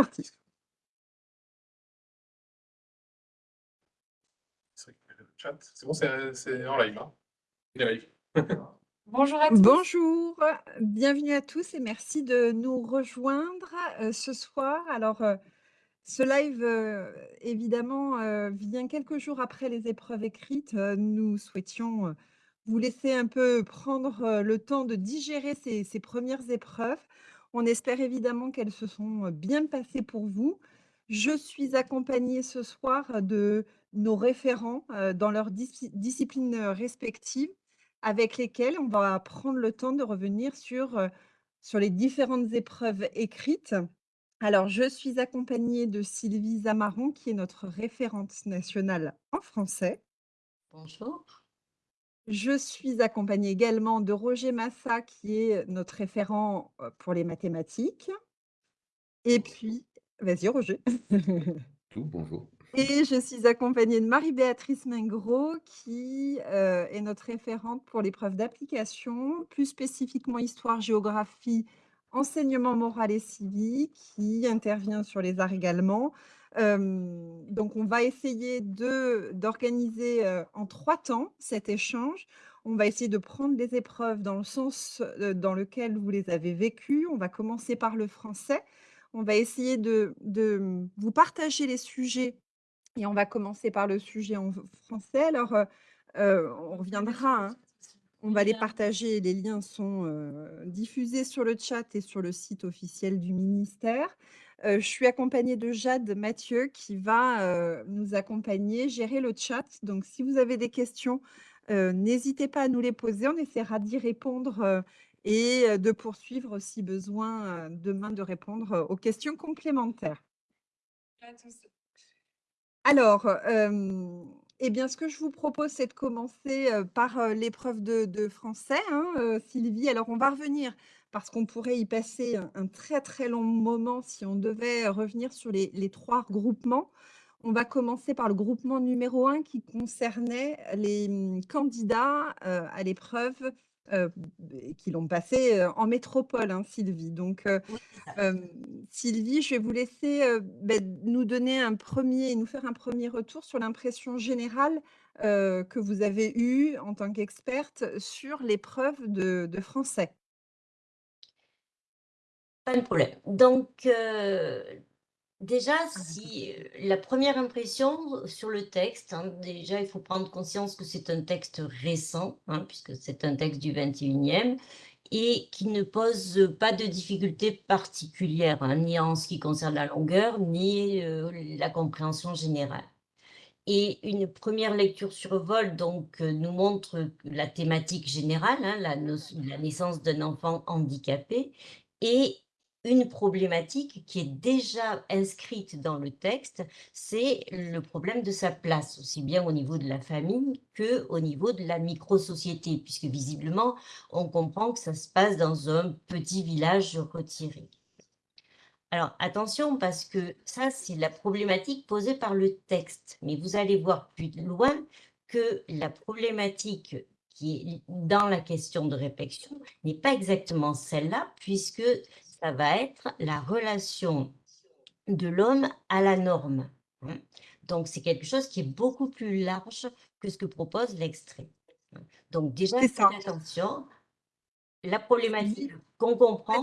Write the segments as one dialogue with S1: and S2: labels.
S1: parti.
S2: C'est bon, c'est en live, hein? live.
S3: Bonjour à tous.
S1: Bonjour, bienvenue à tous et merci de nous rejoindre, heu, ce soir. Alors, heu, ce live, heu, évidemment, vient quelques jours après les épreuves écrites. Nous souhaitions, vous laisser un peu prendre, le temps de digérer ces ces 1 épreuves. On espère évidemment qu'elles se sont, bien passées pour vous. Je suis accompagnée ce soir de nos référents, dans leurs disci disciplines, respectives, avec lesquels on va prendre le temps de revenir sur, sur les différentes épreuves écrites. Alors, je suis accompagnée de Sylvie Zamaron, qui est notre référente nationale en français.
S3: Bonjour.
S1: Je suis accompagnée également de Roger Massa, qui est notre référent, pour les mathématiques. Et puis vas-y Roger.
S4: Tout, bonjour.
S1: Et je suis accompagnée de Marie-Béatrice Mingros qui, est notre référente pour l'épreuve d'application, plus spécifiquement histoire, géographie, enseignement moral et civique, qui intervient sur les arts également. Donc on va essayer d'organiser, en 3 temps cet échange. On va essayer de prendre les épreuves dans le sens, dans lequel vous les avez vécues. On va commencer par le français. On va essayer de de, mmh, vous partager les sujets et on va commencer par le sujet en français. Alors, on reviendra, hein. On va les partager, les liens sont, diffusés sur le chat et sur le site officiel du ministère. Je suis accompagnée de Jade Mathieu qui va, nous accompagner, gérer le chat. Donc si vous avez des questions, n'hésitez pas à nous les poser, on essaiera d'y répondre, et de poursuivre si besoin, demain de répondre, aux questions complémentaires. Alors, et bien, ce que je vous propose, c'est de commencer, par, l'épreuve de de français, hein, Sylvie. Alors on va revenir parce qu'on pourrait y passer un un très, très long moment si on devait revenir sur les les 3 regroupements. On va commencer par le groupement numéro 1 qui concernait les, mmh, candidats, heu, à l'épreuve, heu, b qui l'ont passée, heu, en métropole, hein, Sylvie. Donc,
S3: Oui,
S1: Sylvie, je vais vous laisser, beh, nous donner un 1er nous faire un 1er retour sur l'impression générale, que vous avez eue en tant qu'experte sur l'épreuve de de français.
S3: Problème. Donc, heu, déjà si, heu, la 1re impression sur le texte, hein, déjà il faut prendre conscience que c'est un texte récent, hein, puisque c'est un texte du 21e et qui ne pose pas de difficultés particulières, hein, ni en ce qui concerne la longueur, ni, heu, la compréhension générale. Et une 1re lecture sur vol donc, nous montre la thématique générale, la la naissance d'un enfant handicapé et une problématique qui est déjà inscrite dans le texte, c'est le problème de sa place, aussi bien au niveau de la famille qu'au niveau de la micro-société, puisque visiblement on comprend que ça se passe dans un petit village retiré. Alors attention parce que ça, c'est la problématique posée par le texte, mais vous allez voir plus loin que la problématique qui est dans la question de réflexion n'est pas exactement celle-là, puisque ça va être la relation de l'homme à la norme, hein. Donc c'est quelque chose qui est beaucoup plus large que ce que propose l'extrait, hein. Donc déjà faites attention, la problématique qu'on comprend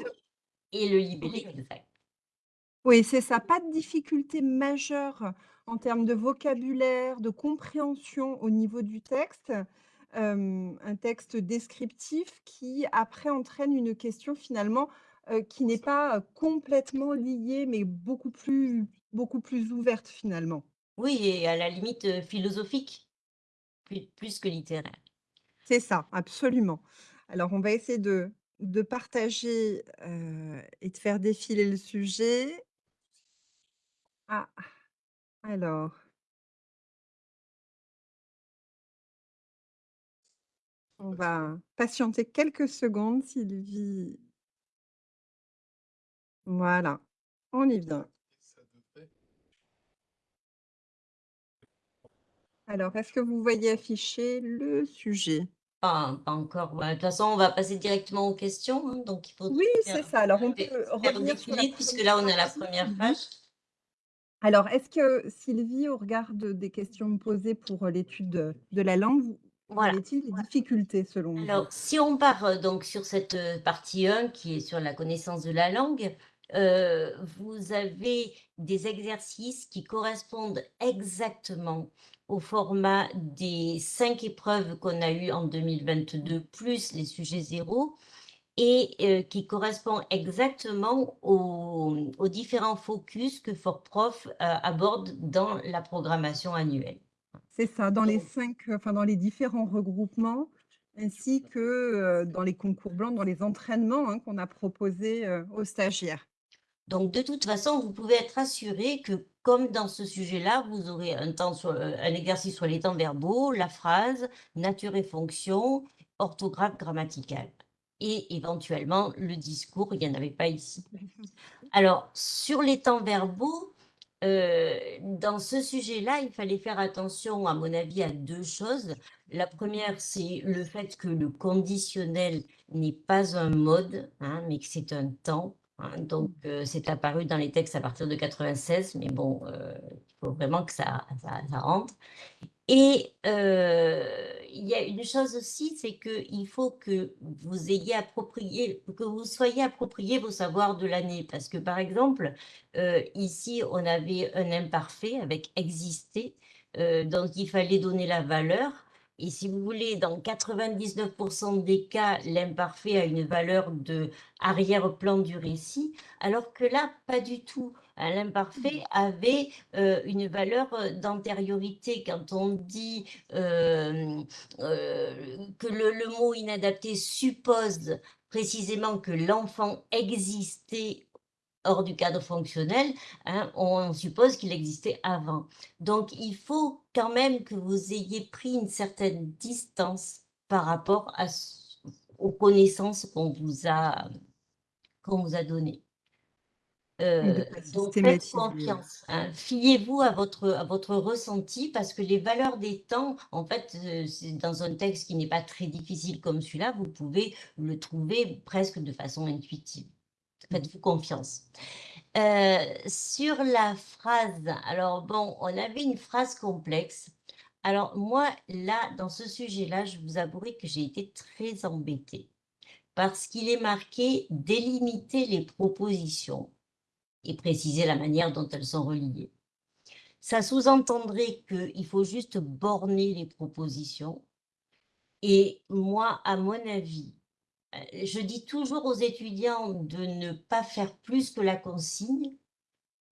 S3: et le libellé
S1: oui.
S3: exact.
S1: Oui, c'est ça, pas de difficulté majeure en termes de vocabulaire, de compréhension au niveau du texte. Un texte descriptif qui après entraîne une question finalement, heu, qui n'est pas, complètement liée, mais beaucoup plus beaucoup plus ouverte finalement.
S3: Oui et à la limite, philosophique, plus plus que littéraire.
S1: C'est ça, absolument. Alors on va essayer de de partager, et de faire défiler le sujet. Ah! Alors on va patienter quelques secondes, Sylvie Voilà, on y vient. Alors, est-ce que vous voyez afficher le sujet?
S3: Pas, pas encore. Ouais, De toute façon, on va passer directement aux questions. hein, donc, il faut
S1: Oui, c'est ça. Alors, on peut revenir sur la
S3: puisque là, on a la première
S1: Sylvie.
S3: page.
S1: Alors, est-ce que Sylvie, au regard de- des questions posées pour euh, l'étude de, la langue,
S3: Voilà.
S1: y a-t-il des difficultés selon vous?
S3: Alors, si on part euh, donc sur cette euh, partie 1 qui est sur la connaissance de la langue, euh, vous avez des exercices qui correspondent exactement au format des cinq épreuves qu'on a eues en 2022, plus les sujets zéro, et euh, qui correspond exactement aux, aux différents focus que FortProf euh, aborde dans la programmation annuelle.
S1: C'est ça, dans les cinq, enfin dans les différents regroupements, ainsi que euh, dans les concours blancs, dans les entraînements hein, qu'on a proposés aux stagiaires.
S3: Donc, de toute façon, vous pouvez être assuré que, comme dans ce sujet-là, vous aurez un, temps sur, un exercice sur les temps verbaux, la phrase, nature et fonction, orthographe grammaticale. Et éventuellement, le discours, il n'y en avait pas ici. Alors, sur les temps verbaux, euh, dans ce sujet-là, il fallait faire attention, à mon avis, à deux choses. La première, c'est le fait que le conditionnel n'est pas un mode, hein, mais que c'est un temps. Hein. donc, euh, c'est apparu dans les textes à partir de 96, mais bon, euh, il faut vraiment que ça, rentre. Et euh, il y a une chose aussi, c'est qu'il faut que vous ayez que vous soyez approprié vos savoirs de l'année. Parce que, par exemple, ici, on avait un imparfait avec exister, donc il fallait donner la valeur. Et si vous voulez, dans 99% des cas, l'imparfait a une valeur de arrière-plan du récit, alors que là, pas du tout. Hein, L'imparfait avait euh, une valeur euh, d'antériorité. Quand on dit euh, euh, que le mot inadapté suppose précisément que l'enfant existait hors du cadre fonctionnel, hein, on suppose qu'il existait avant. Donc, il faut quand même que vous ayez pris une certaine distance par rapport à, aux connaissances qu'on vous a, qu'on vous a données. Euh, donc, faites confiance. hein. Fiez-vous à votre, à votre ressenti parce que les valeurs des temps, en fait, euh, dans un texte qui n'est pas très difficile comme celui-là, vous pouvez le trouver presque de façon intuitive. Faites-vous confiance. Euh, sur la phrase, alors bon, on avait une phrase complexe. Alors moi, là, dans ce sujet-là, je vous avouerai que j'ai été très embêtée parce qu'il est marqué délimiter les propositions et préciser la manière dont elles sont reliées. Ça sous-entendrait qu'il faut juste borner les propositions. Et moi, à mon avis, je dis toujours aux étudiants de ne pas faire plus que la consigne,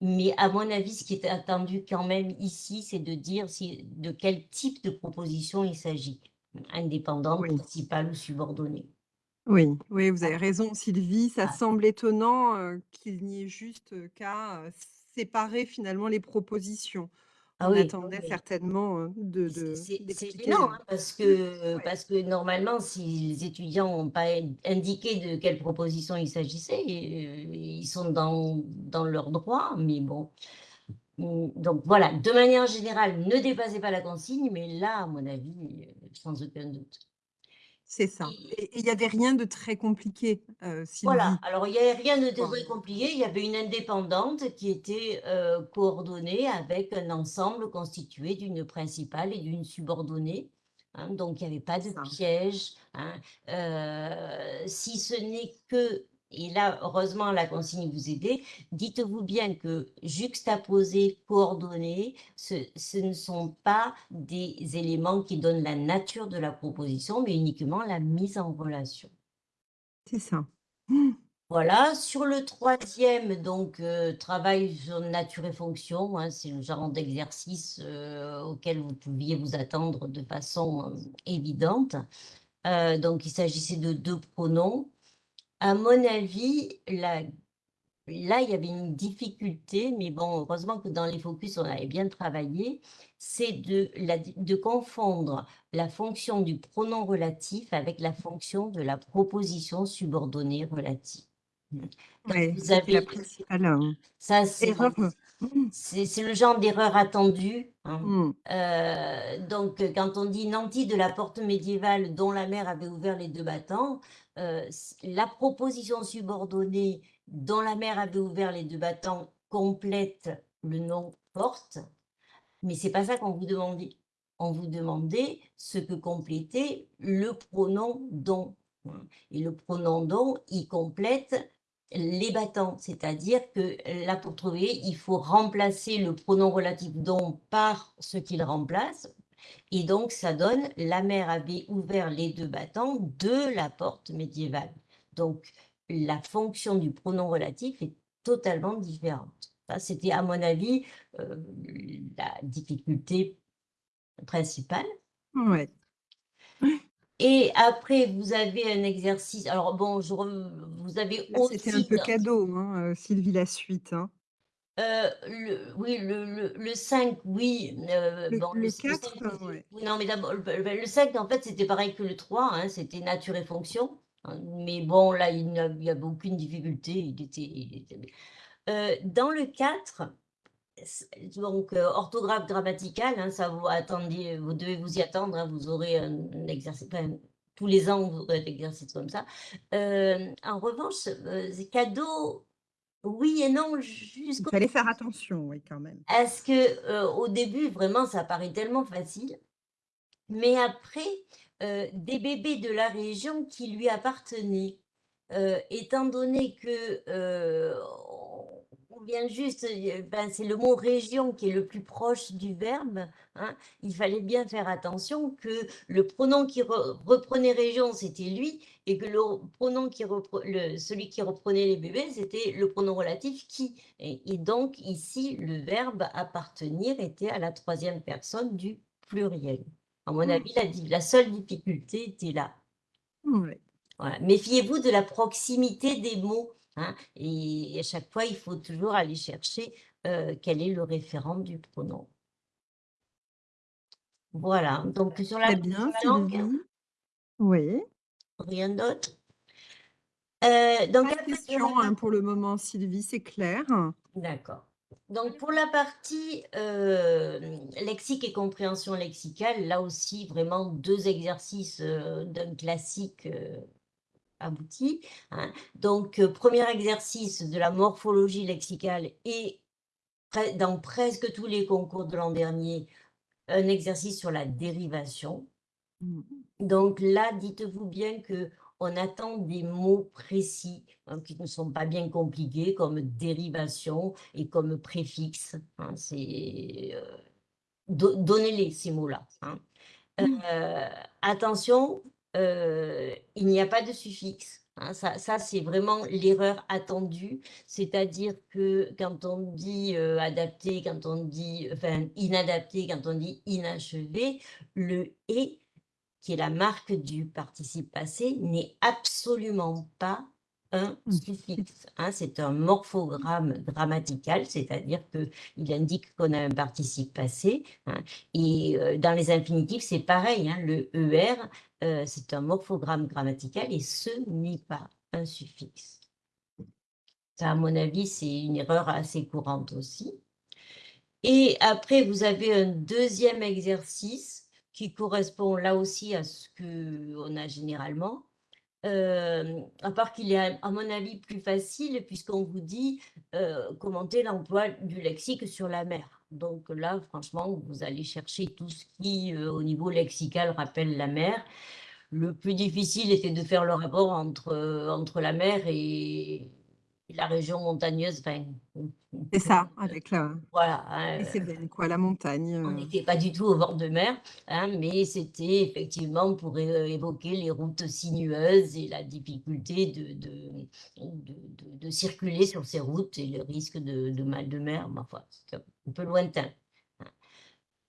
S3: mais à mon avis, ce qui est attendu quand même ici, c'est de dire si, de quel type de proposition il s'agit, indépendante,
S1: Oui.
S3: principale ou subordonnée.
S1: Oui, oui, vous avez raison, Sylvie. Ça
S3: Ah.
S1: semble étonnant euh, qu'il n'y ait juste euh, qu'à euh, séparer finalement les propositions.
S3: Ah
S1: On
S3: oui,
S1: attendait
S3: oui.
S1: certainement euh, de,
S3: C'est-
S1: de
S3: gênant, hein, parce que,
S1: Ouais.
S3: parce que normalement, si les étudiants n'ont pas indiqué de quelle proposition il s'agissait, euh, ils sont dans, dans leur droit, mais bon. Hum, Donc voilà, de manière générale, ne dépassez pas la consigne, mais là, à mon avis, euh, sans aucun doute.
S1: C'est ça.
S3: Et-
S1: il n'y avait rien de très compliqué, euh.
S3: Voilà, alors il n'y avait rien de très compliqué, il y avait une indépendante qui était euh, coordonnée avec un ensemble constitué d'une principale et d'une subordonnée. hein, donc il n'y avait pas de piège, hein, euh, si ce n'est que, et là heureusement la consigne vous aidait, dites-vous bien que juxtaposer, coordonner, ce, ce ne sont pas des éléments qui donnent la nature de la proposition, mais uniquement la mise en relation.
S1: C'est ça.
S3: Voilà, sur le troisième, donc euh, travail sur nature et fonction, hein, c'est le genre d'exercice euh, auquel vous pouviez vous attendre de façon euh, évidente. Donc il s'agissait de deux pronoms. À mon avis, la- là il y avait une difficulté, mais bon, heureusement que dans les focus on avait bien travaillé, c'est de, la- de confondre la fonction du pronom relatif avec la fonction de la proposition subordonnée relative. Vous
S1: la
S3: avez-
S1: principale euh,
S3: Ça, c'est le genre d'erreur attendue. hein.
S1: Mmh.
S3: Euh, donc, quand on dit nanti de la porte médiévale dont la mère avait ouvert les deux battants, euh, la proposition subordonnée dont la mère avait ouvert les deux battants complète le nom porte, mais c'est pas ça qu'on vous demandait. On vous demandait ce que complétait le pronom hein. Et le pronom dont, il complète les battants, c'est-à-dire que là, pour trouver, il faut remplacer le pronom relatif dont par ce qu'il remplace. Et donc, ça donne la mère avait ouvert les deux battants de la porte médiévale. Donc, la fonction du pronom relatif est totalement différente. Ça, c'était, à mon avis, euh, la difficulté principale.
S1: Ouais.
S3: Et après, vous avez un exercice. Alors, bon, je re- vous avez
S1: Là, c'était un
S3: aussi
S1: peu cadeau, hein, euh, Sylvie, la suite. hein.
S3: Euh, le, oui, le, le, le 5, oui. euh,
S1: Le-
S3: bon,
S1: le
S3: c-
S1: 4,
S3: cinq,
S1: euh, ouais.
S3: oui, Non, mais d'abord, le, le- le 5, en fait, c'était pareil que le 3, hein, c'était nature et fonction. hein, mais bon, là, il n'y avait aucune difficulté. Il était, il était. Euh, dans le 4, c- donc euh, orthographe grammaticale, hein, ça vous attendez, vous devez vous y attendre, hein, vous aurez un, un exercice, enfin, tous les ans, vous aurez un exercice comme ça. Euh, en revanche, euh, c'est cadeau, oui et non,
S1: Il
S3: jusqu'au
S1: fallait faire attention, oui, quand même.
S3: est-ce que euh, au début, vraiment, ça paraît tellement facile, mais après, euh, des bébés de la région qui lui appartenaient, euh, étant donné que vient juste, euh, ben, c'est le mot région qui est le plus proche du verbe, hein, il fallait bien faire attention que le pronom qui re- reprenait région, c'était lui, et que le pronom qui repre- le, celui qui reprenait les bébés, c'était le pronom relatif qui. Et, et donc, ici, le verbe appartenir était à la troisième personne du pluriel. À mon
S1: Mm.
S3: avis, la, la seule difficulté était là. Voilà. Méfiez-vous de la proximité des mots. Hein, et à chaque fois, il faut toujours aller chercher euh, quel est le référent du pronom. Voilà. Donc, sur la,
S1: bien,
S3: langue,
S1: Sylvie. Oui.
S3: rien d'autre. Euh, donc,
S1: Pas de
S3: la
S1: hein, pour le moment, Sylvie, c'est clair.
S3: D'accord. Donc pour la partie euh, lexique et compréhension lexicale, là aussi vraiment deux exercices euh, d'un classique abouti. hein. Donc euh, premier exercice de la morphologie lexicale et dans presque tous les concours de l'an dernier, un exercice sur la dérivation.
S1: Mm.
S3: Donc là, dites-vous bien que on attend des mots précis hein, qui ne sont pas bien compliqués, comme dérivation et comme préfixe. hein, c'est euh, do- donnez-les ces mots-là. hein.
S1: Mm.
S3: Euh, attention, il n'y a pas de suffixe. hein, ça, c'est vraiment l'erreur attendue, c'est-à-dire que quand on dit euh, adapté, quand on dit inadapté, quand on dit inachevé, le et qui est la marque du participe passé, n'est absolument pas un suffixe. hein, c'est un morphogramme grammatical, c'est-à-dire qu'il indique qu'on a un participe passé. hein, et euh, dans les infinitifs, c'est pareil. hein, le ER, c'est un morphogramme grammatical et ce n'est pas un suffixe. Ça, à mon avis, c'est une erreur assez courante aussi. Et après, vous avez un deuxième exercice qui correspond là aussi à ce qu'on a généralement. Euh, à part qu'il est, à mon avis, plus facile puisqu'on vous dit euh, commenter l'emploi du lexique sur la mer. Donc là, franchement, vous allez chercher tout ce qui, euh, au niveau lexical, rappelle la mer. Le plus difficile était de faire le rapport entre, entre la mer et la région montagneuse. Enfin,
S1: C'est ça, avec la
S3: voilà. hein,
S1: belle, quoi, la montagne.
S3: on
S1: euh.
S3: n'était pas du tout au bord de mer, hein, mais c'était effectivement pour é- évoquer les routes sinueuses et la difficulté de, de, de, de- de circuler sur ces routes et le risque de, de mal de mer. Mais enfin, c'est un peu lointain. hein.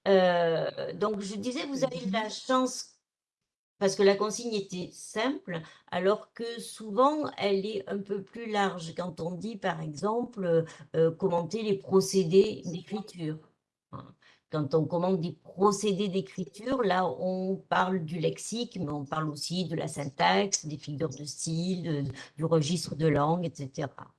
S3: Euh, donc, je disais, vous avez eu la chance parce que la consigne était simple, alors que souvent elle est un peu plus large quand on dit par exemple euh, commenter les procédés d'écriture. hein. Quand on commente des procédés d'écriture, là on parle du lexique, mais on parle aussi de la syntaxe, des figures de style, de- du registre de langue, etc.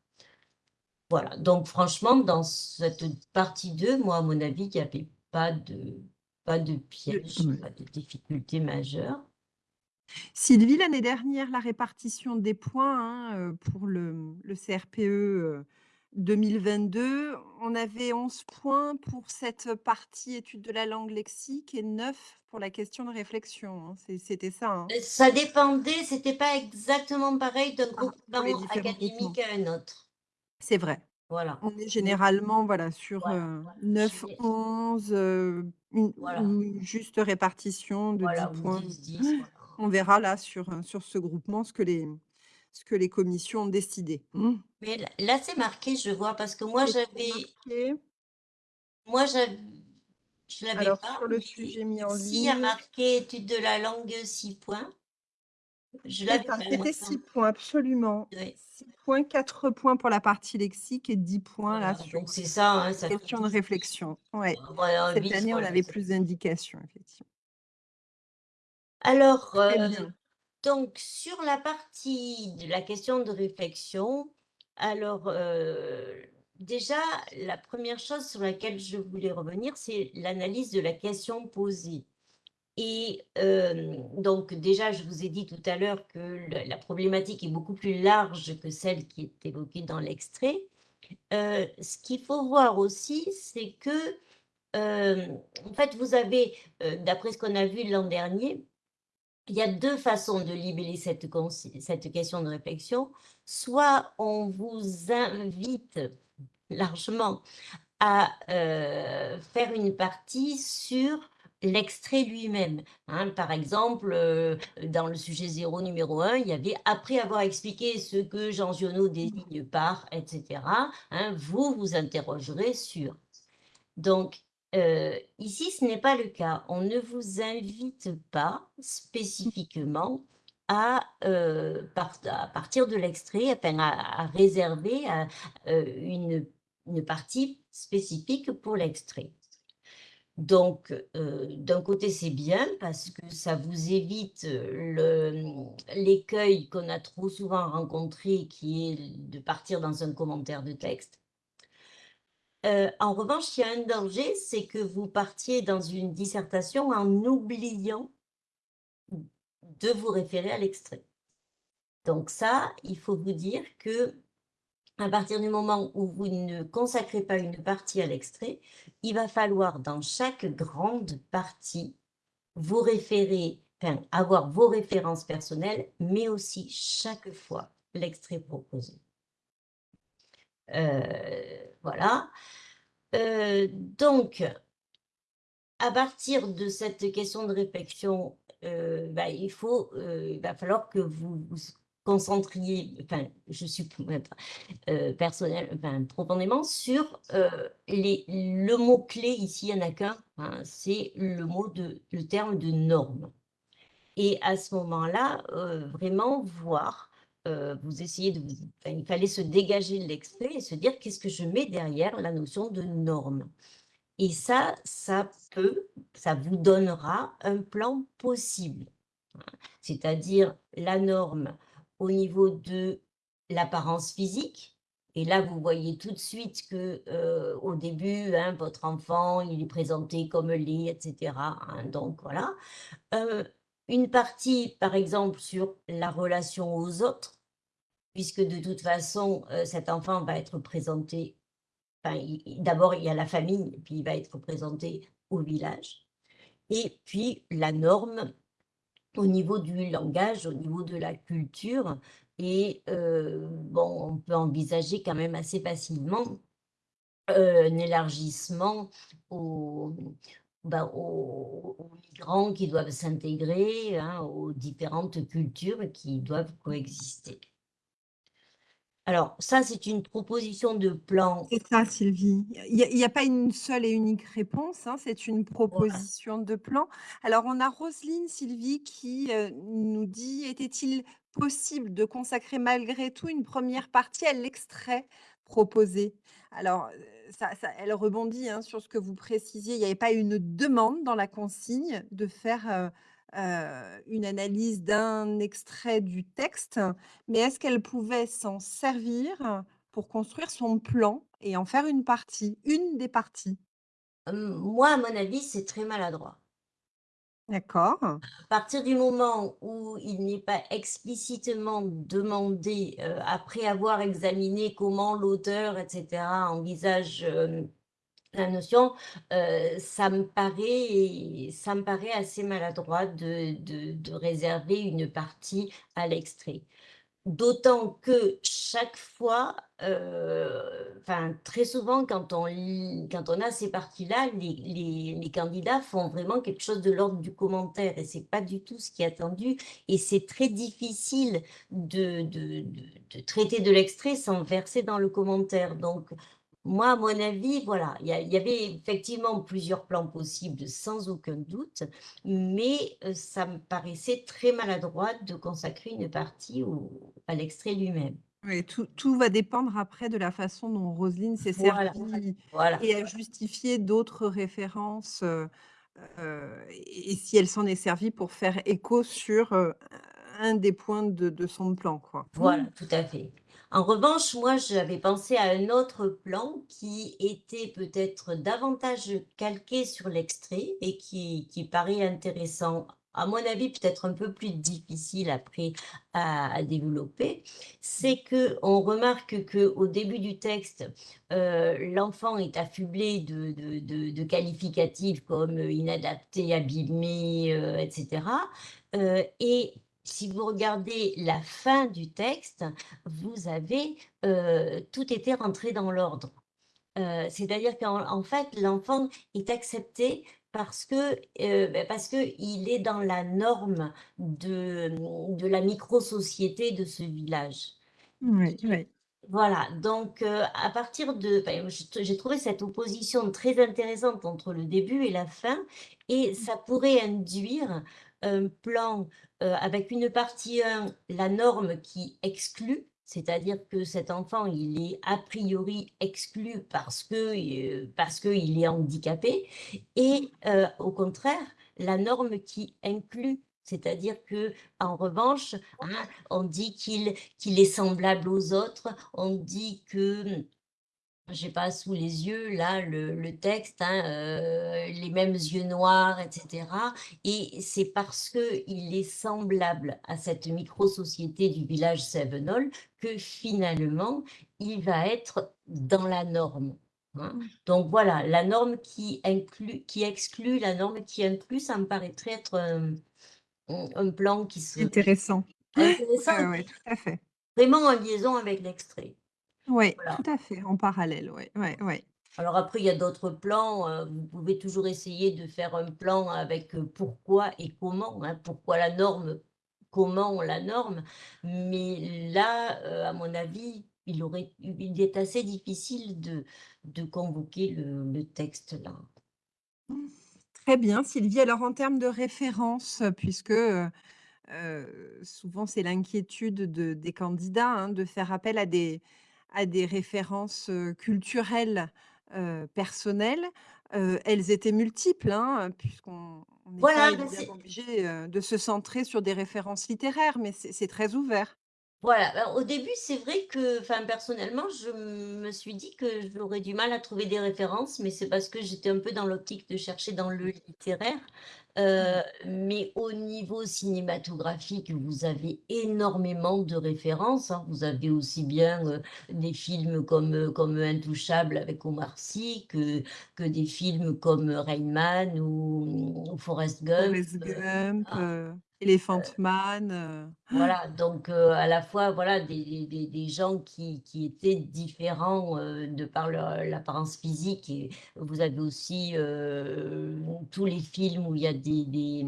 S3: Voilà, donc franchement, dans cette partie 2, moi, à mon avis, il n'y avait pas de, pas de piège, pas de difficulté majeure.
S1: Sylvie, l'année dernière, la répartition des points, hein, heu, pour le, le CRPE, heu, 2022, on avait 11 points pour cette partie étude de la langue lexique et 9 pour la question de réflexion, hein. C'était ça, hein?
S3: Euh, Ça dépendait, c'était pas exactement pareil d'un
S1: Ah,
S3: groupement
S1: différents
S3: académique à un autre.
S1: C'est vrai.
S3: Voilà.
S1: On est généralement, voilà, sur,
S3: Voilà,
S1: heu,
S3: voilà.
S1: 9,
S3: J'ai-
S1: 11, heu, une
S3: Voilà.
S1: une juste répartition de
S3: Voilà,
S1: 10
S3: ou
S1: points.
S3: 10, 10, voilà.
S1: On verra là sur, heu, sur ce groupement ce que les ce que les commissions ont décidé. Mmh.
S3: Mais là, là, c'est marqué, je vois, parce que moi, j'avais, moi, j'avais, je l'avais
S1: Alors
S3: pas,
S1: sur le sujet mis en
S3: ici, il y a
S1: ligne
S3: marqué étude de la langue 6 points. Je l'avais pas,
S1: c'était
S3: ça.
S1: 6 points, absolument.
S3: Ouais.
S1: 6 points, 4 points pour la partie lexique et 10 points là sur
S3: donc c'est ça, hein, ça fait
S1: question de
S3: 10.
S1: réflexion. Ouais.
S3: Voilà,
S1: Cette
S3: 10,
S1: année, on avait plus d'indications, effectivement.
S3: Alors,
S1: Très
S3: euh,
S1: bien.
S3: donc, sur la partie de la question de réflexion, alors, euh, déjà, la première chose sur laquelle je voulais revenir, c'est l'analyse de la question posée. Et euh, donc, déjà, je vous ai dit tout à l'heure que la problématique est beaucoup plus large que celle qui est évoquée dans l'extrait. Euh, ce qu'il faut voir aussi, c'est que, euh, en fait, vous avez, d'après ce qu'on a vu l'an dernier, il y a deux façons de libeller cette, question de réflexion. Soit on vous invite largement à euh, faire une partie sur l'extrait lui-même. hein. Par exemple, euh, dans le sujet 0 numéro 1, il y avait, après avoir expliqué ce que Jean Giono désigne par, etc., hein, vous vous interrogerez sur. Donc, euh, ici, ce n'est pas le cas. On ne vous invite pas spécifiquement à, euh, partir de l'extrait, enfin, à, réserver euh, une, partie spécifique pour l'extrait. Donc, d'un côté, c'est bien parce que ça vous évite l'écueil qu'on a trop souvent rencontré, qui est de partir dans un commentaire de texte. Euh, en revanche, il y a un danger, c'est que vous partiez dans une dissertation en oubliant de vous référer à l'extrait. Donc ça, il faut vous dire que à partir du moment où vous ne consacrez pas une partie à l'extrait, il va falloir dans chaque grande partie vous référer, avoir vos références personnelles, mais aussi chaque fois l'extrait proposé. Euh, voilà. Euh, donc, à partir de cette question de réflexion, euh, bah, il faut, va falloir que vous vous concentriez, enfin, je suis euh, personnel, enfin, profondément sur les, le mot clé ici, il n'y en a qu'un, hein, c'est le mot de, le terme de norme. Et à ce moment-là, vraiment voir, euh, vous essayez de, il fallait se dégager de l'extrait et se dire qu'est-ce que je mets derrière la notion de norme? Et ça, ça peut, ça vous donnera un plan possible. C'est-à-dire la norme au niveau de l'apparence physique. Et là, vous voyez tout de suite que euh, au début, hein, votre enfant, il est présenté comme laid, etc. hein. donc voilà. Euh, une partie, par exemple, sur la relation aux autres, puisque de toute façon, euh, cet enfant va être présenté D'abord, il y a la famille, puis il va être présenté au village. Et puis, la norme au niveau du langage, au niveau de la culture. Et euh, bon, on peut envisager quand même assez facilement euh, un élargissement aux, ben, aux migrants qui doivent s'intégrer, hein, aux différentes cultures qui doivent coexister. Alors, ça, c'est une proposition de plan
S1: C'est ça, Sylvie. Il n'y a, pas une seule et unique réponse, hein, c'est une proposition de plan. Alors, on a Roselyne, Sylvie, qui euh, nous dit, était-il possible de consacrer malgré tout une première partie à l'extrait proposé? Alors, euh, ça, ça- elle rebondit hein, sur ce que vous précisiez, il n'y avait pas une demande dans la consigne de faire euh, euh, une analyse d'un extrait du texte, mais est-ce qu'elle pouvait s'en servir pour construire son plan et en faire une partie, une des parties?
S3: Hem, moi, à mon avis, c'est très maladroit.
S1: D'accord.
S3: À partir du moment où il n'est pas explicitement demandé, heu, après avoir examiné comment l'auteur et cetera envisage, la notion, ça me paraît ça me paraît assez maladroit de de réserver une partie à l'extrait. D'autant que chaque fois, enfin très souvent quand on quand on a ces parties-là, les les candidats font vraiment quelque chose de l'ordre du commentaire et c'est pas du tout ce qui est attendu et c'est très difficile de de de traiter de l'extrait sans verser dans le commentaire. Donc moi, à mon avis, voilà, il y avait effectivement plusieurs plans possibles sans aucun doute, mais heu, ça me paraissait très maladroit de consacrer une partie au à l'extrait lui-même.
S1: Oui, tout tout va dépendre après de la façon dont Roselyne s'est
S3: Voilà,
S1: servie
S3: voilà.
S1: et a justifié d'autres références, heu heu et si elle s'en est servie pour faire écho sur, un des points de de son plan, quoi.
S3: Voilà, tout à fait. En revanche, moi, j'avais pensé à un autre plan qui était peut-être davantage calqué sur l'extrait et qui qui paraît intéressant. À mon avis, peut-être un peu plus difficile après à développer. C'est que on remarque que au début du texte, heu, l'enfant est affublé de de qualificatifs comme, inadapté, abîmé, heu et cetera. Heu et si vous regardez la fin du texte, vous avez, heu, tout était rentré dans l'ordre. Heu, c'est-à-dire qu'en en fait, l'enfant est accepté parce que, parce qu'il est dans la norme de, de la micro-société de ce village.
S1: Oui, oui.
S3: Voilà, donc à partir de t j'ai trouvé cette opposition très intéressante entre le début et la fin et ça pourrait induire un plan, heu, avec une partie 1, la norme qui exclut, c'est-à-dire que cet enfant, il est a priori exclu parce que, heu, parce qu'il est handicapé et heu, au contraire, la norme qui inclut. C'est-à-dire qu'en revanche, hein, on dit qu'il qu'il est semblable aux autres. On dit que, j'ai pas sous les yeux là le le texte, hein, heu, les mêmes yeux noirs et cetera et c'est parce qu'il est semblable à cette micro-société du village Sévenol que finalement, il va être dans la norme, hein.
S1: Mmh.
S3: Donc voilà, la norme qui inclut qui exclut, la norme qui inclut, ça me paraîtrait être, mmh, un plan qui serait
S1: Intéressant.
S3: Intéressant
S1: ouais, ouais, tout à fait.
S3: vraiment en liaison avec l'extrait.
S1: Ouais, tout à fait, en parallèle, ouais, ouais.
S3: Alors après, il y a d'autres plans, heu, vous pouvez toujours essayer de faire un plan avec, pourquoi et comment, hein. Pourquoi la norme? Comment la norme? Mais là, à mon avis, il aurait il est assez difficile de de convoquer le le texte là.
S1: Très bien Sylvie. Alors en termes de références, puisque, heu, souvent c'est l'inquiétude de des candidats, hein, de faire appel à des à des références, culturelles, personnelles, elles étaient multiples, hein, puisqu'on on n'est
S3: Voilà, bah,
S1: obligé, de se centrer sur des références littéraires, mais c'est très ouvert.
S3: Voilà, bah, au début, c'est vrai que personnellement, je me suis dit que j'aurais du mal à trouver des références, mais c'est parce que j'étais un peu dans l'optique de chercher dans le littéraire. Heu, mais au niveau cinématographique, vous avez énormément de références, hein. Vous avez aussi bien, heu, des films comme, heu, comme Intouchables avec Omar Sy que que des films comme Rain Man ou ou Forrest Gump,
S1: Forrest Gump,
S3: ah,
S1: Elephant Man,
S3: voilà, donc heu, à la fois, voilà, des des des gens qui qui étaient différents, heu, de par l'apparence physique et vous avez aussi, heu, tous les films où il y a des des,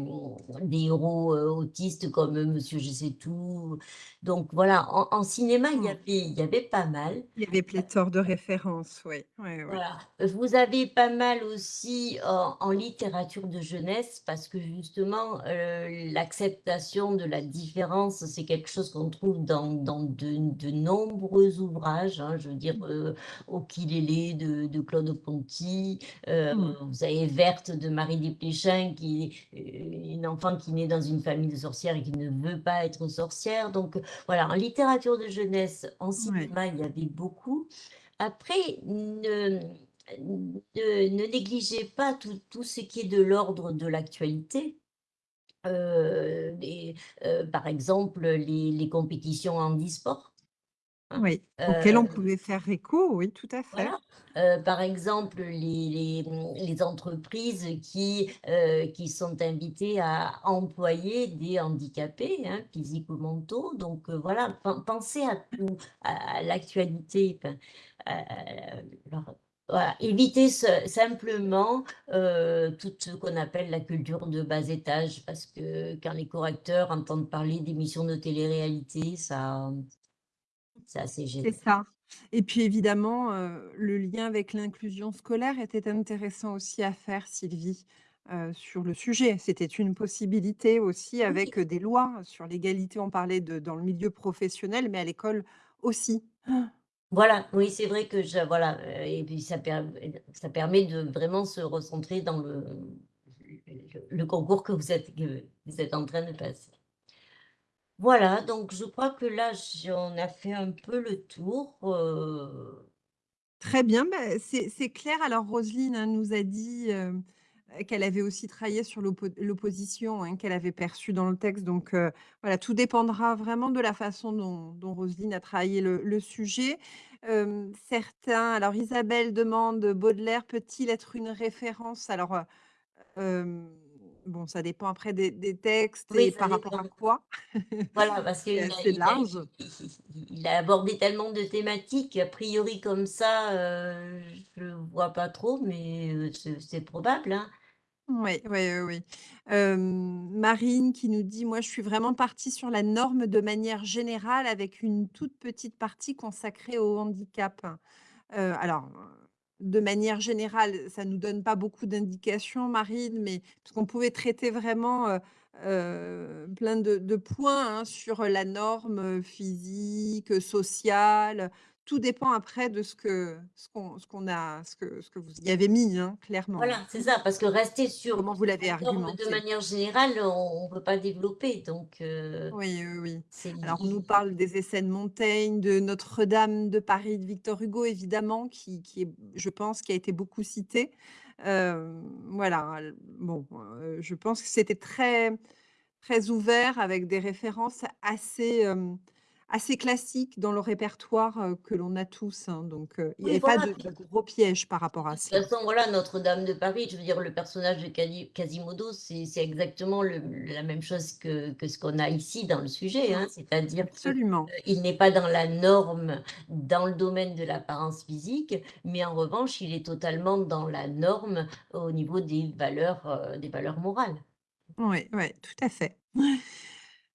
S3: des héros, autistes comme, Monsieur Je sais tout. Donc voilà, en en cinéma, il y
S1: Mmh.
S3: avait il y avait pas mal.
S1: Il y avait pléthore de références, oui. Oui.
S3: Voilà, vous avez pas mal aussi en en littérature de jeunesse parce que justement, l'acceptation de la différence c'est quelque chose qu'on trouve dans, dans de, de nombreux ouvrages. hein, je veux dire, euh, Okilélé de, de Claude Ponty, euh,
S1: Mm.
S3: vous avez Verte de Marie Desplechin, qui est euh, une enfant qui naît dans une famille de sorcières et qui ne veut pas être sorcière. Donc voilà, en littérature de jeunesse, en cinéma, il y avait beaucoup. Après, ne, ne, ne négligez pas tout, tout ce qui est de l'ordre de l'actualité. Euh, les- euh, par exemple, les, les compétitions en e-sport. hein.
S1: Oui, auquel on
S3: Euh,
S1: pouvait faire écho, oui, tout à fait.
S3: voilà. Euh, par exemple, les, entreprises qui, euh, qui sont invitées à employer des handicapés, hein, physiques ou mentaux. Donc euh, voilà, pen- pensez à tout, à, à l'actualité. euh, alors, voilà, ce- simplement euh, tout ce qu'on appelle la culture de bas étage, parce que quand les correcteurs entendent parler d'émissions de télé-réalité, ça, c'est assez
S1: C'est ça. Et puis évidemment, euh, le lien avec l'inclusion scolaire était intéressant aussi à faire, Sylvie, euh, sur le sujet. C'était une possibilité aussi avec des lois sur l'égalité. On parlait de, dans le milieu professionnel, mais à l'école aussi.
S3: Voilà, oui, c'est vrai que je, voilà, euh, et puis ça, ça permet de vraiment se recentrer dans le, le, concours que vous êtes, vous êtes en train de passer. Voilà, donc je crois que là, on a fait un peu le tour. euh,
S1: Très bien, bah, c'est c'est clair. Alors Roselyne hein, nous a dit euh, qu'elle avait aussi travaillé sur l'oppo- l'opposition hein, qu'elle avait perçue dans le texte. Donc euh, voilà, tout dépendra vraiment de la façon dont, dont Roselyne a travaillé le, le sujet. Euh, certains, alors Isabelle demande, Baudelaire peut-il être une référence? Alors euh, bon, ça dépend après des, des textes
S3: Oui,
S1: et par rapport à quoi?
S3: Voilà, parce
S1: C'est
S3: qu'il
S1: large.
S3: il- il a abordé tellement de thématiques, a priori comme ça, euh, je ne vois pas trop, mais c'est c'est probable, hein.
S1: Oui, oui, oui, oui. Hem, Marine qui nous dit: «Moi, je suis vraiment partie sur la norme de manière générale avec une toute petite partie consacrée au handicap». Heu, alors, heu, de manière générale, ça nous donne pas beaucoup d'indications, Marine, mais parce qu'on pouvait traiter vraiment, heu heu, plein de points, hein, sur la norme, heu, physique, sociale. Tout dépend après de ce que ce qu'on a ce que ce que vous y avez mis, hein, clairement, hein.
S3: Voilà, c'est ça, parce que rester sur
S1: Comment vous l'avez
S3: la norme de
S1: argumenté?
S3: manière générale, on ne peut pas développer. Donc, euh,
S1: Oui, oui, oui. Alors, on nous parle des essais de Montaigne, de Notre-Dame de Paris de Victor Hugo, évidemment, qui qui est, je pense, qui a été beaucoup cité. Hem, voilà, bon, heu, je pense que c'était très très ouvert avec des références assez, assez classiques dans le répertoire, que l'on a tous, hein, donc il n'y
S3: Oui,
S1: avait pas de de gros pièges par rapport
S3: De
S1: à
S3: toute
S1: cela.
S3: façon, voilà, Notre-Dame de Paris, je veux dire, le personnage de Quasi- Quasimodo, c'est exactement le- la même chose que, que ce qu'on a ici dans le sujet, hein,
S1: Mmh,
S3: c'est-à-dire que
S1: absolument.
S3: il n'est pas dans la norme dans le domaine de l'apparence physique, mais en revanche, il est totalement dans la norme au niveau des valeurs, euh, des valeurs morales.
S1: Oui, ouais, tout à fait.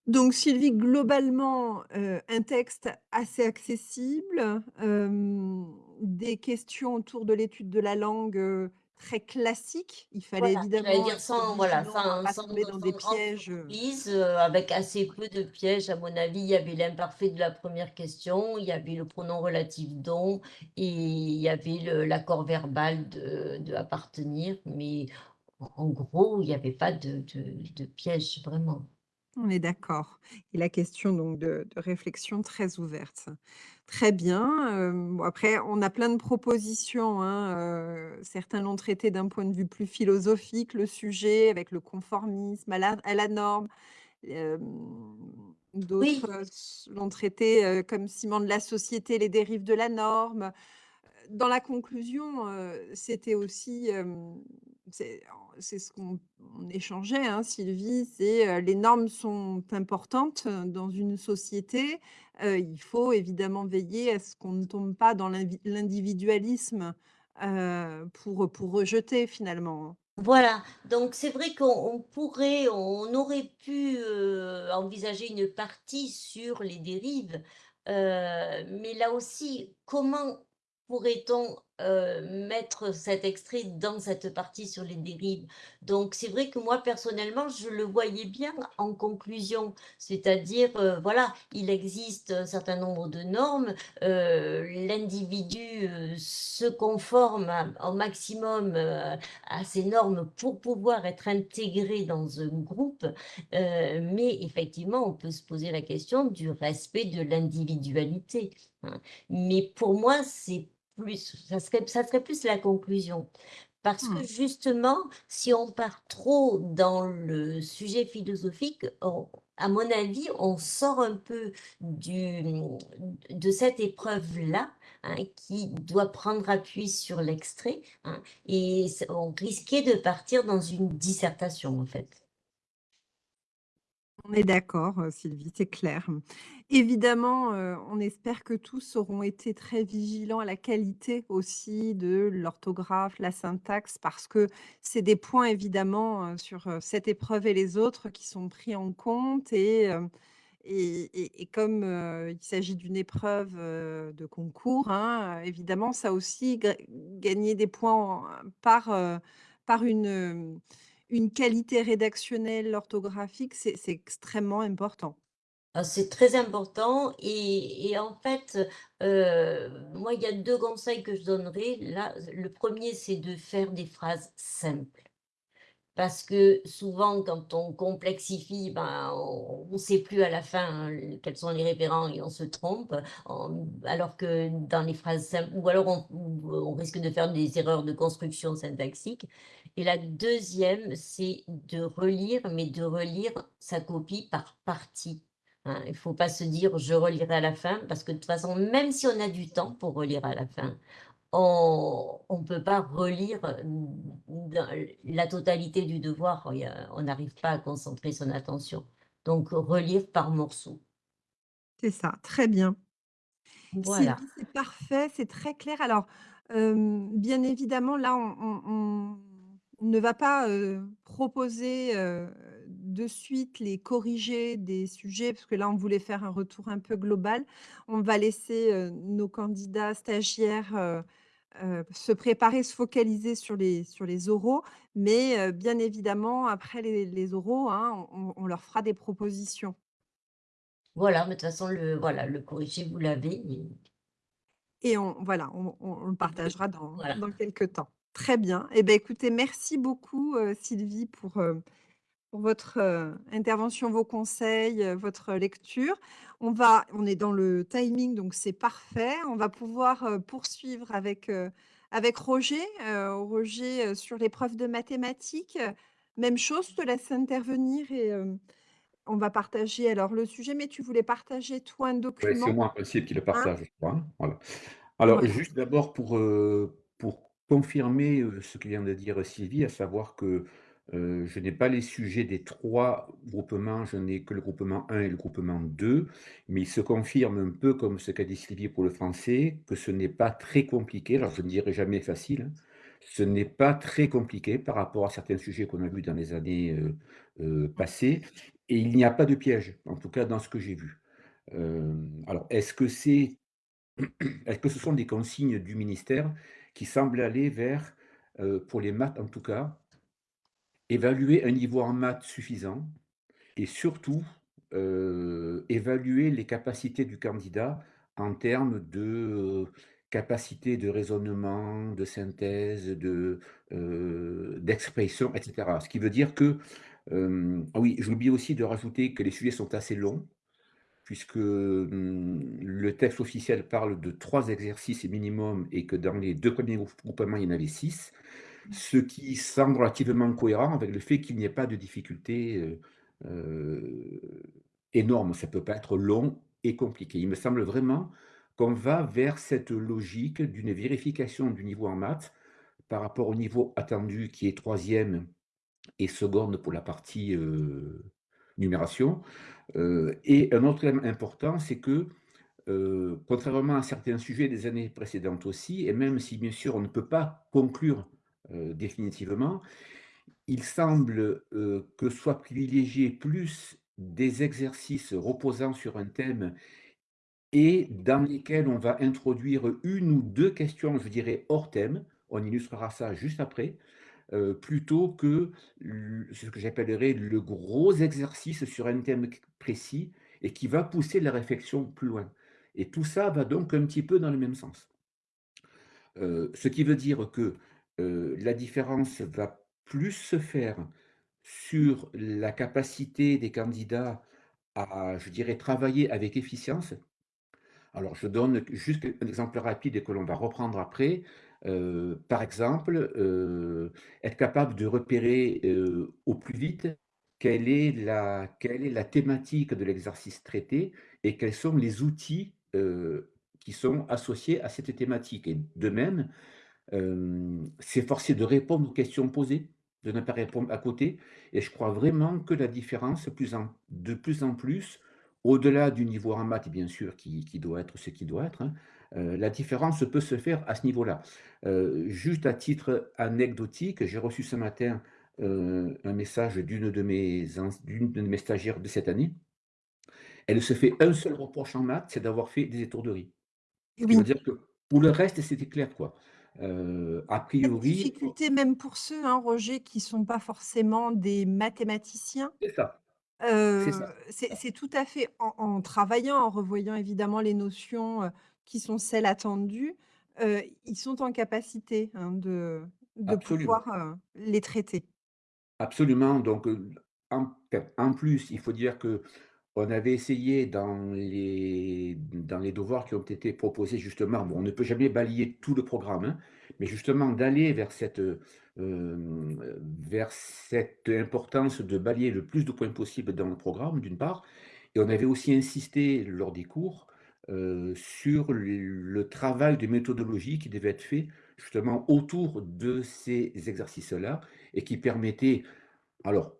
S1: Donc Sylvie, globalement, heu, un texte assez accessible, hem, des questions autour de l'étude de la langue, heu, très classiques. Il fallait
S3: Voilà, j'allais
S1: évidemment
S3: dire
S1: être
S3: sans, voilà,
S1: vigilant à
S3: sans,
S1: pas
S3: sans,
S1: tomber dans des
S3: sans grande
S1: pièges, heu
S3: surprise, euh, avec assez peu de pièges, à mon avis. Il y avait l'imparfait de la première question, il y avait le pronom relatif don, et il y avait le- l'accord verbal de, de appartenir, mais en, en gros, il n'y avait pas de, de, de piège, vraiment.
S1: On est d'accord et la question donc de de réflexion très ouverte. Très bien, bon après on a plein de propositions, hein, heu, certains l'ont traité d'un point de vue plus philosophique, le sujet, avec le conformisme à la à la norme. Hem, d'autres,
S3: Oui,
S1: l'ont traité, comme ciment de la société, les dérives de la norme. Dans la conclusion, c'était aussi, hem, c'est ce qu'on on échangeait, hein, Sylvie, c'est, heu, les normes sont importantes, dans une société. Il faut évidemment veiller à ce qu'on ne tombe pas dans l'individualisme, pour, pour rejeter finalement, hein.
S3: Voilà, donc c'est vrai qu'on on pourrait, on aurait pu euh, envisager une partie sur les dérives, euh, mais là aussi, comment pourrait-on euh, mettre cet extrait dans cette partie sur les dérives? Donc c'est vrai que moi personnellement, je le voyais bien en conclusion, c'est-à-dire, euh, voilà, il existe un certain nombre de normes, euh, l'individu se conforme au maximum à ces normes pour pouvoir être intégré dans un groupe, mais effectivement, on peut se poser la question du respect de l'individualité. Hein. Mais pour moi, c'est plus, ça serait, ça serait plus la conclusion. Parce que
S1: Mmh.
S3: justement, si on part trop dans le sujet philosophique, à mon avis, on sort un peu du, de cette épreuve-là, hein, qui doit prendre appui sur l'extrait, hein, et on risquait de partir dans une dissertation, en fait.
S1: On est d'accord, heu, Sylvie, c'est clair. Évidemment, heu, on espère que tous auront été très vigilants à la qualité aussi de l'orthographe, la syntaxe, parce que c'est des points évidemment, heu, sur, cette épreuve et les autres qui sont pris en compte et comme, il s'agit d'une épreuve, de concours, hein, évidemment ça aussi ga gagner des points par, par une, une qualité rédactionnelle, orthographique, c'est extrêmement important.
S3: Ah, c'est très important et en fait, heu, moi, il y a 2 conseils que je donnerais. Là, le premier c'est de faire des phrases simples. Parce que souvent, quand on complexifie, ben, on ne sait plus à la fin, heu, quels sont les référents et on se trompe. Alors que dans les phrases ou alors on ou on risque de faire des erreurs de construction syntaxique et la deuxième, c'est de relire, mais de relire sa copie par partie, hein. Il ne faut pas se dire: «Je relirai à la fin» parce que de toute façon, même si on a du temps pour relire à la fin, on on peut pas relire, dans la totalité du devoir, on n'arrive pas à concentrer son attention. Donc relire par morceaux.
S1: C'est ça, très bien.
S3: Voilà.
S1: C'est parfait, c'est très clair. Alors, bien évidemment, là, on on on ne va pas, proposer, de suite les corrigés des sujets, parce que là, on voulait faire un retour un peu global. On va laisser, nos candidats stagiaires, heu, se préparer, se focaliser sur les sur les oraux, mais heu, bien évidemment, après les les oraux, hein, on on leur fera des propositions.
S3: Voilà, mais de toute façon le voilà, le corrigé vous l'avez et
S1: Et on voilà, on on le partagera dans
S3: voilà.
S1: dans quelque temps. Très bien. Et ben écoutez, merci beaucoup, heu, Sylvie pour, pour votre, heu, intervention, vos conseils, heu, votre lecture. On va on est dans le timing, donc c'est parfait. On va pouvoir, heu, poursuivre avec, avec Roger, Roger, sur l'épreuve de mathématiques. Même chose, je te laisse intervenir et on va partager alors le sujet, mais tu voulais partager toi un
S4: Ouais, c'est
S1: document,
S4: moi en principe qui le
S1: hein?
S4: partage, je crois, hein, voilà. Alors juste d'abord pour, pour confirmer, ce que vient de dire Sylvie, à savoir que, je n'ai pas les sujets des 3 groupements, je n'ai que le groupement 1 et le groupement 2, mais il se confirme un peu comme ce qu'a dit Sylvie pour le français, que ce n'est pas très compliqué. Alors je ne dirai jamais facile, hein. Ce n'est pas très compliqué par rapport à certains sujets qu'on a vus dans les années, passées et il n'y a pas de piège, en tout cas dans ce que j'ai vu. Alors est-ce que c'est est-ce que ce sont des consignes du ministère qui semblent aller vers, pour les maths en tout cas, évaluer un niveau en maths suffisant et surtout, évaluer les capacités du candidat en termes de, capacité de raisonnement, de synthèse, de, d'expression et cetera. Ce qui veut dire que, ah oui, j'oublie aussi de rajouter que les sujets sont assez longs puisque, le texte officiel parle de 3 exercices minimum et que dans les 2 premiers grou groupements, il y en avait 6, ce qui semble relativement cohérent avec le fait qu'il n'y ait pas de difficulté, heu heu, énorme. Ça peut pas être long et compliqué. Il me semble vraiment qu'on va vers cette logique d'une vérification du niveau en maths par rapport au niveau attendu qui est troisième et seconde pour la partie, heu, numération. Heu et un autre élément important, c'est que, contrairement à certains sujets des années précédentes aussi et même si bien sûr on ne peut pas conclure, définitivement, il semble, heu, que soient privilégiés plus des exercices reposant sur un thème et dans lesquels on va introduire une ou 2 questions, je dirais, hors thème. On illustrera ça juste après, heu, plutôt que ce que j'appellerais le gros exercice sur un thème précis et qui va pousser la réflexion plus loin et tout ça va donc un petit peu dans le même sens. Ce qui veut dire que, la différence va plus se faire sur la capacité des candidats à, je dirais, travailler avec efficience. Alors je donne juste un exemple rapide et que l'on va reprendre après. Par exemple, être capable de repérer, au plus vite quelle est la quelle est la thématique de l'exercice traité et quels sont les outils, qui sont associés à cette thématique et de même, s'efforcer de répondre aux questions posées, de ne pas répondre à côté et je crois vraiment que la différence plus en de plus en plus, au-delà du niveau en maths bien sûr qui qui doit être ce qui doit être, hein, la différence peut se faire à ce niveau-là. Juste à titre anecdotique, j'ai reçu ce matin, un message d'une de mes de stagiaires de cette année. Elle se fait un seul reproche en maths, c'est d'avoir fait des étourderies.
S1: Oui.
S4: dire que pour le reste, c'était clair, quoi. A priori
S1: difficulté même pour ceux, hein, Roger, qui sont pas forcément des mathématiciens,
S4: c'est ça, c'est
S1: tout à fait en en travaillant, en revoyant évidemment les notions, qui sont celles attendues, ils sont en capacité, hein, de pouvoir, les traiter.
S4: absolument. Donc en plus, il faut dire que On avait essayé dans les dans les devoirs qui ont été proposés justement, bon, on ne peut jamais balayer tout le programme, hein, mais justement d'aller vers cette, heu, hem, vers cette importance de balayer le plus de points possible dans le programme, d'une part et on avait aussi insisté lors des cours, heu, sur le le travail de méthodologie qui devait être fait justement autour de ces exercices-là et qui permettait alors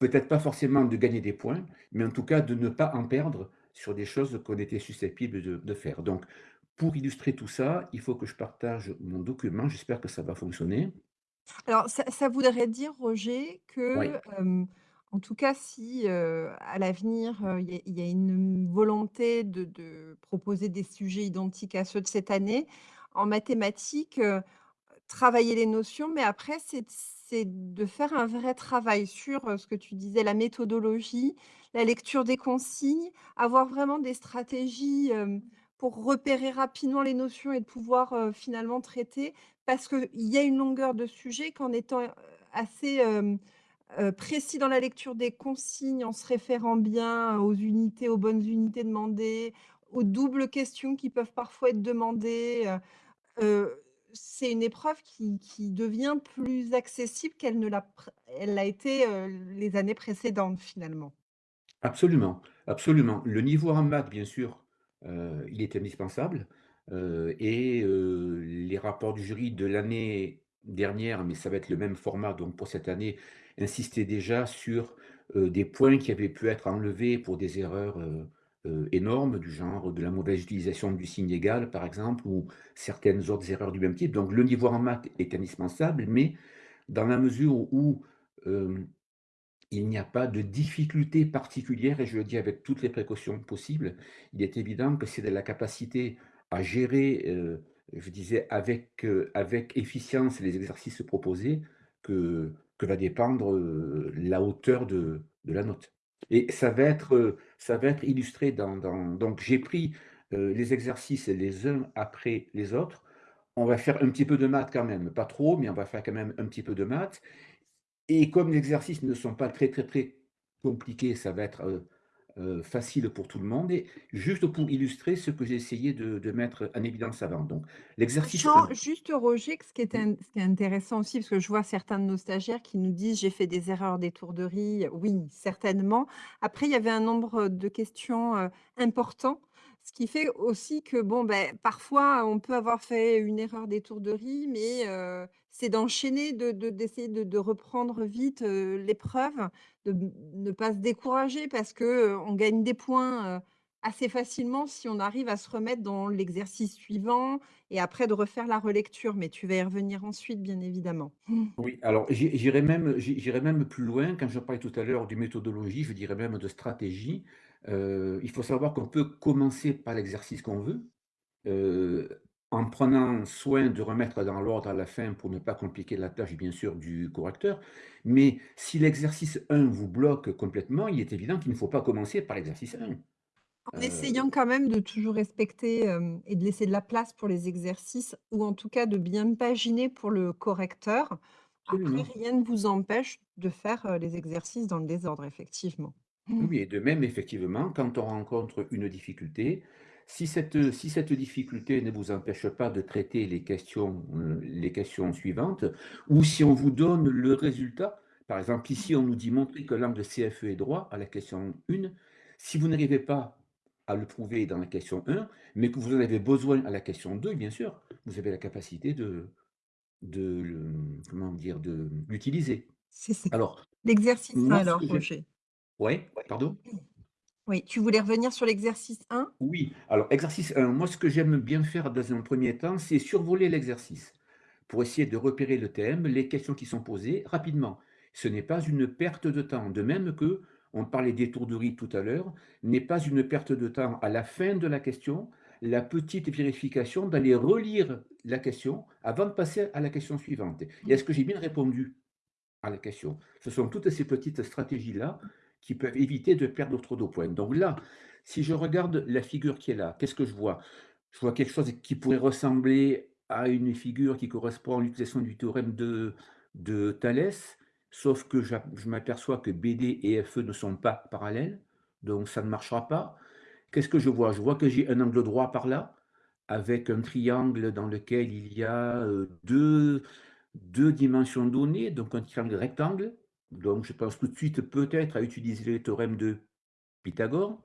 S4: Peut-être pas forcément de gagner des points, mais en tout cas de ne pas en perdre sur des choses qu'on était susceptibles de de faire. Donc pour illustrer tout ça, il faut que je partage mon document. J'espère que ça va fonctionner.
S1: Alors ça ça voudrait dire, Roger,
S4: Oui,
S1: que, en tout cas, si, heu, à l'avenir, heu, il y a il y a une volonté de de proposer des sujets identiques à ceux de cette année, en mathématiques, heu, travailler les notions, mais après c'est c'est de faire un vrai travail sur, ce que tu disais, la méthodologie, la lecture des consignes, avoir vraiment des stratégies, pour repérer rapidement les notions et de pouvoir, finalement traiter. Parce qu'il y a une longueur de sujet qu'en étant, assez, précis dans la lecture des consignes, en se référant bien aux unités, aux bonnes unités demandées, aux doubles questions qui peuvent parfois être demandées, c'est une épreuve qui devient plus accessible qu'elle ne l'a été, heu, les années précédentes finalement.
S4: absolument, absolument. Le niveau en maths, bien sûr, heu, il est indispensable, heu et les rapports du jury de l'année dernière, mais ça va être le même format donc pour cette année, insistaient déjà sur, des points qui avaient pu être enlevés pour des erreurs, énormes du genre de la mauvaise utilisation du signe égal, par exemple, ou certaines autres erreurs du même type. Donc le niveau en maths est indispensable, mais dans la mesure où, hem il n'y a pas de difficulté particulière et je le dis avec toutes les précautions possibles. Il est évident que c'est de la capacité à gérer, heu, je disais avec, avec efficience les exercices proposés que que va dépendre, la hauteur de de la note. Et ça va être, heu, ça va être illustré dans donc j'ai pris, heu, les exercices les uns après les autres. On va faire un petit peu de maths quand même, pas trop, mais on va faire quand même un petit peu de maths et comme les exercices ne sont pas très, très, très compliqués, ça va être, heu heu, facile pour tout le monde et juste pour illustrer ce que j'ai essayé de de mettre en évidence avant. Donc l'exercice
S1: Sachant
S4: 1
S1: juste Roger ce qui est ce qui est intéressant aussi, parce que je vois certains de nos stagiaires qui nous disent: «J'ai fait des erreurs d'étourderie». Oui, certainement. Après, il y avait un nombre, de questions, heu, important, ce qui fait aussi que bon, beh, parfois, on peut avoir fait une erreur d'étourderie, mais c'est d'enchaîner, de de d'essayer de de reprendre vite, l'épreuve, de ne pas se décourager parce que, heu, on gagne des points, assez facilement si on arrive à se remettre dans l'exercice suivant, et après de refaire la relecture, mais tu vas y revenir ensuite, bien évidemment.
S4: Oui, alors j'i j'irai même même plus loin quand je parlais tout à l'heure de méthodologie, je dirais même de stratégie. Heu, il faut savoir qu'on peut commencer par l'exercice qu'on veut, heu, en prenant soin de remettre dans l'ordre à la fin pour ne pas compliquer la tâche, bien sûr, du correcteur. Mais si l'exercice 1 vous bloque complètement, il est évident qu'il ne faut pas commencer par l'exercice 1.
S1: En
S4: Heu
S1: essayant quand même de toujours respecter, et de laisser de la place pour les exercices ou en tout cas de bien paginer pour le correcteur. Après rien ne vous empêche de faire, les exercices dans le désordre, effectivement.
S4: Oui, oui et de même, effectivement, quand on rencontre une difficulté, si cette, si cette difficulté ne vous empêche pas de traiter les questions, heu, les questions suivantes ou si on vous donne le résultat, par exemple, ici, on nous dit: «Montrer que l'angle CFE est droit» à la question 1. Si vous n'arrivez pas à le prouver dans la question 1, mais que vous en avez besoin à la question 2, bien sûr, vous avez la capacité de de comment dire? De l'utiliser.
S1: C'est ça.
S4: Alors,
S1: L'exercice 1
S4: moi, ce
S1: alors, Roger?
S4: Ouais, pardon?
S1: Oui, tu voulais revenir sur l'exercice 1?
S4: Oui, alors exercice 1, moi ce que j'aime bien faire dans un premier temps, c'est survoler l'exercice pour essayer de repérer le thème, les questions qui sont posées rapidement. Ce n'est pas une perte de temps, de même que on parlait d'étourderie tout à l'heure, n'est pas une perte de temps à la fin de la question, la petite vérification d'aller relire la question avant de passer à la question suivante. Et est-ce que j'ai bien répondu à la question? Ce sont toutes ces petites stratégies-là qui peuvent éviter de perdre trop de points. Donc là, si je regarde la figure qui est là, qu'est-ce que je vois? Je vois quelque chose qui pourrait ressembler à une figure qui correspond à l'utilisation du théorème de de Thalès, sauf que j'ap je m'aperçois que BD et FE ne sont pas parallèles, donc ça ne marchera pas. Qu'est-ce que je vois? Je vois que j'ai un angle droit par là, avec un triangle dans lequel il y a, heu, 2 2 dimensions données, donc un triangle rectangle. Donc je pense tout de suite peut-être à utiliser le théorème de Pythagore.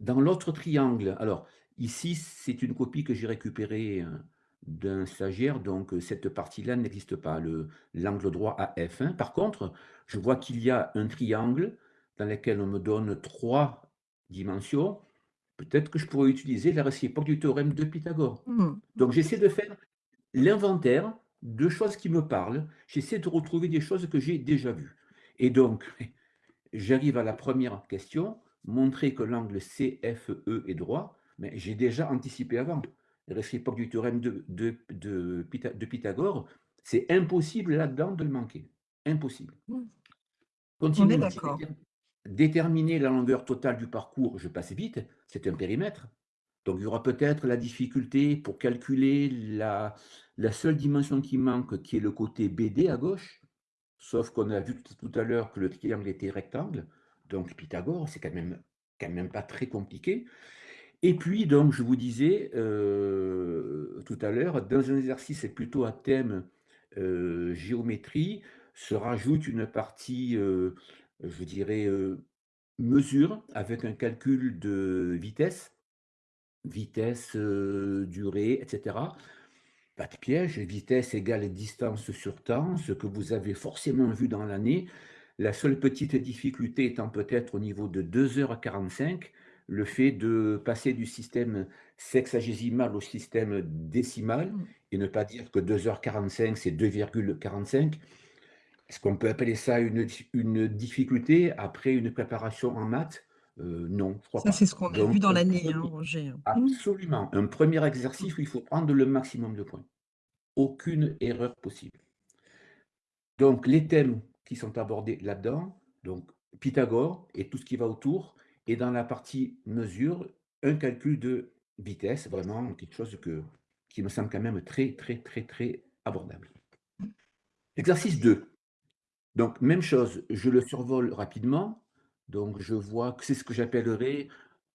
S4: Dans l'autre triangle, alors ici, c'est une copie que j'ai récupérée, heu, d'un stagiaire, donc heu, cette partie-là n'existe pas, le l'angle droit AF1. Par contre, je vois qu'il y a un triangle dans lequel on me donne 3 dimensions. Peut-être que je pourrais utiliser la réciproque du théorème de Pythagore.
S1: Mmh.
S4: Donc j'essaie de faire l'inventaire de choses qui me parlent. J'essaie de retrouver des choses que j'ai déjà vues. Et donc, j'arrive à la première question, montrer que l'angle CFE est droit, mais j'ai déjà anticipé avant. Réciproque du théorème de, de, de, Pytha- de Pythagore, c'est impossible là-dedans de le manquer. Impossible.
S1: On est
S4: Continuons.
S1: d'accord.
S4: Déterminer la longueur totale du parcours, je passe vite, c'est un périmètre. Donc il y aura peut-être la difficulté pour calculer la, la seule dimension qui manque, qui est le côté BD à gauche, sauf qu'on a vu tout à l'heure que le triangle était rectangle, donc Pythagore, c'est quand même, quand même pas très compliqué. Et puis, donc, je vous disais euh, tout à l'heure, dans un exercice plutôt à thème euh, géométrie, se rajoute une partie, euh, je dirais, mesure, avec un calcul de vitesse, vitesse, durée, etc. Pas de piège, vitesse égale distance sur temps, ce que vous avez forcément vu dans l'année. La seule petite difficulté étant peut-être au niveau de 2h45, le fait de passer du système sexagésimal au système décimal et ne pas dire que 2h45 c'est 2,45. Est-ce qu'on peut appeler ça une difficulté après une préparation en maths? Euh, non, je crois
S1: Ça, c'est ce qu'on a vu dans l'année, hein, Roger. Mmh.
S4: absolument, un premier exercice où il faut prendre le maximum de points. Aucune erreur possible. Donc, les thèmes qui sont abordés là-dedans, donc Pythagore et tout ce qui va autour, et dans la partie mesure, un calcul de vitesse, vraiment quelque chose que, qui me semble quand même très, très, très, très abordable. Exercice 2. Donc, même chose, je le survole rapidement. Donc, je vois que c'est ce que j'appellerais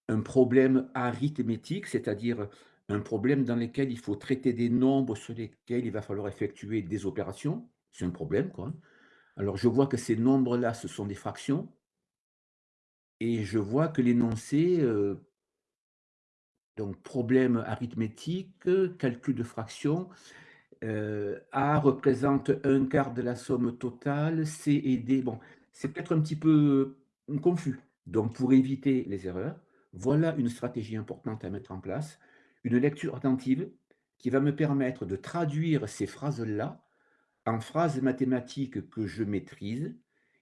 S4: un problème arithmétique, c'est-à-dire un problème dans lequel il faut traiter des nombres sur lesquels il va falloir effectuer des opérations. C'est un problème, quoi. Alors, je vois que ces nombres-là, ce sont des fractions. Et je vois que l'énoncé, euh, donc problème arithmétique, calcul de fractions, euh, A représente un quart de la somme totale, C et D. Bon, c'est peut-être un petit peu confus. Donc, pour éviter les erreurs, voilà une stratégie importante à mettre en place, une lecture attentive qui va me permettre de traduire ces phrases-là en phrases mathématiques que je maîtrise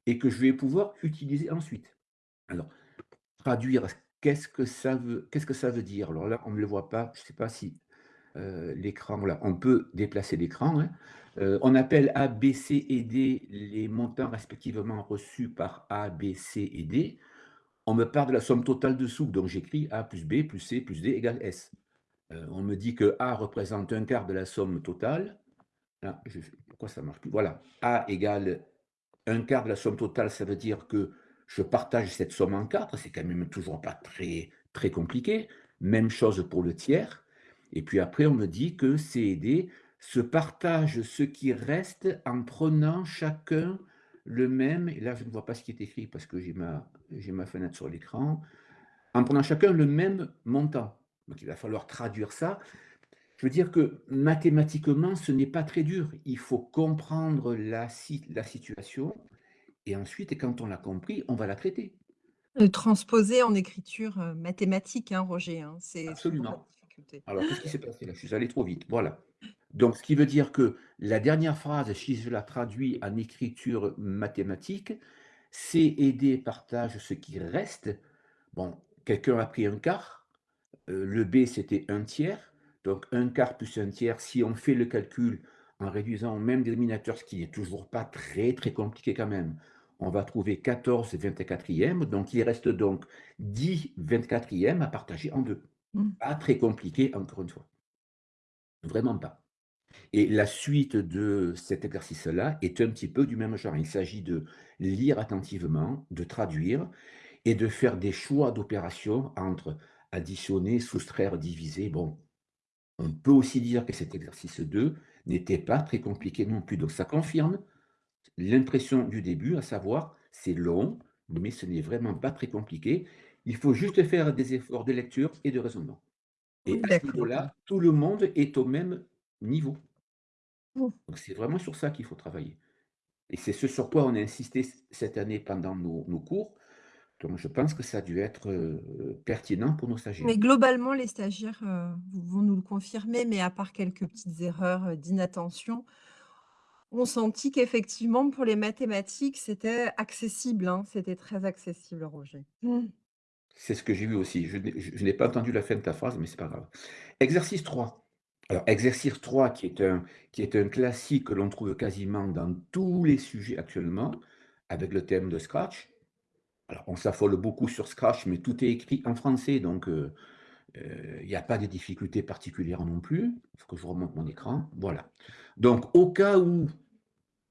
S4: et que je vais pouvoir utiliser ensuite. Alors, traduire, qu'est-ce que ça veut dire? Alors là, on ne le voit pas, je ne sais pas si, heu, l'écran voilà, on peut déplacer l'écran, hein. Heu, on appelle A, B, C et D les montants respectivement reçus par A, B, C et D. On me parle de la somme totale dessous, donc j'écris A plus B plus C plus D égale S. Heu, on me dit que A représente un quart de la somme totale. Je pourquoi ça marche plus? Voilà, A égale un quart de la somme totale, ça veut dire que je partage cette somme en 4, c'est quand même toujours pas très, très compliqué. Même chose pour le tiers. Et puis après, on me dit que C et D se partagent ce qui reste en prenant chacun le même, et là je ne vois pas ce qui est écrit parce que j'ai ma, ma fenêtre sur l'écran, en prenant chacun le même montant. Donc il va falloir traduire ça. Je veux dire que mathématiquement, ce n'est pas très dur. Il faut comprendre la, la situation et ensuite, quand on l'a compris, on va la traiter.
S1: Le transposer en écriture euh, mathématique, hein, Roger, hein,
S4: Absolument. Alors, qu'est-ce qui s'est passé? Là? Je suis allé trop vite. Voilà. Donc, ce qui veut dire que la dernière phrase, si je la traduis en écriture mathématique, C et D partagent ce qui reste. Bon, quelqu'un a pris un quart. euh, le B, c'était un tiers. Donc, un quart plus un tiers, si on fait le calcul en réduisant au même dénominateur, ce qui n'est toujours pas très, très compliqué quand même, on va trouver 14 24e. Donc, il reste donc 10 24e à partager en deux.
S1: Mmh.
S4: Pas très compliqué, encore une fois. Vraiment pas. Et la suite de cet exercice-là est un petit peu du même genre. Il s'agit de lire attentivement, de traduire et de faire des choix d'opérations entre additionner, soustraire, diviser. Bon, on peut aussi dire que cet exercice 2 n'était pas très compliqué non plus. Donc ça confirme l'impression du début, à savoir, c'est long, mais ce n'est vraiment pas très compliqué. Il faut juste faire des efforts de lecture et de raisonnement. Et à ce niveau-là, tout le monde est au même niveau.
S1: Mmh.
S4: Donc c'est vraiment sur ça qu'il faut travailler. Et c'est ce sur quoi on a insisté cette année pendant nos, nos cours. Donc je pense que ça a dû être euh, pertinent pour nos stagiaires.
S1: Mais globalement, les stagiaires, heu, vont nous le confirmer, mais à part quelques petites erreurs, heu, d'inattention, ont senti qu'effectivement, pour les mathématiques, c'était accessible, hein, c'était très accessible, Roger. Mmh.
S4: C'est ce que j'ai vu aussi. Je n'ai pas entendu la fin de ta phrase, mais c'est pas grave. Exercice 3. Alors, exercice 3, qui est un, qui est un classique que l'on trouve quasiment dans tous les sujets actuellement, avec le thème de Scratch. Alors, on s'affole beaucoup sur Scratch, mais tout est écrit en français, donc euh, euh, il n'y a pas de difficultés particulières non plus. Il faut que je remonte mon écran. Voilà. Donc, au cas où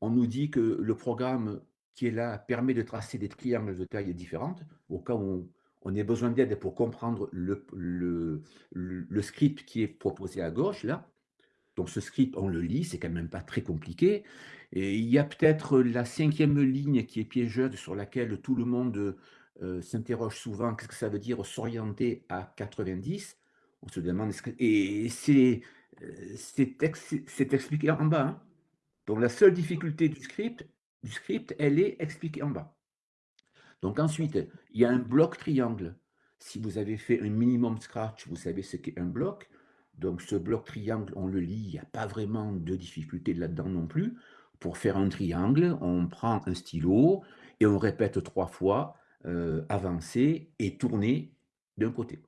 S4: on nous dit que le programme qui est là permet de tracer des triangles de tailles différentes, au cas où on, ait besoin d'aide pour comprendre le, script qui est proposé à gauche, là. Donc ce script, on le lit, c'est quand même pas très compliqué. Et il y a peut-être la cinquième ligne qui est piégeuse, sur laquelle tout le monde euh, s'interroge souvent, qu'est-ce que ça veut dire s'orienter à 90 On se demande, et c'est euh, c'est expliqué en bas. hein. Donc la seule difficulté du script, du script, elle est expliquée en bas. Donc ensuite, il y a un bloc triangle. Si vous avez fait un minimum Scratch, vous savez ce qu'est un bloc. Donc ce bloc triangle, on le lit, il n'y a pas vraiment de difficulté là-dedans non plus. Pour faire un triangle, on prend un stylo et on répète trois fois euh, avancer et tourner d'un côté.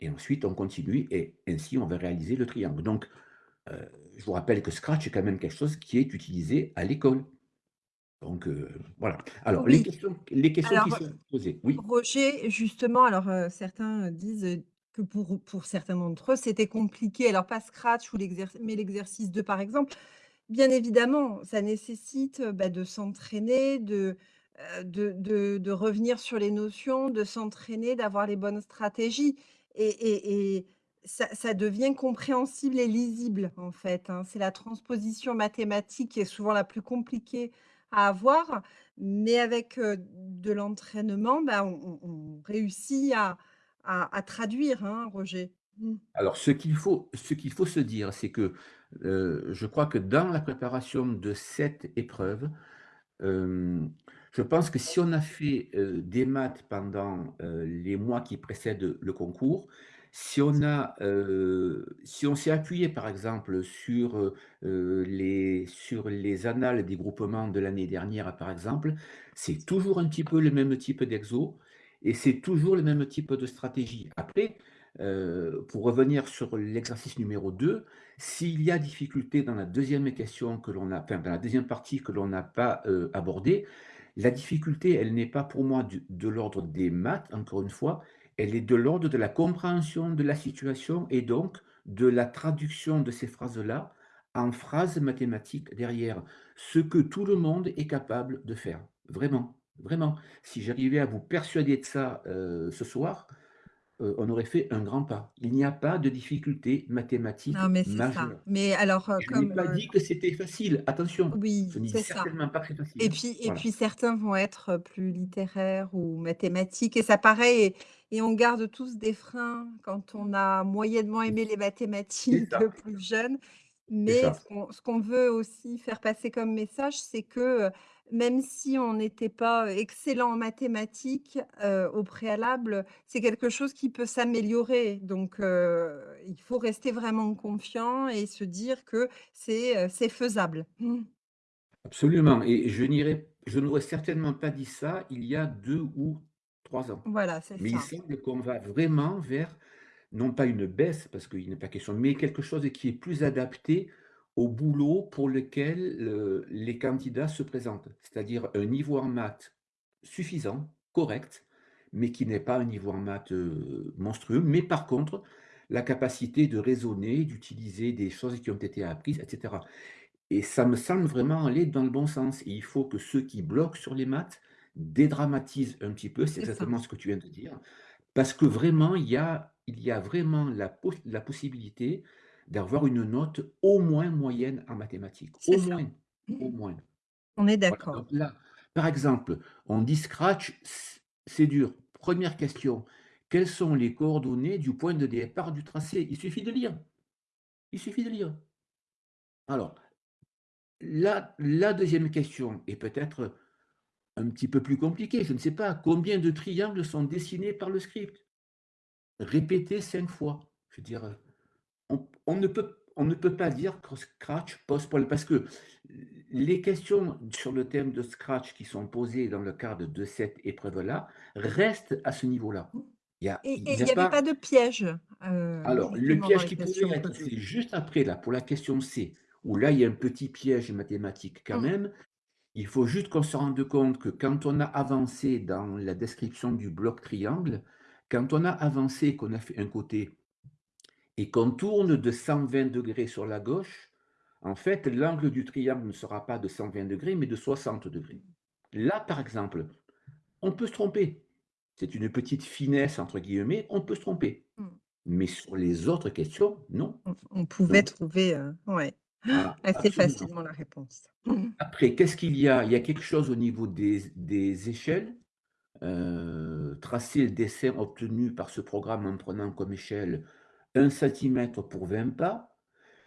S4: Et ensuite, on continue et ainsi, on va réaliser le triangle. Donc, euh, je vous rappelle que Scratch est quand même quelque chose qui est utilisé à l'école. Donc, heu, voilà. Alors, les questions les questions qui sont posées, oui?
S1: Roger, justement, alors, heu, certains, disent, que pour pour certains d'entre eux, c'était compliqué. Alors pas Scratch ou mais l'exercice 2 par exemple. Bien évidemment, ça nécessite, heu, bah, de s'entraîner, de, de de de revenir sur les notions, de s'entraîner, d'avoir les bonnes stratégies et et et ça ça devient compréhensible et lisible, en fait, hein. C'est la transposition mathématique qui est souvent la plus compliquée à avoir, mais avec, de l'entraînement, bah, on réussit à traduire, hein, Roger. Mmh.
S4: Alors, ce qu'il faut se dire, c'est que, je crois que dans la préparation de cette épreuve, je pense que si on a fait, des maths pendant, les mois qui précèdent le concours, si on a, heu, si on s'est appuyé, par exemple, sur, heu heu, les sur les annales des groupements de l'année dernière, par exemple, c'est toujours un petit peu le même type d'exo et c'est toujours le même type de stratégie. Après, pour revenir sur l'exercice numéro 2, s'il y a difficulté dans la deuxième question que l'on a dans la deuxième partie que l'on n'a pas, abordée, la difficulté, elle n'est pas pour moi de l'ordre des maths, encore une fois, elle est de l'ordre de la compréhension de la situation et donc de la traduction de ces phrases-là en phrases mathématiques derrière. Ce que tout le monde est capable de faire, vraiment, vraiment. Si j'arrivais à vous persuader de ça, heu, ce soir, heu, on aurait fait un grand pas. Il n'y a pas de difficulté mathématique
S1: Non, mais c'est ça.
S4: majeure.
S1: Mais alors, heu,
S4: Je n'ai
S1: comme,
S4: pas
S1: heu
S4: dit que c'était facile, attention,
S1: Oui,
S4: dis
S1: c'est ça.
S4: certainement pas c'est facile,
S1: Et puis certains vont être plus littéraires ou mathématiques et ça paraît et on garde tous des freins quand on a moyennement aimé les mathématiques plus jeune. Mais ce qu'on veut aussi faire passer comme message, c'est que, heu, même si on n'était pas excellent en mathématiques, heu, au préalable, c'est quelque chose qui peut s'améliorer. Donc, il faut rester vraiment confiant et se dire que c'est, faisable.
S4: Absolument et je je n'aurais certainement pas dit ça il y a 2 ou 3 ans.
S1: Voilà, c'est
S4: Mais il
S1: ça.
S4: semble qu'on va vraiment vers, non pas une baisse, parce qu'il n'est pas question, mais quelque chose qui est plus adapté au boulot pour lequel, les candidats se présentent. C'est-à-dire un niveau en maths suffisant, correct, mais qui n'est pas un niveau en maths, heu, monstrueux. Mais par contre, la capacité de raisonner, d'utiliser des choses qui ont été apprises et cetera. Et ça me semble vraiment aller dans le bon sens et il faut que ceux qui bloquent sur les maths dédramatisent un petit peu, c'est
S1: ça.
S4: exactement ce que tu viens de dire, parce que vraiment il y a il y a vraiment la pos la possibilité d'avoir une note au moins moyenne en mathématiques, au
S1: ça.
S4: moins, au moins.
S1: On est d'accord.
S4: par exemple, on dit Scratch, c'est dur. Première question, quelles sont les coordonnées du point de départ du tracé? Il suffit de lire, il suffit de lire. Alors La la 2 question est peut-être un petit peu plus compliquée, je ne sais pas. Combien de triangles sont dessinés par le script? Répétez 5 fois. Je veux dire, on on ne peut on ne peut pas dire que Scratch pose problème parce que les questions sur le thème de Scratch qui sont posées dans le cadre de cette épreuve-là restent à ce niveau-là. Il y a
S1: Et
S4: il n'y
S1: avait
S4: pas
S1: pas de piège, heu,
S4: alors, le piège qui
S1: questions
S4: être, c'est juste après là, pour la question C, où là, il y a un petit piège mathématique quand
S1: Mmh.
S4: même. Il faut juste qu'on se rende compte que quand on a avancé dans la description du bloc triangle, quand on a avancé, qu'on a fait un côté et qu'on tourne de 120° sur la gauche, en fait, l'angle du triangle ne sera pas de 120°, mais de 60°. Là, par exemple, on peut se tromper. C'est une petite «finesse» entre guillemets, on peut se tromper.
S1: Mmh.
S4: Mais sur les autres questions, non,
S1: On pouvait trouver, ouais,
S4: Ah,
S1: assez facilement la réponse.
S4: Après, qu'est-ce qu'il y a? Il y a quelque chose au niveau des des échelles. Heu, tracer le dessin obtenu par ce programme en prenant comme échelle 1 centimètre pour 20 pas.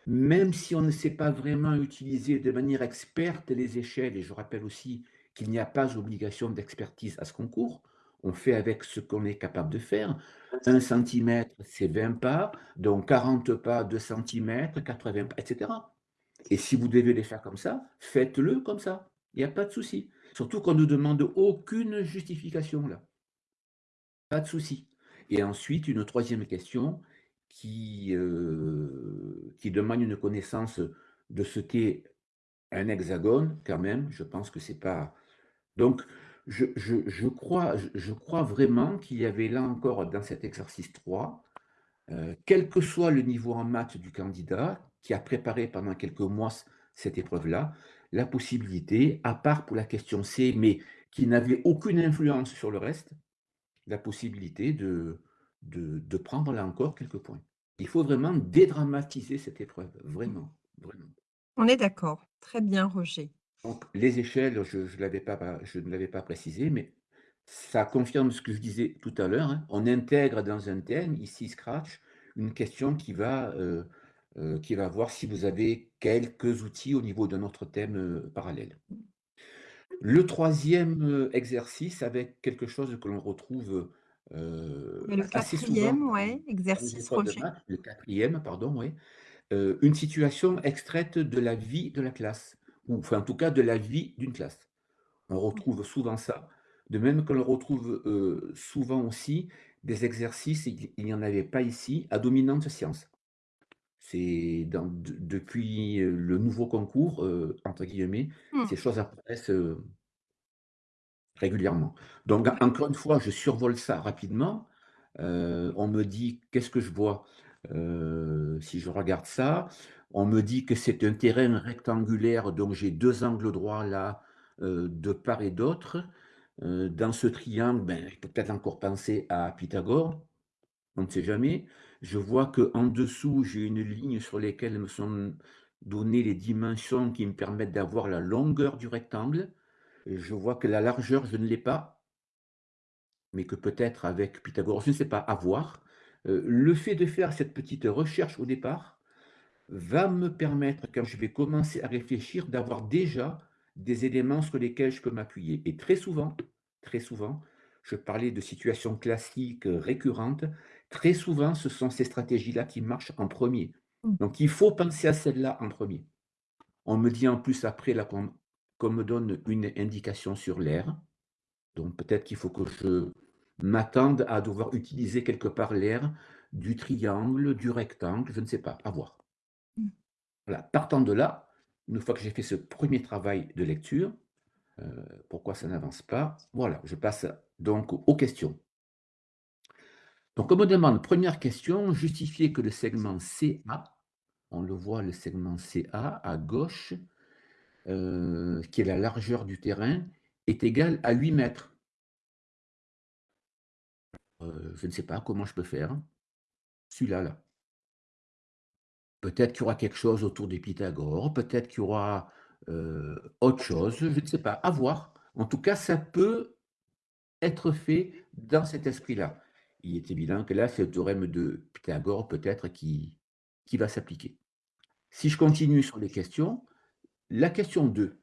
S4: Même si on ne sait pas vraiment utiliser de manière experte les échelles et je rappelle aussi qu'il n'y a pas obligation d'expertise à ce concours. On fait avec ce qu'on est capable de faire. 1 centimètre, c'est 20 pas, donc 40 pas, 2 centimètres, 80 pas, et cetera. Et si vous devez les faire comme ça, faites-le comme ça. Il y a pas de souci. Surtout qu'on ne demande aucune justification là. Pas de souci. Et ensuite, une 3e question qui, heu, qui demande une connaissance de ce qu'est un hexagone quand même. Je pense que c'est pas donc je crois je crois vraiment qu'il y avait là encore dans cet exercice 3, heu, quel que soit le niveau en maths du candidat qui a préparé pendant quelques mois cette épreuve-là, la possibilité, à part pour la question C, mais qui n'avait aucune influence sur le reste, la possibilité de de de prendre là encore quelques points. Il faut vraiment dédramatiser cette épreuve, vraiment, vraiment.
S1: On est d'accord. Très bien Roger.
S4: Donc les échelles, je pas je ne l'avais pas précisé, mais ça confirme ce que je disais tout à l'heure, hein. On intègre dans un thème, ici Scratch, une question qui va, heu, qui va voir si vous avez quelques outils au niveau d'un autre thème, heu, parallèle. Le 3e, heu, exercice avec quelque chose que l'on retrouve,
S1: le
S4: assez souvent
S1: 4e,
S4: dans
S1: ouais, exercice
S4: maths, le 4e, pardon, oui. Heu, une situation extraite de la vie de la classe ou enfin, en tout cas, de la vie d'une classe. On retrouve souvent ça De même qu'on retrouve euh, souvent aussi des exercices, il n'y en avait pas ici, à dominante science. C'est depuis le nouveau concours, euh, entre guillemets,
S1: Mmh.
S4: ces choses apparaissent régulièrement. Donc, encore une fois, je survole ça rapidement. on me dit qu'est-ce que je vois si je regarde ça. On me dit que c'est un terrain rectangulaire, donc j'ai deux angles droits là, de part et d'autre. dans ce triangle, ben, je peux peut-être encore penser à Pythagore, on ne sait jamais. Je vois qu'en dessous, j'ai une ligne sur laquelle me sont données les dimensions qui me permettent d'avoir la longueur du rectangle. je vois que la largeur, je ne l'ai pas, mais que peut-être avec Pythagore, je ne sais pas, à voir. le fait de faire cette petite recherche au départ va me permettre, quand je vais commencer à réfléchir, d'avoir déjà des éléments sur lesquels je peux m'appuyer. Et très souvent, très souvent, je parlais de situations classiques récurrentes, très souvent, ce sont ces stratégies-là qui marchent en premier.
S1: Mmh.
S4: Donc, il faut penser à celle-là en premier. On me dit en plus après qu'on me donne une indication sur l'air. Donc, peut-être qu'il faut que je m'attende à devoir utiliser quelque part l'air du triangle, du rectangle, je ne sais pas, à voir.
S1: Mmh.
S4: Voilà. Partant de là, une fois que j'ai fait ce premier travail de lecture, euh, pourquoi ça n'avance pas? Voilà, je passe donc aux questions. Donc, on me demande, première question, justifier que le segment CA, on le voit, le segment CA à gauche, euh, qui est la largeur du terrain, est égal à 8 mètres. Euh, je ne sais pas comment je peux faire. Celui-là, là. Peut-être qu'il y aura quelque chose autour des Pythagore, peut-être qu'il y aura euh, autre chose, je ne sais pas, à voir. En tout cas, ça peut être fait dans cet esprit-là. Il est évident que là, c'est le théorème de Pythagore peut-être qui, qui va s'appliquer. Si je continue sur les questions, la question 2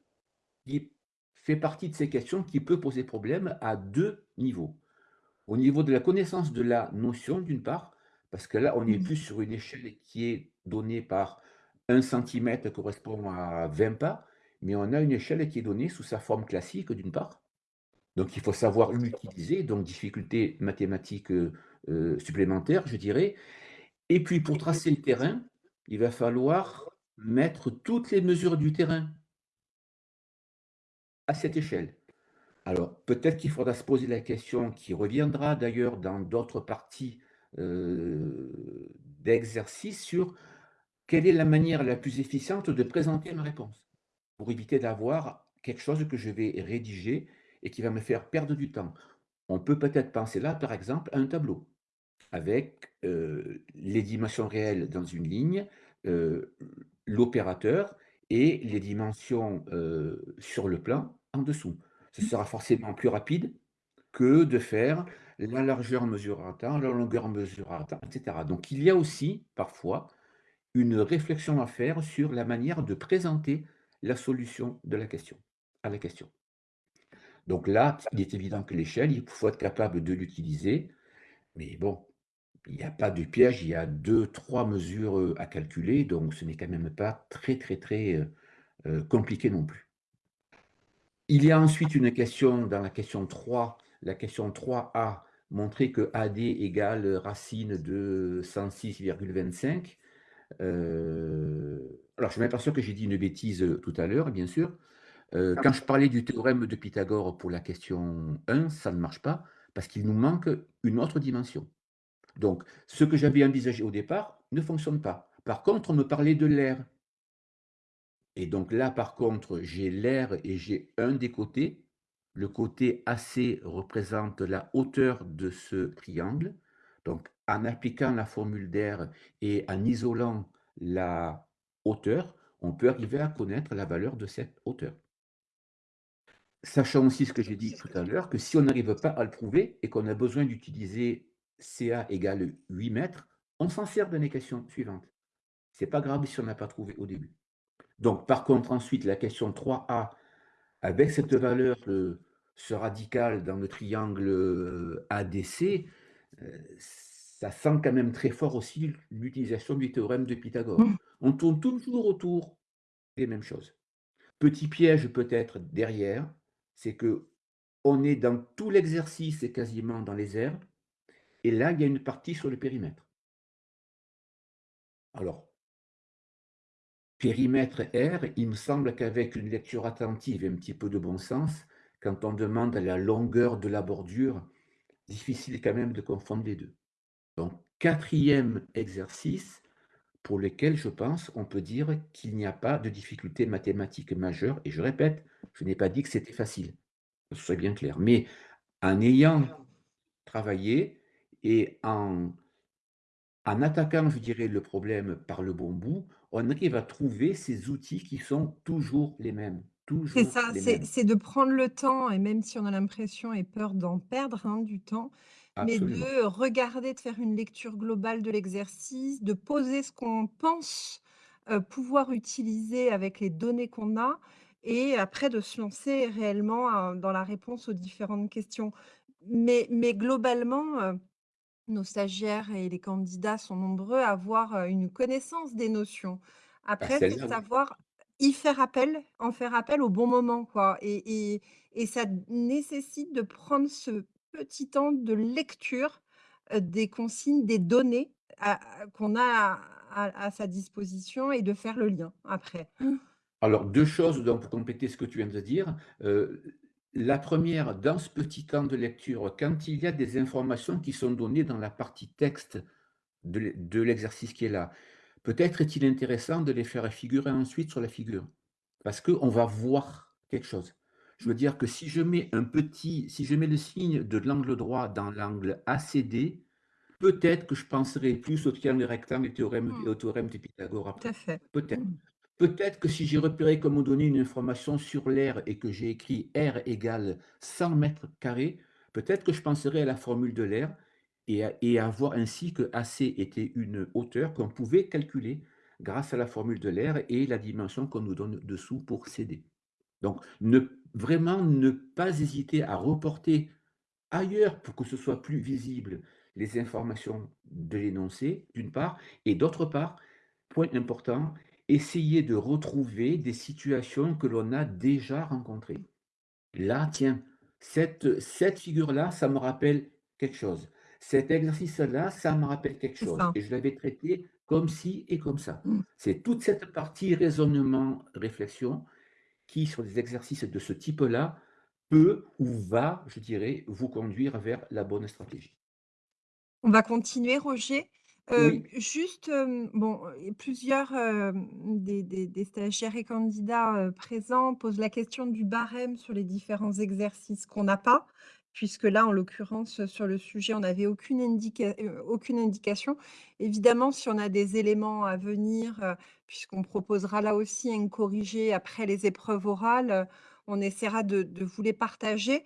S4: qui fait partie de ces questions qui peut poser problème à deux niveaux. Au niveau de la connaissance de la notion, d'une part, parce que là, on est plus sur une échelle qui est donnée par 1 cm correspond à 20 pas, mais on a une échelle qui est donnée sous sa forme classique, d'une part. Donc il faut savoir l'utiliser, donc difficulté mathématique euh, supplémentaire, je dirais. Et puis pour tracer le terrain, il va falloir mettre toutes les mesures du terrain à cette échelle. Alors peut-être qu'il faudra se poser la question qui reviendra d'ailleurs dans d'autres parties euh, d'exercice sur quelle est la manière la plus efficiente de présenter une réponse pour éviter d'avoir quelque chose que je vais rédiger et qui va me faire perdre du temps. On peut peut-être penser là, par exemple, à un tableau avec euh, les dimensions réelles dans une ligne, euh, l'opérateur et les dimensions euh, sur le plan en dessous. Ce sera forcément plus rapide que de faire la largeur mesurée à temps, la longueur mesurée à temps, etc. Donc il y a aussi parfois une réflexion à faire sur la manière de présenter la solution de la question, à la question. Donc là, il est évident que l'échelle, il faut être capable de l'utiliser. Mais bon, il n'y a pas de piège, il y a deux, trois mesures à calculer, donc ce n'est quand même pas très, très, très compliqué non plus. Il y a ensuite une question dans la question 3, la question 3a, montrer que AD égale racine de 106,25. alors, je m'aperçois que j'ai dit une bêtise tout à l'heure, bien sûr. Euh, quand je parlais du théorème de Pythagore pour la question 1, ça ne marche pas parce qu'il nous manque une autre dimension. Donc, ce que j'avais envisagé au départ ne fonctionne pas. Par contre, on me parlait de l'air. Et donc là, par contre, j'ai l'air et j'ai un des côtés. Le côté AC représente la hauteur de ce triangle. Donc, en appliquant la formule d'air et en isolant la hauteur, on peut arriver à connaître la valeur de cette hauteur. Sachant aussi ce que j'ai dit tout à l'heure, que si on n'arrive pas à le prouver et qu'on a besoin d'utiliser CA égale 8 mètres, on s'en sert de l'équation suivante. Ce n'est pas grave si on n'a pas trouvé au début. Donc, par contre, ensuite, la question 3A, avec cette valeur, ce radical dans le triangle euh, ADC, euh, ça sent quand même très fort aussi l'utilisation du théorème de Pythagore.
S1: Mmh.
S4: On tourne toujours autour des mêmes choses. Petit piège peut-être derrière, c'est que on est dans tout l'exercice et quasiment dans les airs et là, il y a une partie sur le périmètre. Alors périmètre R, il me semble qu'avec une lecture attentive et un petit peu de bon sens, quand on demande la longueur de la bordure, difficile quand même de confondre les 2. Donc quatrième exercice pour lequel je pense on peut dire qu'il n'y a pas de difficulté mathématique majeure et je répète, je n'ai pas dit que c'était facile, que ce soit bien clair. Mais en ayant travaillé et en en attaquant, je dirais, le problème par le bon bout, on arrive à trouver ces outils qui sont toujours les mêmes,
S1: C'est ça, c'est de prendre le temps et même si on a l'impression et peur d'en perdre, hein, du temps, mais de regarder, de faire une lecture globale de l'exercice, de poser ce qu'on pense, heu, pouvoir utiliser avec les données qu'on a et après de se lancer réellement, heu, dans la réponse aux différentes questions. Mais mais globalement, heu, nos stagiaires et les candidats sont nombreux à avoir, heu, une connaissance des notions.
S4: Bah,
S1: Après, c'est savoir y faire appel, en faire appel au bon moment, quoi et et et ça nécessite de prendre ce petit temps de lecture, heu, des consignes, des données qu'on a à à à sa disposition et de faire le lien après.
S4: Alors 2 choses donc pour compléter ce que tu viens de dire. Heu, la première, dans ce petit temps de lecture, quand il y a des informations qui sont données dans la partie texte de l'e de l'exercice qui est là, peut-être est-il intéressant de les faire figurer ensuite sur la figure. Parce qu'on va voir quelque chose. Je veux dire que si je mets un petit si je mets le signe de l'angle droit dans l'angle ACD, peut-être que je penserai plus au triangle rectangle et théorème
S1: Mmh.
S4: et au théorème de Pythagore
S1: Tout à
S4: après.
S1: fait.
S4: Peut-être. Peut-être que si j'ai repéré qu'on me donnait une information sur l'air et que j'ai écrit R égale 100 m², peut-être que je penserai à la formule de l'air et à voir ainsi que AC était une hauteur qu'on pouvait calculer grâce à la formule de l'air et la dimension qu'on nous donne dessous pour CD. Donc vraiment ne pas hésiter à reporter ailleurs pour que ce soit plus visible les informations de l'énoncé, d'une part et d'autre part, point important, essayer de retrouver des situations que l'on a déjà rencontrées. Là, tiens, cette cette figure-là, ça me rappelle quelque chose. Cet exercice-là, ça me rappelle quelque chose
S1: ça.
S4: et je l'avais traité comme ci et comme ça.
S1: Mmh.
S4: C'est toute cette partie raisonnement, réflexion qui, sur des exercices de ce type-là, peut ou va, je dirais, vous conduire vers la bonne stratégie.
S1: On va continuer Roger? Juste, bon, plusieurs, des stagiaires et candidats, présents posent la question du barème sur les différents exercices qu'on n'a pas, puisque là, en l'occurrence, sur le sujet, on n'avait aucune indication. Évidemment, si on a des éléments à venir, puisqu'on proposera là aussi un corrigé après les épreuves orales, on essaiera de vous les partager.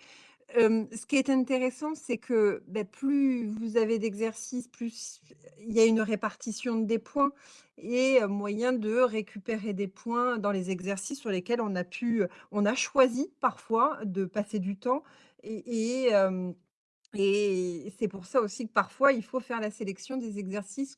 S1: Ce qui est intéressant, c'est que, beh, plus vous avez d'exercices, plus il y a une répartition des points et moyen de récupérer des points dans les exercices sur lesquels on a pu, on a choisi parfois de passer du temps et et c'est pour ça aussi que parfois il faut faire la sélection des exercices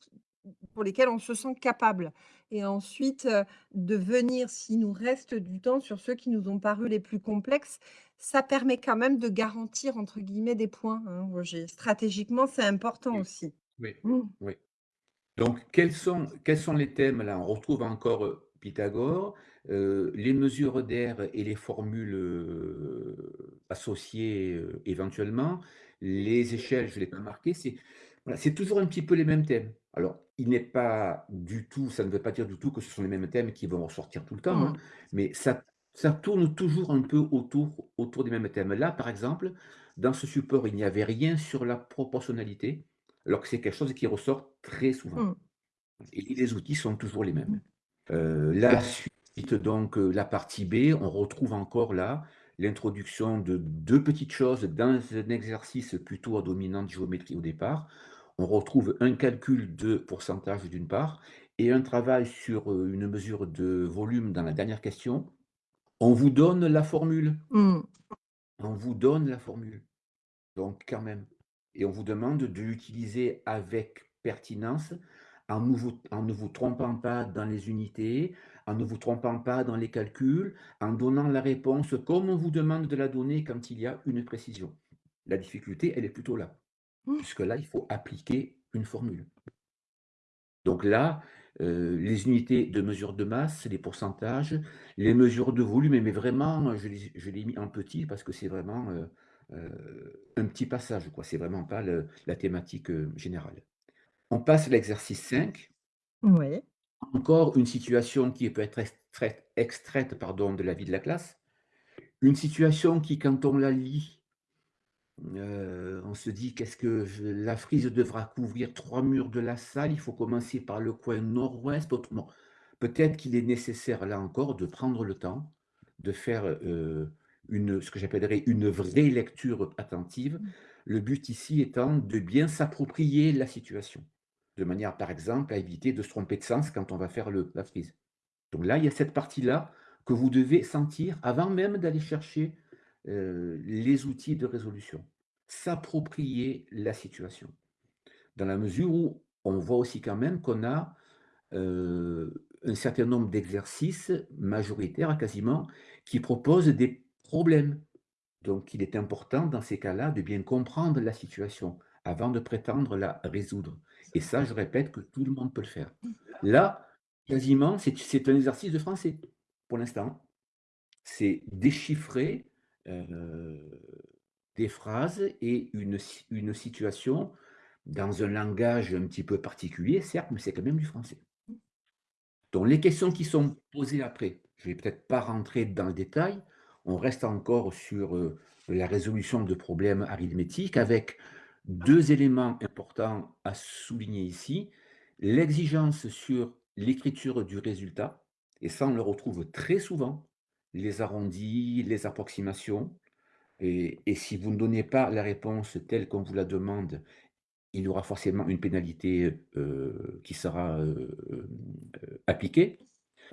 S1: pour lesquels on se sent capable et ensuite, de venir, s'il nous reste du temps, sur ceux qui nous ont paru les plus complexes. Ça permet quand même de «garantir» entre guillemets des points, hein, Roger. Stratégiquement, c'est important
S4: Oui,
S1: aussi.
S4: oui,
S1: Mmh.
S4: oui. Donc quels sont quels sont les thèmes là? On retrouve encore, heu, Pythagore, heu, les mesures d'air et les formules, heu, associées, éventuellement. Les échelles, je ne l'ai pas marqué, c'est voilà, c'est toujours un petit peu les mêmes thèmes. Alors, il n'est pas du tout ça ne veut pas dire du tout que ce sont les mêmes thèmes qui vont ressortir tout le temps, hein,
S1: Mmh.
S4: mais ça ça tourne toujours un peu autour autour des mêmes thèmes. Là, par exemple, dans ce support, il n'y avait rien sur la proportionnalité, alors que c'est quelque chose qui ressort très souvent
S1: Mmh.
S4: et les outils sont toujours les
S1: Mmh.
S4: mêmes. Heu, la suite donc, heu, la partie B, on retrouve encore là, l'introduction de 2 petites choses dans un exercice plutôt à dominante géométrie au départ. On retrouve un calcul de pourcentage d'une part et un travail sur, heu, une mesure de volume dans la dernière question. On vous donne la formule,
S1: Mmh.
S4: on vous donne la formule, donc quand même et on vous demande de l'utiliser avec pertinence, en, ne vous, en ne vous trompant pas dans les unités, en ne vous trompant pas dans les calculs, en donnant la réponse comme on vous demande de la donner quand il y a une précision. La difficulté, elle est plutôt là,
S1: Mmh.
S4: puisque là, il faut appliquer une formule. Donc là, euh, les unités de mesure de masse, les pourcentages, les mesures de volume, mais vraiment, je l'ai mis en petit parce que c'est vraiment euh, euh, un petit passage, quoi. C'est vraiment pas le- la thématique générale. On passe à l'exercice 5.
S1: Oui.
S4: Encore une situation qui peut être extraite, extraite pardon, de la vie de la classe. Une situation qui, quand on la lit, euh, on se dit qu'est-ce que je- la frise devra couvrir? Trois murs de la salle. Il faut commencer par le coin nord-ouest. Autrement, peut-être qu'il est nécessaire là encore de prendre le temps de faire euh, une, ce que j'appellerais une vraie lecture attentive. Le but ici étant de bien s'approprier la situation, de manière par exemple à éviter de se tromper de sens quand on va faire le, la frise. Donc là, il y a cette partie-là que vous devez sentir avant même d'aller chercher euh, les outils de résolution. S'approprier la situation. Dans la mesure où on voit aussi quand même qu'on a euh, un certain nombre d'exercices majoritaires quasiment qui proposent des problèmes. Donc il est important dans ces cas-là de bien comprendre la situation avant de prétendre la résoudre. Et ça, je répète que tout le monde peut le faire. Là, quasiment, c'est un exercice de français pour l'instant. C'est déchiffrer des phrases et une situation dans un langage un petit peu particulier, certes, mais c'est quand même du français. Donc les questions qui sont posées après, je ne vais peut-être pas rentrer dans le détail, on reste encore sur euh, la résolution de problèmes arithmétiques avec deux éléments importants à souligner ici. L'exigence sur l'écriture du résultat, et ça on le retrouve très souvent, les arrondis, les approximations. Et, si vous ne donnez pas la réponse telle qu'on vous la demande, il y aura forcément une pénalité euh, qui sera euh, euh, appliquée.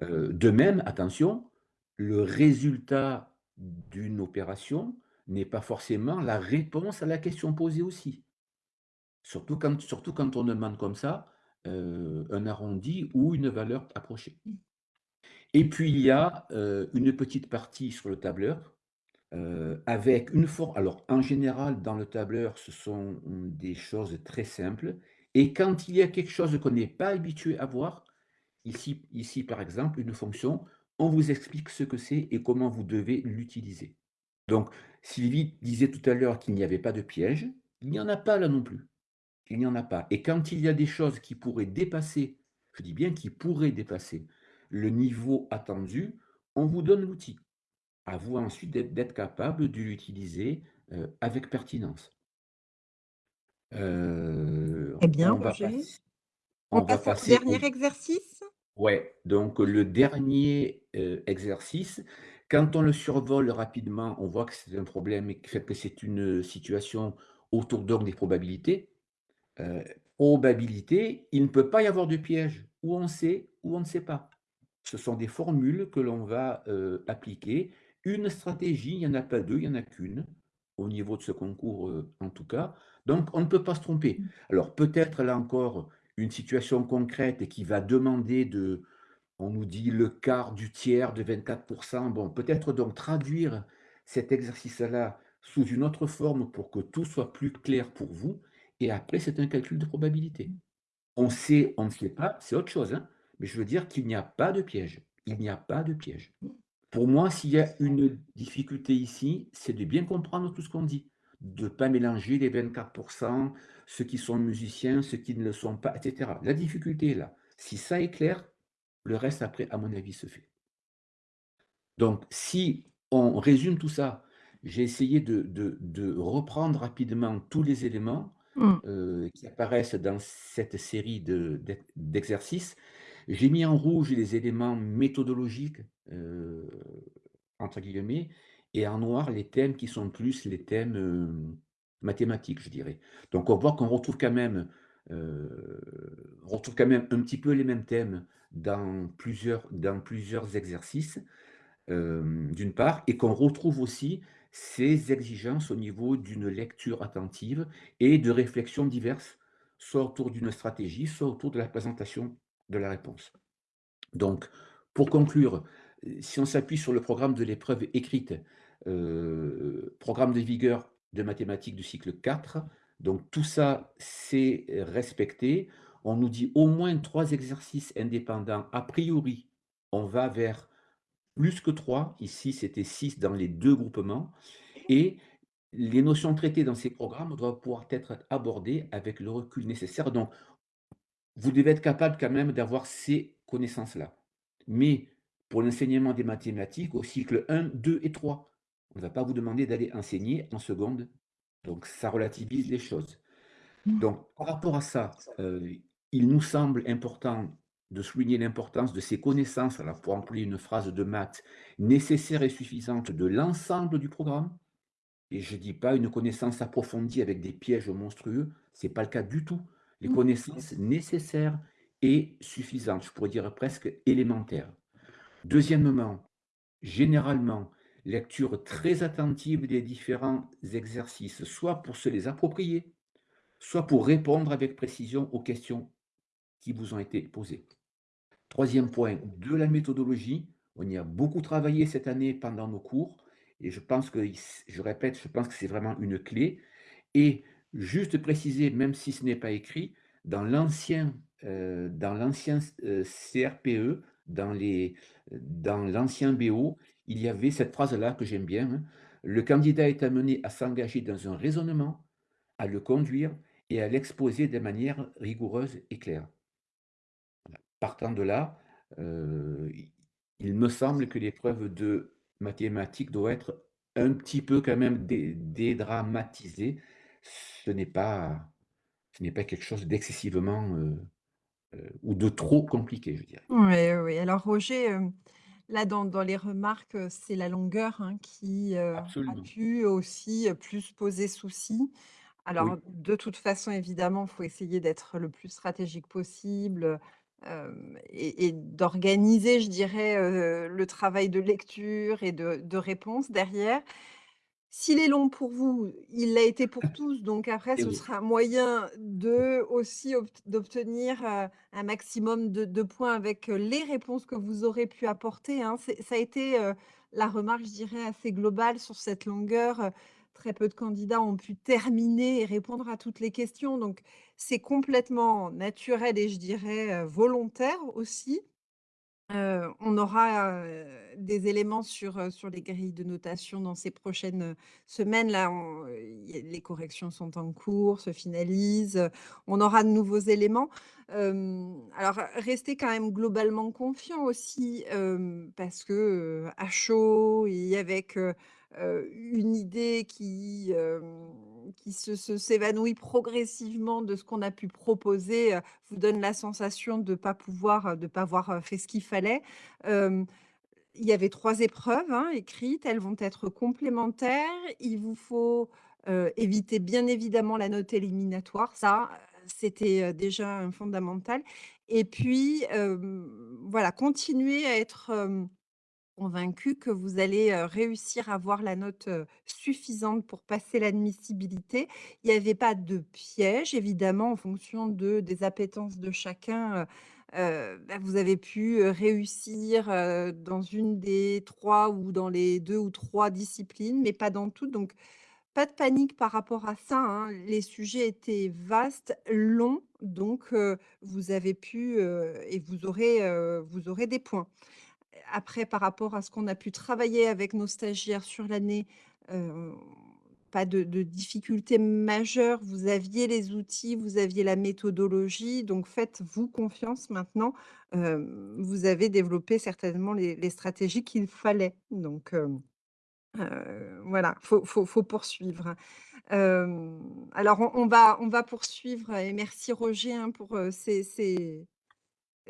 S4: De même, attention, le résultat d'une opération n'est pas forcément la réponse à la question posée aussi. Surtout quand, on demande comme ça un arrondi ou une valeur approchée. Et puis il y a euh, une petite partie sur le tableur euh, avec une forme. Alors en général, dans le tableur, ce sont des choses très simples. Et quand il y a quelque chose qu'on n'est pas habitué à voir, ici, ici par exemple, une fonction, on vous explique ce que c'est et comment vous devez l'utiliser. Donc Sylvie disait tout à l'heure qu'il n'y avait pas de piège. Il n'y en a pas là non plus. Il n'y en a pas. Et quand il y a des choses qui pourraient dépasser, je dis bien qui pourraient dépasser le niveau attendu, on vous donne l'outil. À vous ensuite d'être capable de l'utiliser euh, avec pertinence. Euh,
S1: Très bien,
S4: on va
S1: Roger.
S4: passer,
S1: On,
S4: on va
S1: passe au
S4: passer au-
S1: dernier exercice
S4: Ouais, donc le dernier euh, exercice, quand on le survole rapidement, on voit que c'est un problème et que c'est une situation autour donc des probabilités. Probabilité, il ne peut pas y avoir de piège, ou on sait, ou on ne sait pas. Ce sont des formules que l'on va euh, appliquer. Une stratégie, il n'y en a pas deux, il n'y en a qu'une, au niveau de ce concours euh, en tout cas. Donc on ne peut pas se tromper. Alors peut-être là encore une situation concrète qui va demander de, on nous dit le quart du tiers de 24%. Bon, peut-être donc traduire cet exercice-là sous une autre forme pour que tout soit plus clair pour vous. Et après, c'est un calcul de probabilité. On sait, on ne sait pas, c'est autre chose. hein. Mais je veux dire qu'il n'y a pas de piège. Il n'y a pas de piège. Pour moi, s'il y a une difficulté ici, c'est de bien comprendre tout ce qu'on dit. De ne pas mélanger les 24%, ceux qui sont musiciens, ceux qui ne le sont pas, etc. La difficulté est là. Si ça est clair, le reste, après, à mon avis, se fait. Donc, si on résume tout ça, j'ai essayé de, de- de reprendre rapidement tous les éléments
S1: Mm.
S4: euh, qui apparaissent dans cette série de- d'ex- d'exercices. J'ai mis en rouge les éléments méthodologiques, euh, entre guillemets, et en noir les thèmes qui sont plus les thèmes euh, mathématiques, je dirais. Donc on voit qu'on retrouve quand même, euh, retrouve quand même un petit peu les mêmes thèmes dans plusieurs, dans plusieurs exercices, d'une part, et qu'on retrouve aussi ces exigences au niveau d'une lecture attentive et de réflexions diverses soit autour d'une stratégie, soit autour de la présentation de la réponse. Donc, pour conclure, euh, si on s'appuie sur le programme de l'épreuve écrite, heu, programme de vigueur de mathématiques du cycle 4, donc tout ça, c'est respecté. On nous dit au moins 3 exercices indépendants. A priori, on va vers plus que 3. Ici, c'était 6 dans les 2 groupements et les notions traitées dans ces programmes doivent pouvoir être abordées avec le recul nécessaire. Donc, vous devez être capable quand même d'avoir ces connaissances-là. Mais pour l'enseignement des mathématiques au cycle 1, 2 et 3, on ne va pas vous demander d'aller enseigner en seconde. Donc ça relativise les choses. Donc par rapport à ça, euh, il nous semble important de souligner l'importance de ces connaissances, alors pour employer une phrase de maths, nécessaires et suffisantes de l'ensemble du programme. Et je ne dis pas une connaissance approfondie avec des pièges monstrueux, ce n'est pas le cas du tout. Les
S1: Mmh.
S4: connaissances nécessaires et suffisantes, je pourrais dire presque élémentaires. Deuxièmement, généralement, lecture très attentive des différents exercices, soit pour se les approprier, soit pour répondre avec précision aux questions qui vous ont été posées. Troisième point, de la méthodologie. On y a beaucoup travaillé cette année pendant nos cours et je pense que, je répète, je pense que c'est vraiment une clé. Et juste préciser, même si ce n'est pas écrit, dans l'ancien euh, dans l'ancien euh, CRPE, dans BO, il y avait cette phrase-là que j'aime bien, hein. Le candidat est amené à s'engager dans un raisonnement, à le conduire et à l'exposer de manière rigoureuse et claire. Partant de là, euh, il me semble que l'épreuve de mathématiques doit être un petit peu quand même dédramatisée. Ce n'est pas ce n'est pas quelque chose d'excessivement, euh, euh, ou de trop compliqué, je dirais.
S1: Oui, oui, Alors Roger, là dans dans les remarques, c'est la longueur, hein, qui, a pu aussi, plus poser souci. Alors
S4: Oui,
S1: de toute façon, évidemment, il faut essayer d'être le plus stratégique possible, et et d'organiser, je dirais, le travail de lecture et de de réponse derrière. S'il est long pour vous, il l'a été pour tous, donc après ce sera un moyen de aussi obt d'obtenir, un maximum de de points avec, les réponses que vous aurez pu apporter, hein. Ça a été, la remarque, je dirais, assez globale sur cette longueur, très peu de candidats ont pu terminer et répondre à toutes les questions, donc c'est complètement naturel et je dirais, volontaire aussi. On aura, des éléments sur, les grilles de notation dans ces prochaines, semaines. Là, les corrections sont en cours, se finalisent, on aura de nouveaux éléments. Alors, restez quand même globalement confiants aussi, parce que, à chaud et avec, une idée qui, qui se s'évanouit progressivement de ce qu'on a pu proposer, vous donne la sensation de pas pouvoir, de pas avoir, fait ce qu'il fallait. Il y avait 3 épreuves, hein, écrites, elles vont être complémentaires. Il vous faut, éviter bien évidemment la note éliminatoire, ça, c'était, déjà un fondamental et puis, voilà, continuer à être, Convaincu que vous allez, réussir à avoir la note, suffisante pour passer l'admissibilité. Il y avait pas de piège évidemment en fonction de des appétences de chacun, bah, vous avez pu, réussir, dans une des 3 ou dans les 2 ou 3 disciplines, mais pas dans toutes, donc pas de panique par rapport à ça, hein. Les sujets étaient vastes, longs, donc vous avez pu, et vous aurez des points. Après, par rapport à ce qu'on a pu travailler avec nos stagiaires sur l'année, heu, pas de difficultés majeures. Vous aviez les outils, vous aviez la méthodologie, donc faites-vous confiance maintenant. Hem, vous avez développé certainement les stratégies qu'il fallait, donc heu, voilà, faut faut faut poursuivre. Alors on va on va poursuivre et merci Roger, hein, pour, ces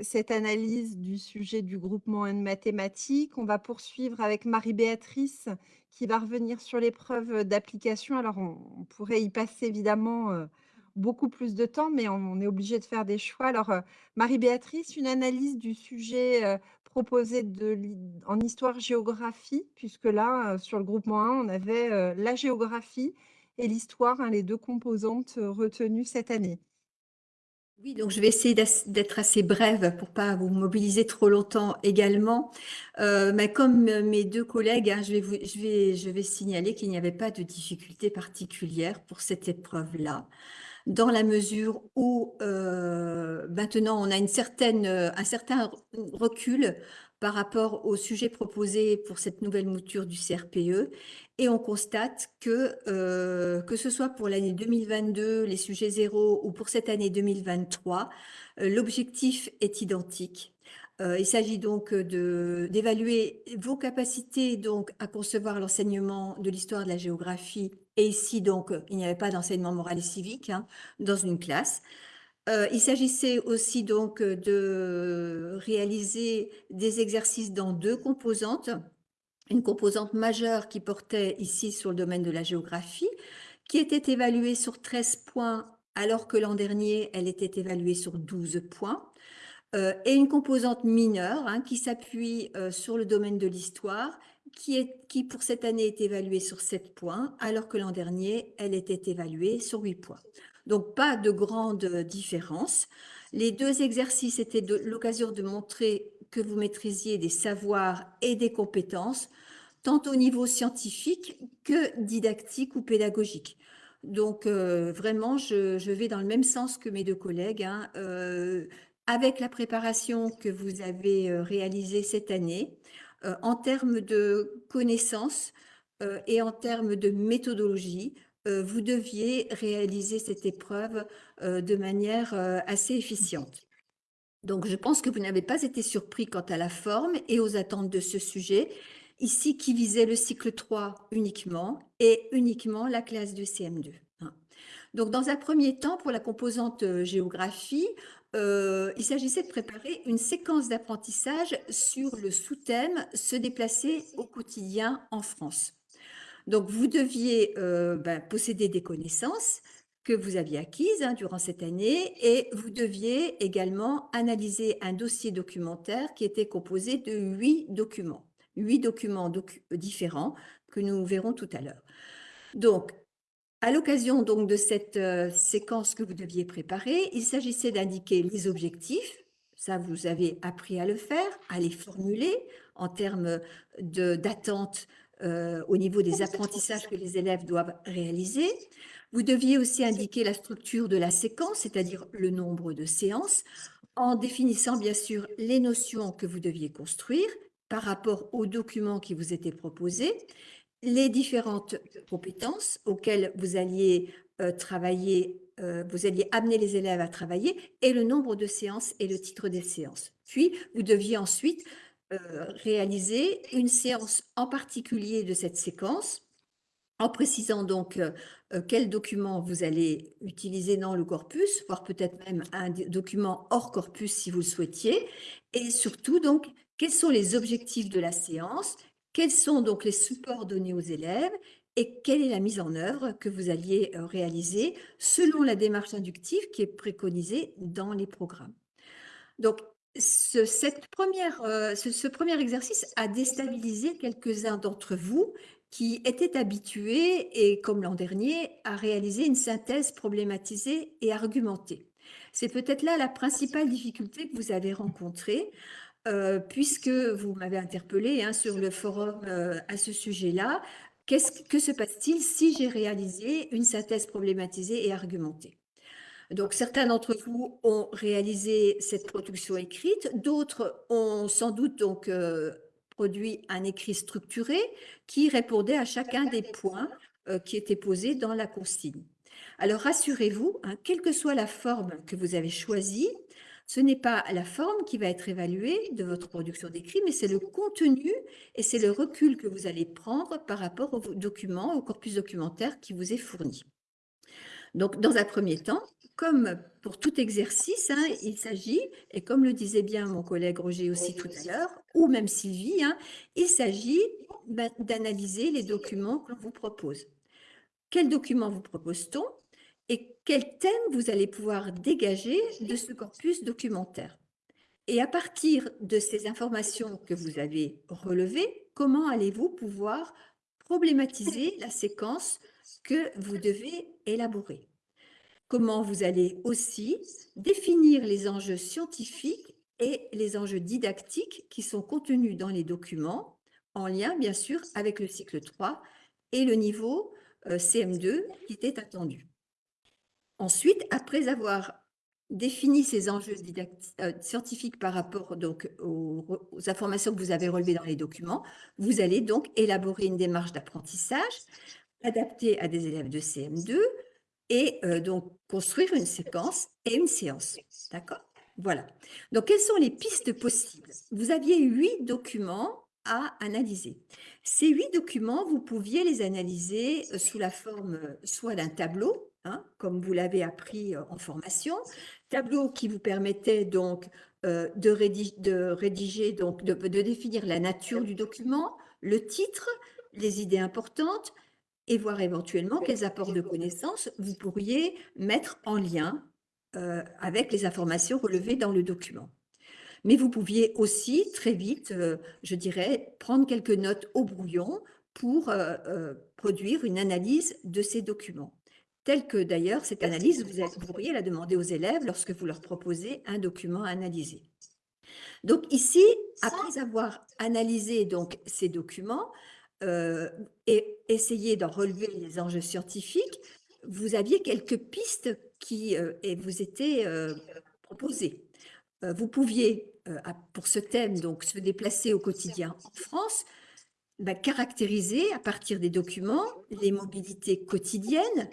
S1: cette analyse du sujet du groupement N mathématiques. On va poursuivre avec Marie-Béatrice qui va revenir sur l'épreuve d'application. Alors on pourrait y passer évidemment, heu, beaucoup plus de temps, mais on est obligé de faire des choix. Alors, heu, Marie-Béatrice, une analyse du sujet, heu, proposé en histoire-géographie, puisque là, sur le groupement 1, on avait, la géographie et l'histoire, hein, les 2 composantes, retenues cette année.
S5: Oui, donc je vais essayer d'être assez brève pour pas vous mobiliser trop longtemps également. Euh, mais comme euh, mes deux collègues, hein, je vais signaler qu'il n'y avait pas de difficulté particulière pour cette épreuve-là, dans la mesure où euh, maintenant on a une certaine, un certain recul par rapport au sujet proposé pour cette nouvelle mouture du CRPE et on constate que, euh, que ce soit pour l'année 2022, les sujets zéro, ou pour cette année 2023, euh, l'objectif est identique. Euh, il s'agit donc d'évaluer vos capacités donc à concevoir l'enseignement de l'histoire de la géographie. Et ici, donc, il n'y avait pas d'enseignement moral et civique hein, dans une classe. Euh, il s'agissait aussi donc de réaliser des exercices dans deux composantes. Une composante majeure qui portait ici sur le domaine de la géographie, qui était évaluée sur 13 points, alors que l'an dernier, elle était évaluée sur 12 points. Euh, et une composante mineure hein, qui s'appuie euh, sur le domaine de l'histoire, qui, est, qui pour cette année est évaluée sur 7 points, alors que l'an dernier, elle était évaluée sur 8 points. Donc, pas de grande différence. Les deux exercices étaient l'occasion de montrer que vous maîtrisiez des savoirs et des compétences, tant au niveau scientifique que didactique ou pédagogique. Donc, euh, vraiment, je, vais dans le même sens que mes deux collègues. hein. Euh, avec la préparation que vous avez euh, réalisée cette année, euh, en termes de connaissances euh, et en termes de méthodologie, euh, vous deviez réaliser cette épreuve euh, de manière euh, assez efficiente. Donc, je pense que vous n'avez pas été surpris quant à la forme et aux attentes de ce sujet, ici qui visait le cycle 3 uniquement et uniquement la classe de CM2. hein. Donc, dans un premier temps, pour la composante euh, géographie, euh, il s'agissait de préparer une séquence d'apprentissage sur le sous-thème Se déplacer au quotidien en France. Donc, vous deviez euh, ben, posséder des connaissances que vous aviez acquises hein, durant cette année et vous deviez également analyser un dossier documentaire qui était composé de huit documents, huit documents docu- différents que nous verrons tout à l'heure. Donc, à l'occasion donc de cette euh, séquence que vous deviez préparer, il s'agissait d'indiquer les objectifs. Ça, vous avez appris à le faire, à les formuler en termes d'attente euh, au niveau des apprentissages que les élèves doivent réaliser. Vous deviez aussi indiquer la structure de la séquence, c'est-à-dire le nombre de séances, en définissant bien sûr les notions que vous deviez construire par rapport aux documents qui vous étaient proposés, les différentes compétences auxquelles vous alliez euh, travailler, euh, vous alliez amener les élèves à travailler, et le nombre de séances et le titre des séances. Puis, vous deviez ensuite réaliser une séance en particulier de cette séquence, en précisant donc euh, euh, quel document vous allez utiliser dans le corpus, voire peut-être même un document hors corpus si vous le souhaitiez, et surtout donc quels sont les objectifs de la séance, quels sont donc les supports donnés aux élèves et quelle est la mise en œuvre que vous alliez euh, réaliser selon la démarche inductive qui est préconisée dans les programmes. Donc, ce, cette première, euh, ce, ce premier exercice a déstabilisé quelques-uns d'entre vous qui étaient habitués, et comme l'an dernier, à réaliser une synthèse problématisée et argumentée. C'est peut-être là la principale difficulté que vous avez rencontrée, euh, puisque vous m'avez interpellé hein, sur le forum euh, à ce sujet-là. Qu'est-ce que se passe-t-il si j'ai réalisé une synthèse problématisée et argumentée? Donc, certains d'entre vous ont réalisé cette production écrite, d'autres ont sans doute donc euh, produit un écrit structuré qui répondait à chacun des points euh, qui étaient posés dans la consigne. Alors, rassurez-vous, hein, quelle que soit la forme que vous avez choisie, ce n'est pas la forme qui va être évaluée de votre production d'écrit, mais c'est le contenu et c'est le recul que vous allez prendre par rapport au document, au corpus documentaire qui vous est fourni. Donc, dans un premier temps, comme pour tout exercice, hein, il s'agit, et comme le disait bien mon collègue Roger aussi tout à l'heure, ou même Sylvie, hein, il s'agit ben, d'analyser les documents que l'on vous propose. Quels documents vous propose-t-on et quel thème vous allez pouvoir dégager de ce corpus documentaire? Et à partir de ces informations que vous avez relevées, comment allez-vous pouvoir problématiser la séquence que vous devez élaborer? Comment vous allez aussi définir les enjeux scientifiques et les enjeux didactiques qui sont contenus dans les documents, en lien bien sûr avec le cycle 3 et le niveau euh, CM2 qui était attendu. Ensuite, après avoir défini ces enjeux euh, scientifiques par rapport aux, informations que vous avez relevées dans les documents, vous allez donc élaborer une démarche d'apprentissage adaptée à des élèves de CM2 et euh, donc construire une séquence et une séance. D'accord? Voilà. Donc, quelles sont les pistes possibles? Vous aviez huit documents à analyser. Ces huit documents, vous pouviez les analyser euh, sous la forme soit d'un tableau, Hein, comme vous l'avez appris en formation. Tableau qui vous permettait donc de, rédiger, donc de, définir la nature du document, le titre, les idées importantes et voir éventuellement quels apports de connaissances vous pourriez mettre en lien avec les informations relevées dans le document. Mais vous pouviez aussi très vite, je dirais, prendre quelques notes au brouillon pour produire une analyse de ces documents telle que d'ailleurs cette analyse, vous, vous pourriez la demander aux élèves lorsque vous leur proposez un document à analyser. Donc ici, après avoir analysé donc ces documents euh, et essayé d'en relever les enjeux scientifiques, vous aviez quelques pistes qui euh, vous étaient euh, proposées. vous pouviez, pour ce thème, donc se déplacer au quotidien en France, bah, caractériser à partir des documents les mobilités quotidiennes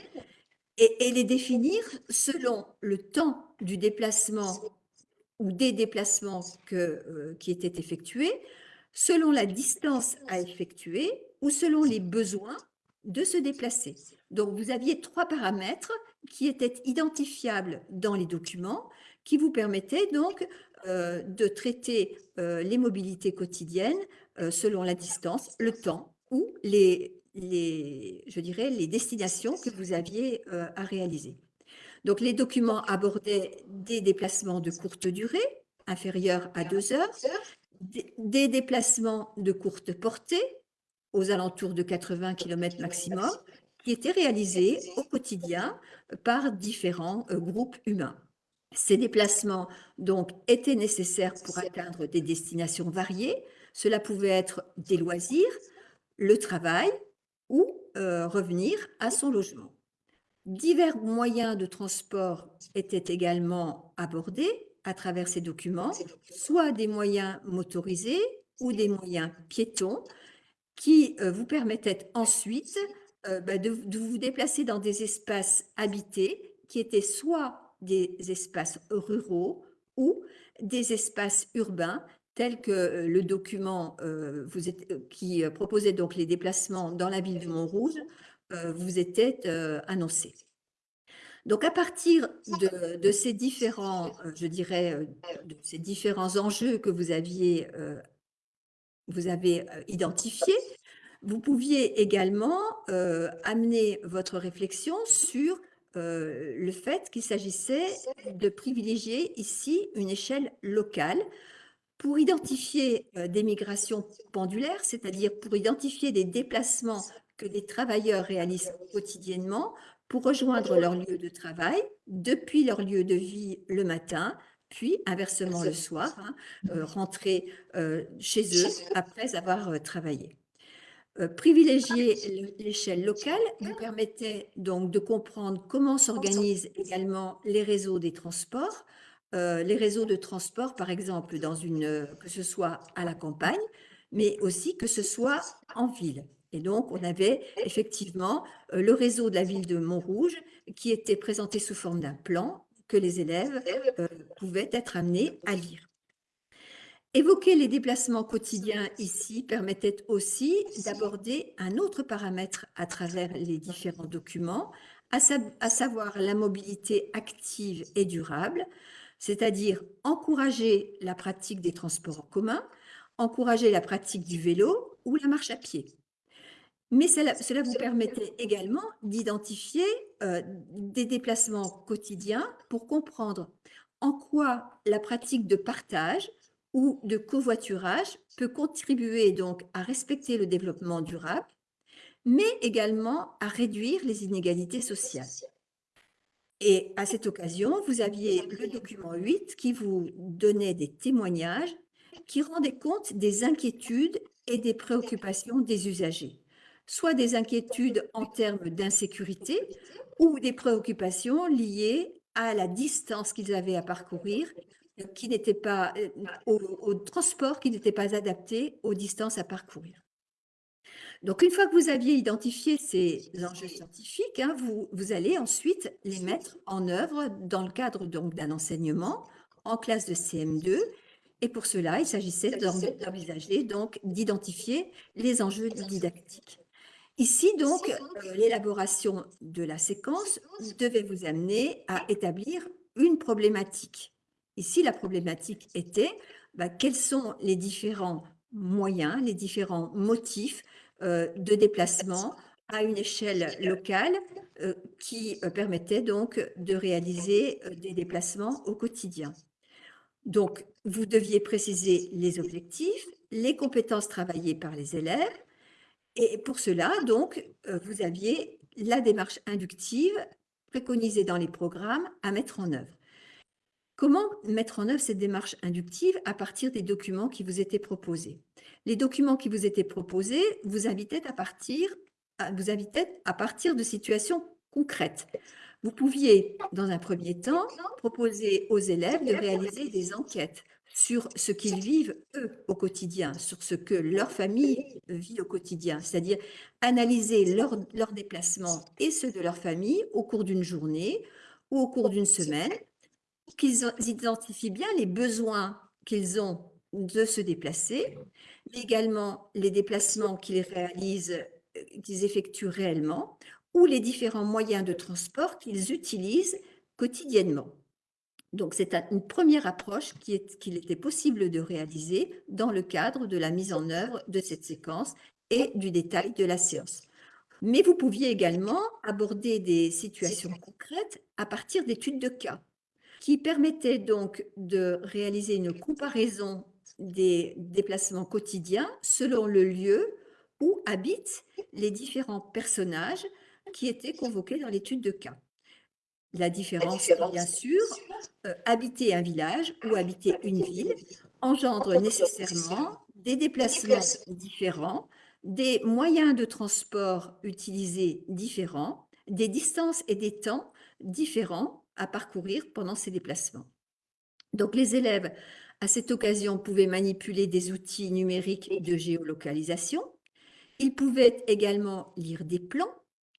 S5: et, les définir selon le temps du déplacement ou des déplacements que, euh, qui étaient effectués, selon la distance à effectuer ou selon les besoins de se déplacer. Donc, vous aviez trois paramètres qui étaient identifiables dans les documents, qui vous permettaient donc euh, de traiter euh, les mobilités quotidiennes selon la distance, le temps ou les, je dirais, les destinations que vous aviez euh, à réaliser. Donc, les documents abordaient des déplacements de courte durée, inférieurs à deux heures, des déplacements de courte portée, aux alentours de 80 km maximum, qui étaient réalisés au quotidien par différents euh, groupes humains. Ces déplacements donc étaient nécessaires pour atteindre des destinations variées. Cela pouvait être des loisirs, le travail, ou revenir à son logement. Divers moyens de transport étaient également abordés à travers ces documents, soit des moyens motorisés ou des moyens piétons qui vous permettaient ensuite bah, de, de, vous déplacer dans des espaces habités qui étaient soit des espaces ruraux ou des espaces urbains tel que euh, le document euh, vous euh, qui proposait donc les déplacements dans la ville de Montrouge vous était annoncé. Donc, à partir de, ces différents, je dirais, de ces différents enjeux que vous aviez, vous avez identifiés, vous pouviez également amener votre réflexion sur le fait qu'il s'agissait de privilégier ici une échelle locale pour identifier des migrations pendulaires, c'est-à-dire pour identifier des déplacements que des travailleurs réalisent quotidiennement pour rejoindre leur lieu de travail depuis leur lieu de vie le matin, puis inversement le soir, hein, rentrer chez eux après avoir travaillé. privilégier l'échelle locale vous permettait donc de comprendre comment s'organisent également les réseaux des transports, euh, les réseaux de transport, par exemple, dans une, euh, que ce soit à la campagne, mais aussi que ce soit en ville. Et donc, on avait effectivement euh, le réseau de la ville de Montrouge qui était présenté sous forme d'un plan que les élèves pouvaient être amenés à lire. Évoquer les déplacements quotidiens ici permettait aussi d'aborder un autre paramètre à travers les différents documents, à savoir la mobilité active et durable, c'est-à-dire encourager la pratique des transports en commun, encourager la pratique du vélo ou la marche à pied. Mais cela, vous permettait également d'identifier euh, des déplacements quotidiens pour comprendre en quoi la pratique de partage ou de covoiturage peut contribuer donc à respecter le développement durable, mais également à réduire les inégalités sociales. Et à cette occasion, vous aviez le document 8 qui vous donnait des témoignages qui rendaient compte des inquiétudes et des préoccupations des usagers, soit des inquiétudes en termes d'insécurité ou des préoccupations liées à la distance qu'ils avaient à parcourir, qui n'était pas euh, au, transport qui n'était pas adapté aux distances à parcourir. Donc, une fois que vous aviez identifié ces enjeux scientifiques, hein, vous, vous, allez ensuite les mettre en œuvre dans le cadre d'un enseignement en classe de CM2. Et pour cela, il s'agissait d'envisager, donc, d'identifier les enjeux didactiques. Ici, donc, euh, l'élaboration de la séquence devait vous amener à établir une problématique. Ici, la problématique était bah, quels sont les différents moyens, les différents motifs euh, de déplacement à une échelle locale euh, qui euh, permettait donc de réaliser des déplacements au quotidien. Donc, vous deviez préciser les objectifs, les compétences travaillées par les élèves, et pour cela, donc, vous aviez la démarche inductive préconisée dans les programmes à mettre en œuvre. Comment mettre en œuvre cette démarche inductive à partir des documents qui vous étaient proposés? Les documents qui vous étaient proposés vous invitaient à partir, vous invitaient à partir de situations concrètes. Vous pouviez, dans un premier temps, proposer aux élèves de réaliser des enquêtes sur ce qu'ils vivent, eux, au quotidien, sur ce que leur famille vit au quotidien, c'est-à-dire analyser leurs leur déplacements et ceux de leur famille au cours d'une journée ou au cours d'une semaine qu'ils identifient bien les besoins qu'ils ont de se déplacer, mais également les déplacements qu'ils réalisent, euh, qu'ils effectuent réellement, ou les différents moyens de transport qu'ils utilisent quotidiennement. Donc, c'est une première approche qu'il était possible de réaliser dans le cadre de la mise en œuvre de cette séquence et du détail de la séance. Mais vous pouviez également aborder des situations concrètes à partir d'études de cas qui permettait donc de réaliser une comparaison des déplacements quotidiens selon le lieu où habitent les différents personnages qui étaient convoqués dans l'étude de cas. La différence, bien sûr, euh, habiter un village ou habiter une ville engendre nécessairement des déplacements différents, des moyens de transport utilisés différents, des distances et des temps différents à parcourir pendant ces déplacements. Donc les élèves, à cette occasion, pouvaient manipuler des outils numériques de géolocalisation. Ils pouvaient également lire des plans,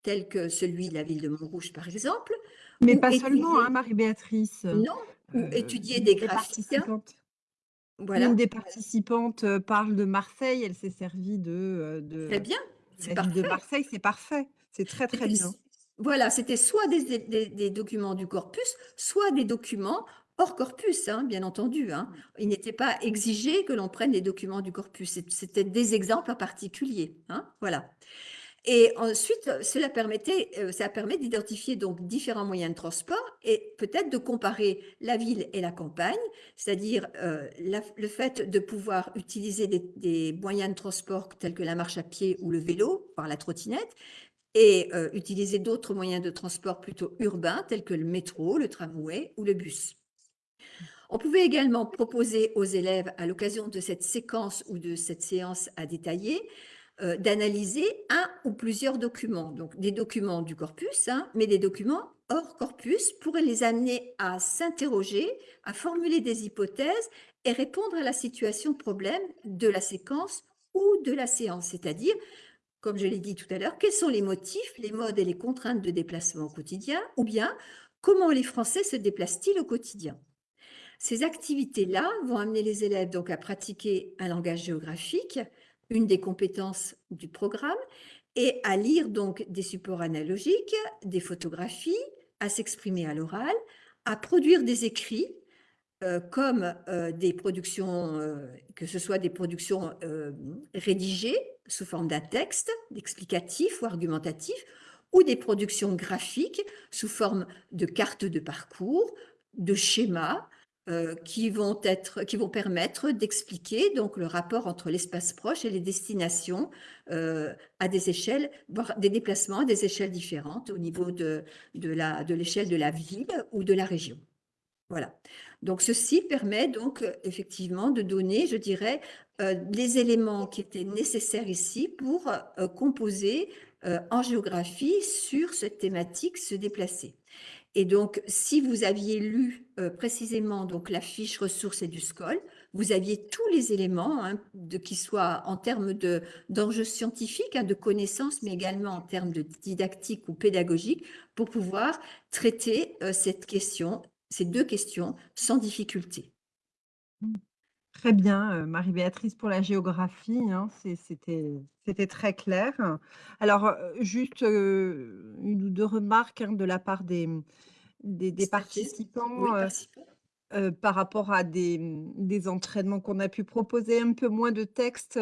S5: tels que celui de la ville de Montrouge, par exemple.
S1: Mais pas seulement, hein, Marie-Béatrice.
S5: Non, ou euh, étudier des graphiques.
S1: Voilà. Une des participantes euh, parle de Marseille, elle s'est servie de, euh, de...
S5: Très bien,
S1: c'est parfait. De Marseille, c'est parfait. C'est très, très bien.
S5: Voilà, c'était soit des, documents du corpus, soit des documents hors corpus, hein, bien entendu. Hein. Il n'était pas exigé que l'on prenne les documents du corpus. C'était des exemples en particulier. Hein, voilà. Et ensuite, cela permettait, euh, ça permet d'identifier donc différents moyens de transport et peut-être de comparer la ville et la campagne, c'est-à-dire euh, le fait de pouvoir utiliser des, moyens de transport tels que la marche à pied ou le vélo, par la trottinette, et euh, utiliser d'autres moyens de transport plutôt urbains tels que le métro, le tramway ou le bus. On pouvait également proposer aux élèves, à l'occasion de cette séquence ou de cette séance à détailler, euh, d'analyser un ou plusieurs documents, donc des documents du corpus, hein, mais des documents hors corpus pourraient les amener à s'interroger, à formuler des hypothèses et répondre à la situation problème de la séquence ou de la séance, c'est-à-dire comme je l'ai dit tout à l'heure, quels sont les motifs, les modes et les contraintes de déplacement au quotidien, ou bien comment les Français se déplacent-ils au quotidien? Ces activités-là vont amener les élèves donc à pratiquer un langage géographique, une des compétences du programme, et à lire donc des supports analogiques, des photographies, à s'exprimer à l'oral, à produire des écrits euh, comme euh, des productions, euh, que ce soit des productions rédigées sous forme d'un texte explicatif ou argumentatif, ou des productions graphiques sous forme de cartes de parcours, de schémas, euh, qui vont être, qui vont permettre d'expliquer donc le rapport entre l'espace proche et les destinations euh, à des échelles, des déplacements à des échelles différentes au niveau de, de la, de l'échelle de la ville ou de la région. Voilà. Donc, ceci permet donc effectivement de donner, je dirais, euh, les éléments qui étaient nécessaires ici pour composer en géographie sur cette thématique se déplacer. Et donc, si vous aviez lu euh, précisément donc la fiche ressources et du SCOL, vous aviez tous les éléments, hein, qui soient en termes d'enjeux scientifiques, hein, de connaissances, mais également en termes de didactique ou pédagogique, pour pouvoir traiter euh, cette question, ces deux questions sans difficulté.
S1: Très bien, euh, Marie-Béatrice, pour la géographie, hein, c'était très clair. Alors, juste une ou deux remarques de la part des, des, participants par rapport à des, des entraînements qu'on a pu proposer, un peu moins de textes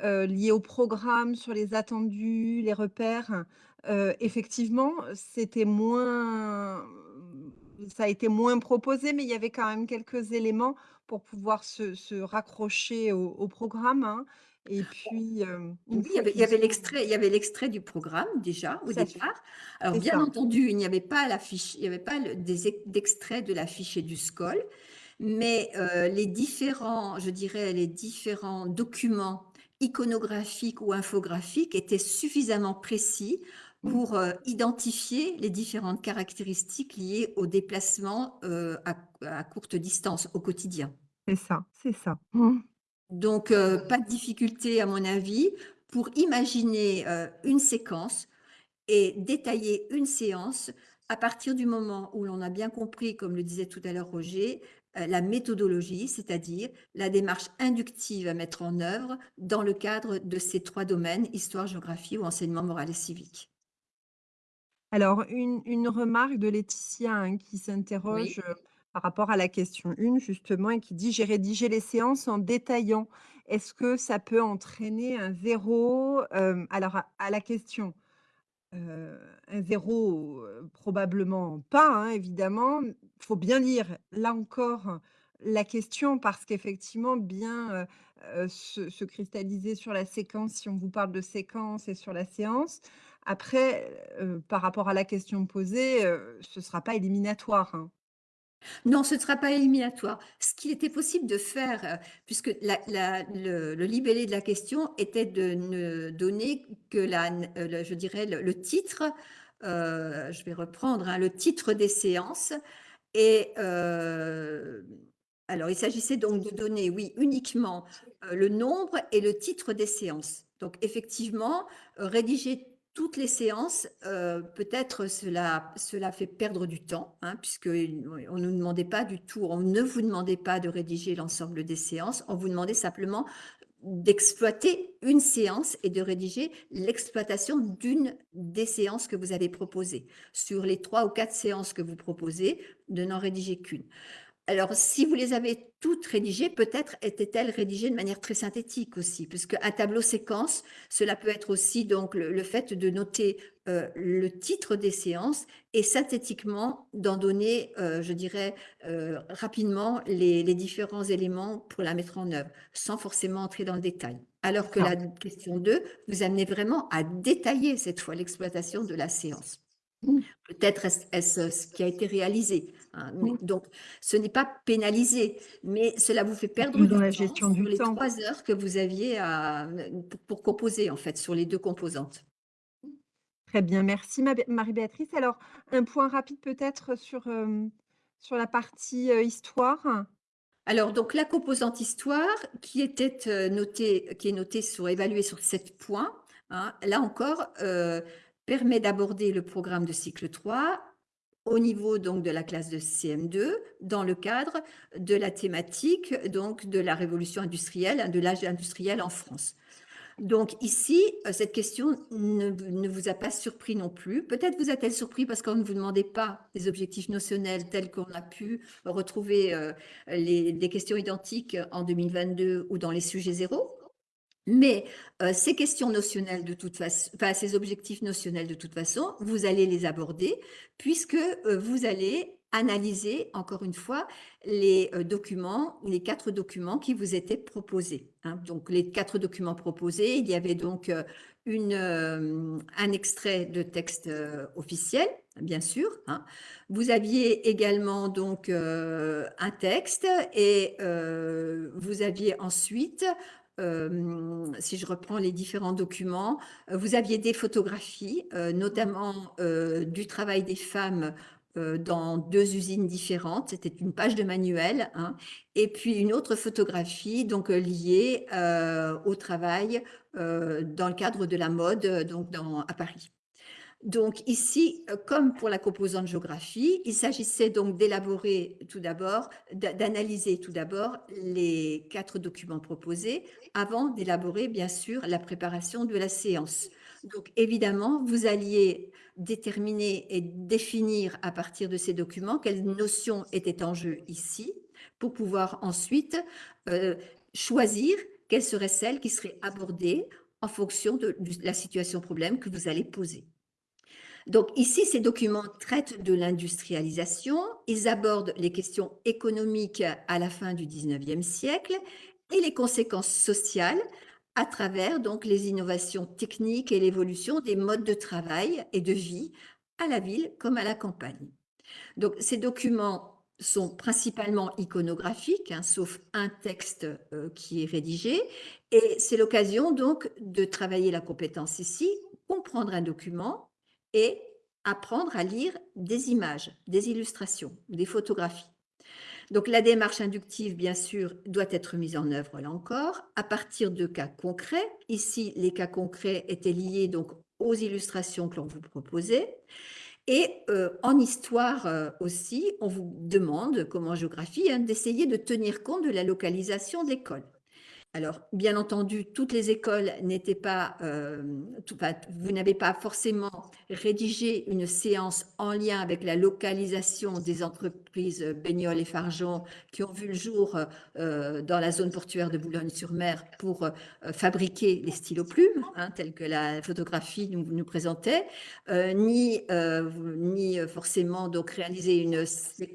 S1: liés au programme, sur les attendus, les repères. effectivement, c'était moins, ça a été moins proposé, mais il y avait quand même quelques éléments pour pouvoir se, se raccrocher au, au programme. hein. Et puis,
S5: oui, il y avait, l'extrait, il y avait l'extrait du programme déjà au départ. Alors bien entendu, il n'y avait pas la fiche, il n'y avait pas des d'extrait de la fiche et du SCOL, mais les différents, je dirais, les différents documents iconographiques ou infographiques étaient suffisamment précis. Pour identifier les différentes caractéristiques liées au déplacement à, à, courte distance au quotidien.
S1: C'est ça, c'est ça. Mmh.
S5: Donc, euh, pas de difficulté, à mon avis, pour imaginer euh, une séquence et détailler une séance à partir du moment où l'on a bien compris, comme le disait tout à l'heure Roger, euh, la méthodologie, c'est-à-dire la démarche inductive à mettre en œuvre dans le cadre de ces trois domaines, histoire, géographie ou enseignement moral et civique.
S1: Alors, une, remarque de Laetitia hein, qui s'interroge par rapport à la question 1 justement et qui dit: «J'ai rédigé les séances en détaillant». Est-ce que ça peut entraîner un zéro alors à la question, un zéro probablement pas, hein, évidemment. Il faut bien lire, là encore, la question parce qu'effectivement bien, se cristalliser sur la séquence, si on vous parle de séquence et sur la séance. Après, par rapport à la question posée, ce ne sera pas éliminatoire, hein.
S5: Non, ce ne sera pas éliminatoire. Ce qu'il était possible de faire, euh, puisque le, libellé de la question était de ne donner que la, euh, je dirais le, titre, euh, je vais reprendre, hein, le titre des séances. Et alors, il s'agissait donc de donner, oui, uniquement le nombre et le titre des séances. Donc, effectivement, rédiger toutes les séances, euh, peut-être cela, cela fait perdre du temps, hein, puisque on ne nous demandait pas du tout, on ne vous demandait pas de rédiger l'ensemble des séances, on vous demandait simplement d'exploiter une séance et de rédiger l'exploitation d'une des séances que vous avez proposées. Sur les trois ou quatre séances que vous proposez, de n'en rédiger qu'une. Alors, si vous les avez toutes rédigées, peut-être étaient-elles rédigées de manière très synthétique aussi, puisque un tableau séquence, cela peut être aussi donc le, fait de noter euh, le titre des séances et synthétiquement d'en donner, euh, je dirais, euh, rapidement les, différents éléments pour la mettre en œuvre, sans forcément entrer dans le détail. Alors que la question 2 vous amenez vraiment à détailler cette fois l'exploitation de la séance. Mmh. Peut-être est-ce ce qui a été réalisé, Hein, donc, ce n'est pas pénalisé, mais cela vous fait perdre du la temps gestion sur les trois heures que vous aviez à, pour, composer, en fait, sur les deux composantes.
S1: Très bien, merci Marie-Béatrice. Alors, un point rapide peut-être sur, sur la partie histoire?
S5: Alors, donc, la composante histoire qui était notée, qui est notée sur, évaluée sur sept points, hein, là encore, permet d'aborder le programme de cycle 3 au niveau donc de la classe de CM2 dans le cadre de la thématique donc de la révolution industrielle, hein, de l'âge industriel en France. Donc ici, euh, cette question ne, vous a pas surpris non plus. Peut-être vous a-t-elle surpris parce qu'on ne vous demandait pas des objectifs notionnels tels qu'on a pu retrouver euh, les, des questions identiques en 2022 ou dans les sujets zéro. Mais euh, ces questions notionnelles de toute façon, ces objectifs notionnels de toute façon, vous allez les aborder puisque euh, vous allez analyser, encore une fois, les euh, documents, les quatre documents qui vous étaient proposés. hein. Donc, les quatre documents proposés, il y avait donc un extrait de texte officiel, bien sûr. hein. Vous aviez également donc un texte et vous aviez ensuite, euh, si je reprends les différents documents, euh, vous aviez des photographies, euh, notamment du travail des femmes dans deux usines différentes. C'était une page de manuel. hein. Et puis une autre photographie donc liée au travail dans le cadre de la mode donc à Paris. Donc ici, euh, comme pour la composante géographie, il s'agissait donc d'élaborer tout d'abord, d'a- d'analyser tout d'abord les quatre documents proposés avant d'élaborer bien sûr la préparation de la séance. Donc évidemment, vous alliez déterminer et définir à partir de ces documents quelles notions étaient en jeu ici pour pouvoir ensuite euh, choisir quelles seraient celles qui seraient abordées en fonction de, de la situation problème que vous allez poser. Donc ici, ces documents traitent de l'industrialisation, ils abordent les questions économiques à la fin du 19e siècle et les conséquences sociales à travers donc les innovations techniques et l'évolution des modes de travail et de vie à la ville comme à la campagne. Donc ces documents sont principalement iconographiques, hein, sauf un texte euh, qui est rédigé, et c'est l'occasion donc de travailler la compétence ici, comprendre un document et apprendre à lire des images, des illustrations, des photographies. Donc la démarche inductive, bien sûr, doit être mise en œuvre là encore à partir de cas concrets. Ici, les cas concrets étaient liés donc aux illustrations que l'on vous proposait. Et euh, en histoire euh, aussi, on vous demande, comme en géographie, hein, d'essayer de tenir compte de la localisation de l'école. Alors, bien entendu, toutes les écoles n'étaient pas, euh, vous n'avez pas forcément rédigé une séance en lien avec la localisation des entreprises Baignol et Fargeon qui ont vu le jour euh, dans la zone portuaire de Boulogne-sur-Mer pour euh, fabriquer les stylos plumes, hein, tels que la photographie nous, présentait, euh, ni, euh, ni euh, forcément donc réaliser une,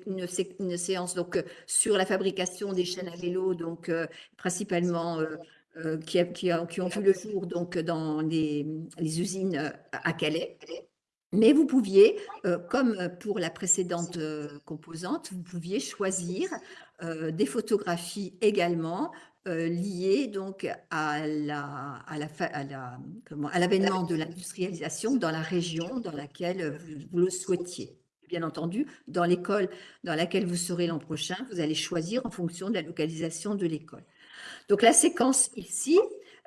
S5: une, sé- une séance donc euh, sur la fabrication des chaînes à vélo, donc euh, principalement euh, euh, qui, qui, qui ont vu le jour donc dans les, les usines euh, à Calais. Mais vous pouviez, euh, comme pour la précédente euh, composante, vous pouviez choisir euh, des photographies également euh, liées donc à la, à la, à l'avènement de l'industrialisation dans la région dans laquelle vous, vous le souhaitiez. Bien entendu, dans l'école dans laquelle vous serez l'an prochain, vous allez choisir en fonction de la localisation de l'école. Donc la séquence ici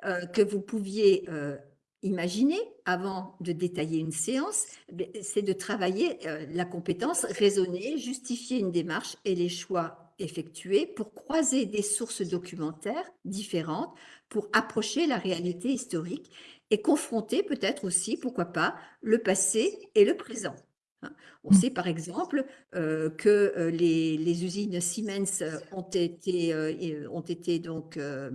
S5: euh, que vous pouviez euh, imaginer avant de détailler une séance, ben, c'est de travailler euh, la compétence raisonner, justifier une démarche et les choix effectués pour croiser des sources documentaires différentes pour approcher la réalité historique et confronter peut-être aussi, pourquoi pas, le passé et le présent. Hein. On sait par exemple euh, que euh, les, les usines Siemens ont été, euh, ont été donc euh,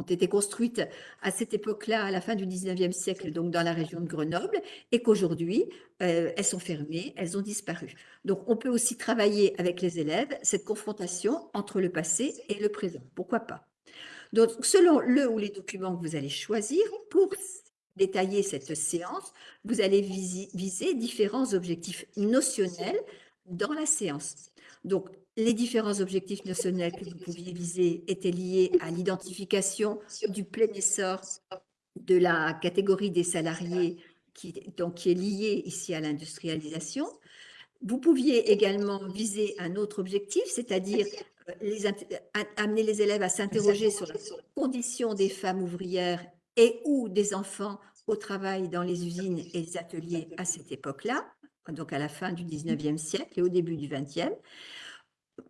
S5: ont été construites à cette époque-là, à la fin du 19e siècle, donc dans la région de Grenoble, et qu'aujourd'hui, euh, elles sont fermées, elles ont disparu. Donc, on peut aussi travailler avec les élèves cette confrontation entre le passé et le présent. Pourquoi pas? Donc, selon le ou les documents que vous allez choisir pour détailler cette séance, vous allez viser différents objectifs notionnels dans la séance. Donc, les différents objectifs notionnels que vous pouviez viser étaient liés à l'identification du plein essor de la catégorie des salariés qui, donc, qui est liée ici à l'industrialisation. Vous pouviez également viser un autre objectif, c'est-à-dire euh, amener les élèves à s'interroger sur la condition des femmes ouvrières et ou des enfants au travail dans les usines et les ateliers à cette époque-là, donc à la fin du 19e siècle et au début du 20e.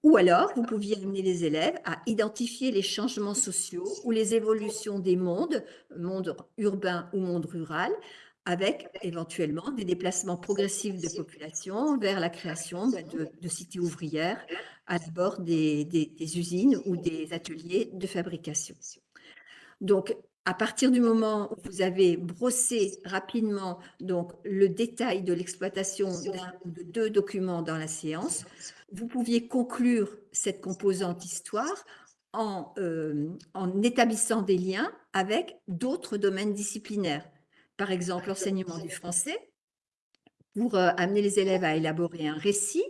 S5: Ou alors, vous pouviez amener les élèves à identifier les changements sociaux ou les évolutions des mondes, monde urbain ou monde rural, avec éventuellement des déplacements progressifs de population vers la création ben, de, de cités ouvrières à bord des usines ou des ateliers de fabrication. Donc, à partir du moment où vous avez brossé rapidement donc le détail de l'exploitation d'un ou de deux documents dans la séance, vous pouviez conclure cette composante histoire en, euh, en établissant des liens avec d'autres domaines disciplinaires. Par exemple, l'enseignement du français, pour euh, amener les élèves à élaborer un récit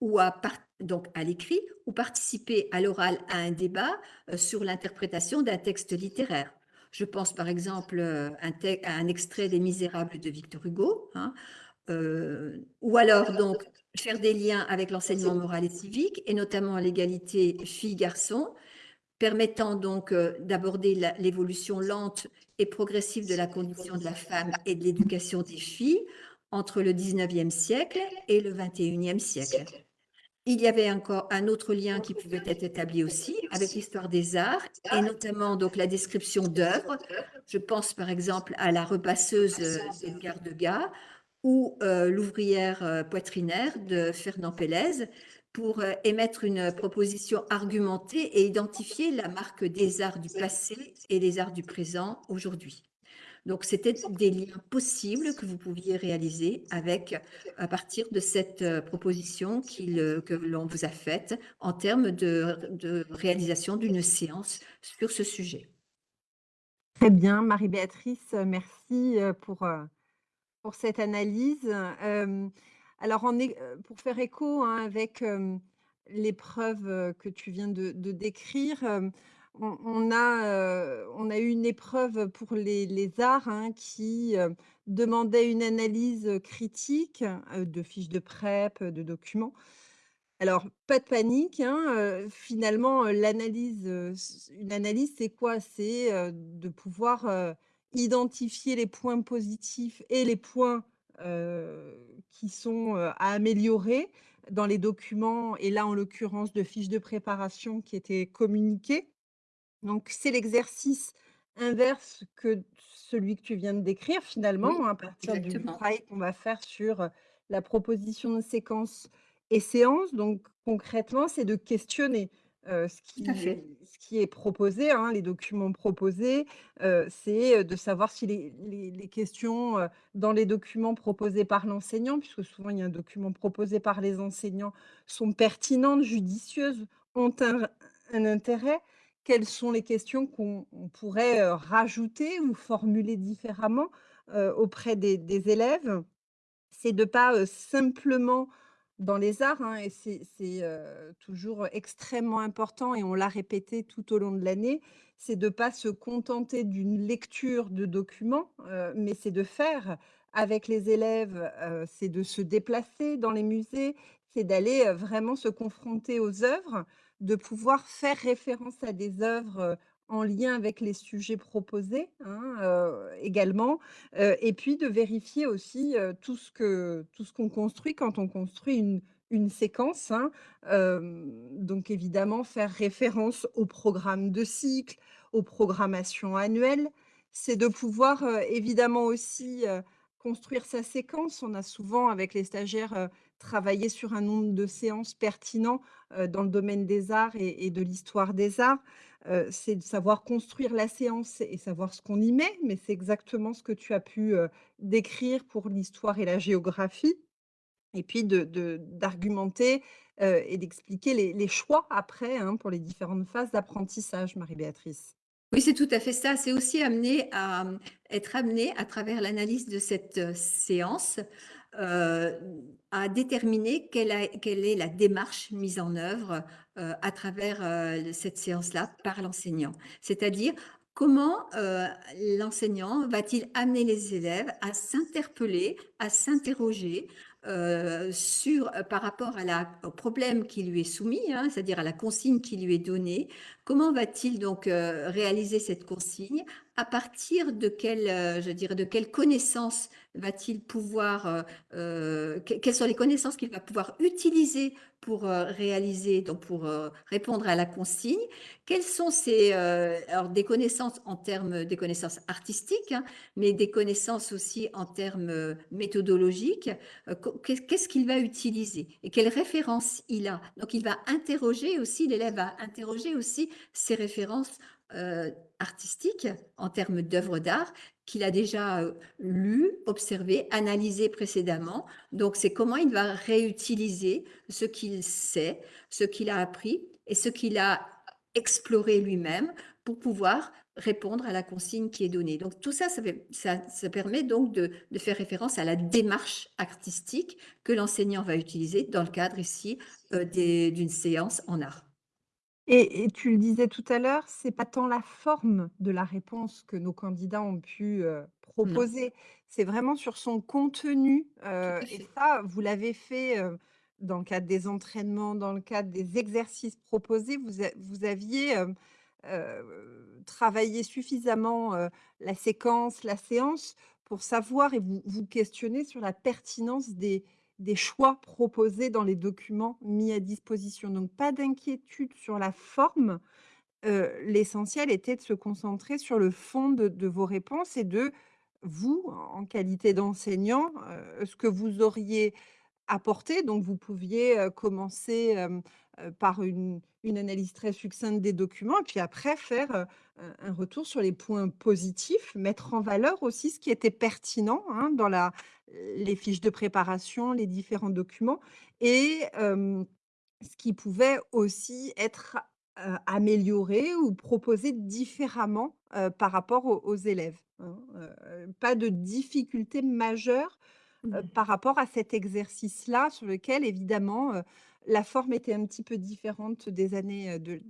S5: ou à, donc à l'écrit ou participer à l'oral à un débat euh, sur l'interprétation d'un texte littéraire. Je pense par exemple à un extrait des Misérables de Victor Hugo, hein, euh, ou alors donc faire des liens avec l'enseignement moral et civique, et notamment l'égalité filles-garçons, permettant donc d'aborder l'évolution lente et progressive de la condition de la femme et de l'éducation des filles entre le 19e siècle et le 21e siècle. Il y avait encore un autre lien qui pouvait être établi aussi avec l'histoire des arts et notamment donc la description d'œuvres. Je pense par exemple à la repasseuse d'Edgar Degas ou euh, l'ouvrière euh, poitrinaire de Fernand Pélez pour euh, émettre une proposition argumentée et identifier la marque des arts du passé et des arts du présent aujourd'hui. Donc, c'était des liens possibles que vous pouviez réaliser avec, à partir de cette proposition que l'on vous a faite en termes de, réalisation d'une séance sur ce sujet.
S1: Très bien, Marie-Béatrice, merci pour, pour cette analyse. alors, pour faire écho hein, avec l'épreuve que tu viens de, décrire, on, a, on a eu une épreuve pour les, arts hein, qui demandait une analyse critique de fiches de prep, de documents. Alors, pas de panique, hein, finalement, l'analyse, une analyse, c'est quoi? C'est de pouvoir identifier les points positifs et les points qui sont à améliorer dans les documents, et là, en l'occurrence, de fiches de préparation qui étaient communiquées. Donc, c'est l'exercice inverse que celui que tu viens de décrire finalement, à partir du travail qu'on va faire sur la proposition de séquence et séance. Donc, concrètement, c'est de questionner ce, qui, ce qui est proposé, hein, les documents proposés. c'est de savoir si les, questions dans les documents proposés par l'enseignant, puisque souvent il y a un document proposé par les enseignants, sont pertinentes, judicieuses, ont un intérêt quelles sont les questions qu'on pourrait rajouter ou formuler différemment auprès des, élèves? C'est de pas simplement dans les arts, hein, et c'est toujours extrêmement important, et on l'a répété tout au long de l'année, c'est de ne pas se contenter d'une lecture de documents, mais c'est de faire avec les élèves, c'est de se déplacer dans les musées, c'est d'aller vraiment se confronter aux œuvres, de pouvoir faire référence à des œuvres en lien avec les sujets proposés hein, également, et puis de vérifier aussi que tout ce qu'on construit quand on construit une, une séquence. Hein, donc évidemment faire référence au programme de cycle, aux programmations annuelles, c'est de pouvoir évidemment aussi construire sa séquence. On a souvent avec les stagiaires travailler sur un nombre de séances pertinents dans le domaine des arts et, de l'histoire des arts. C'est de savoir construire la séance et savoir ce qu'on y met, mais c'est exactement ce que tu as pu décrire pour l'histoire et la géographie. Et puis d'argumenter et d'expliquer les, choix après hein, pour les différentes phases d'apprentissage, Marie-Béatrice.
S5: Oui, c'est tout à fait ça. C'est aussi amené à être amené à travers l'analyse de cette séance à déterminer quelle, est la démarche mise en œuvre euh, à travers euh, cette séance-là par l'enseignant. C'est-à-dire comment l'enseignant va-t-il amener les élèves à s'interpeller, à s'interroger par rapport à au problème qui lui est soumis, hein, c'est-à-dire à la consigne qui lui est donnée, comment va-t-il donc réaliser cette consigne à partir de quelle, je dirais, de quelle connaissance va-t-il pouvoir, euh, euh, quelles sont les connaissances qu'il va pouvoir utiliser pour euh, réaliser, donc pour répondre à la consigne? Quelles sont ces, alors des connaissances en termes des connaissances artistiques, hein, mais des connaissances aussi en termes méthodologiques Qu'est-ce qu'il va utiliser et quelles références il a? Donc il va interroger aussi, l'élève va interroger aussi ses références euh, artistique, en termes d'œuvres d'art, qu'il a déjà euh, lu, observé, analysé précédemment. Donc, c'est comment il va réutiliser ce qu'il sait, ce qu'il a appris et ce qu'il a exploré lui-même pour pouvoir répondre à la consigne qui est donnée. Donc tout ça, ça, permet donc de, faire référence à la démarche artistique que l'enseignant va utiliser dans le cadre ici euh, d'une séance en art.
S1: Et, tu le disais tout à l'heure, c'est pas tant la forme de la réponse que nos candidats ont pu euh, proposer, c'est vraiment sur son contenu. Euh, et ça, vous l'avez fait dans le cadre des entraînements, dans le cadre des exercices proposés. Vous, vous aviez travailler suffisamment la séquence, la séance pour savoir et vous, vous questionner sur la pertinence des, des choix proposés dans les documents mis à disposition. Donc, pas d'inquiétude sur la forme. L'essentiel était de se concentrer sur le fond de, vos réponses et de vous, en qualité d'enseignant, ce que vous auriez apporté. Donc, vous pouviez commencer par une, analyse très succincte des documents, et puis après faire un retour sur les points positifs, mettre en valeur aussi ce qui était pertinent hein, dans la, les fiches de préparation, les différents documents, et ce qui pouvait aussi être amélioré ou proposé différemment par rapport aux, élèves. Hein, pas de difficulté majeure mmh. par rapport à cet exercice-là, sur lequel évidemment la forme était un petit peu différente des années de,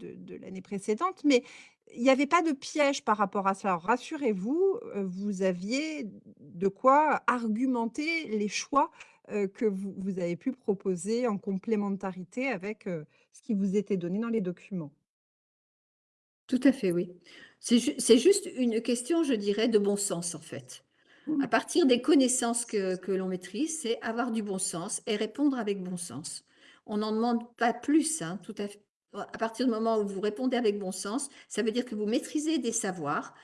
S1: l'année précédente, mais il n'y avait pas de piège par rapport à ça. rassurez-vous, vous aviez de quoi argumenter les choix que vous, avez pu proposer en complémentarité avec ce qui vous était donné dans les documents.
S5: Tout à fait, oui. C'est juste une question, je dirais, de bon sens, en fait. Mmh. À partir des connaissances que, que l'on maîtrise, c'est avoir du bon sens et répondre avec bon sens on n'en demande pas plus. Hein, tout à, fait. à partir du moment où vous répondez avec bon sens, ça veut dire que vous maîtrisez des savoirs,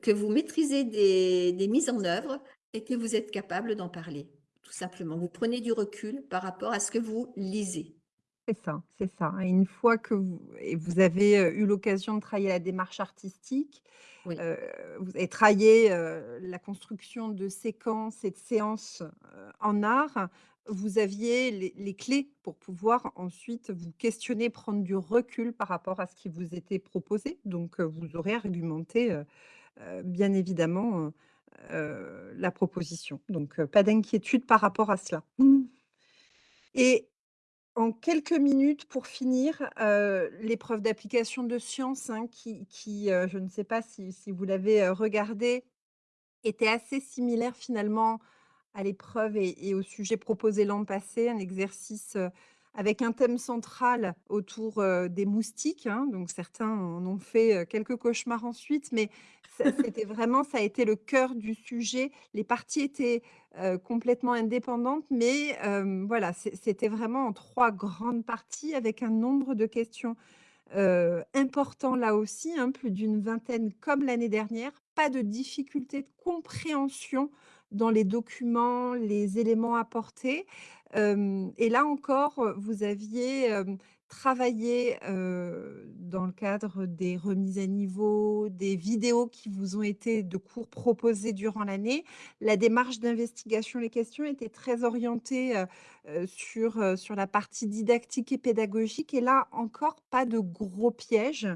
S5: que vous maîtrisez des, mises en œuvre et que vous êtes capable d'en parler. Tout simplement, vous prenez du recul par rapport à ce que vous lisez.
S1: C'est ça, c'est ça. Et une fois que vous, et vous avez eu l'occasion de travailler la démarche artistique, euh, vous avez travaillé euh, la construction de séquences et de séances en art, vous aviez les, clés pour pouvoir ensuite vous questionner, prendre du recul par rapport à ce qui vous était proposé. Donc, vous aurez argumenté, bien évidemment, la proposition. Donc, pas d'inquiétude par rapport à cela. Mmh. Et en quelques minutes pour finir, l'épreuve d'application de sciences, hein, qui, je ne sais pas si, si vous l'avez regardé, était assez similaire finalement à l'épreuve et, au sujet proposé l'an passé, un exercice avec un thème central autour des moustiques. Hein, donc certains en ont fait quelques cauchemars ensuite, mais c'était vraiment, ça a été le cœur du sujet. Les parties étaient complètement indépendantes, mais voilà, c'était vraiment en trois grandes parties avec un nombre de questions importants là aussi, hein, plus d'une vingtaine comme l'année dernière. Pas de difficulté de compréhension dans les documents, les éléments apportés. et là encore, vous aviez travaillé dans le cadre des remises à niveau, des vidéos qui vous ont été de cours proposés durant l'année. La démarche d'investigation, les questions étaient très orientées sur, sur la partie didactique et pédagogique. Et là encore, pas de gros pièges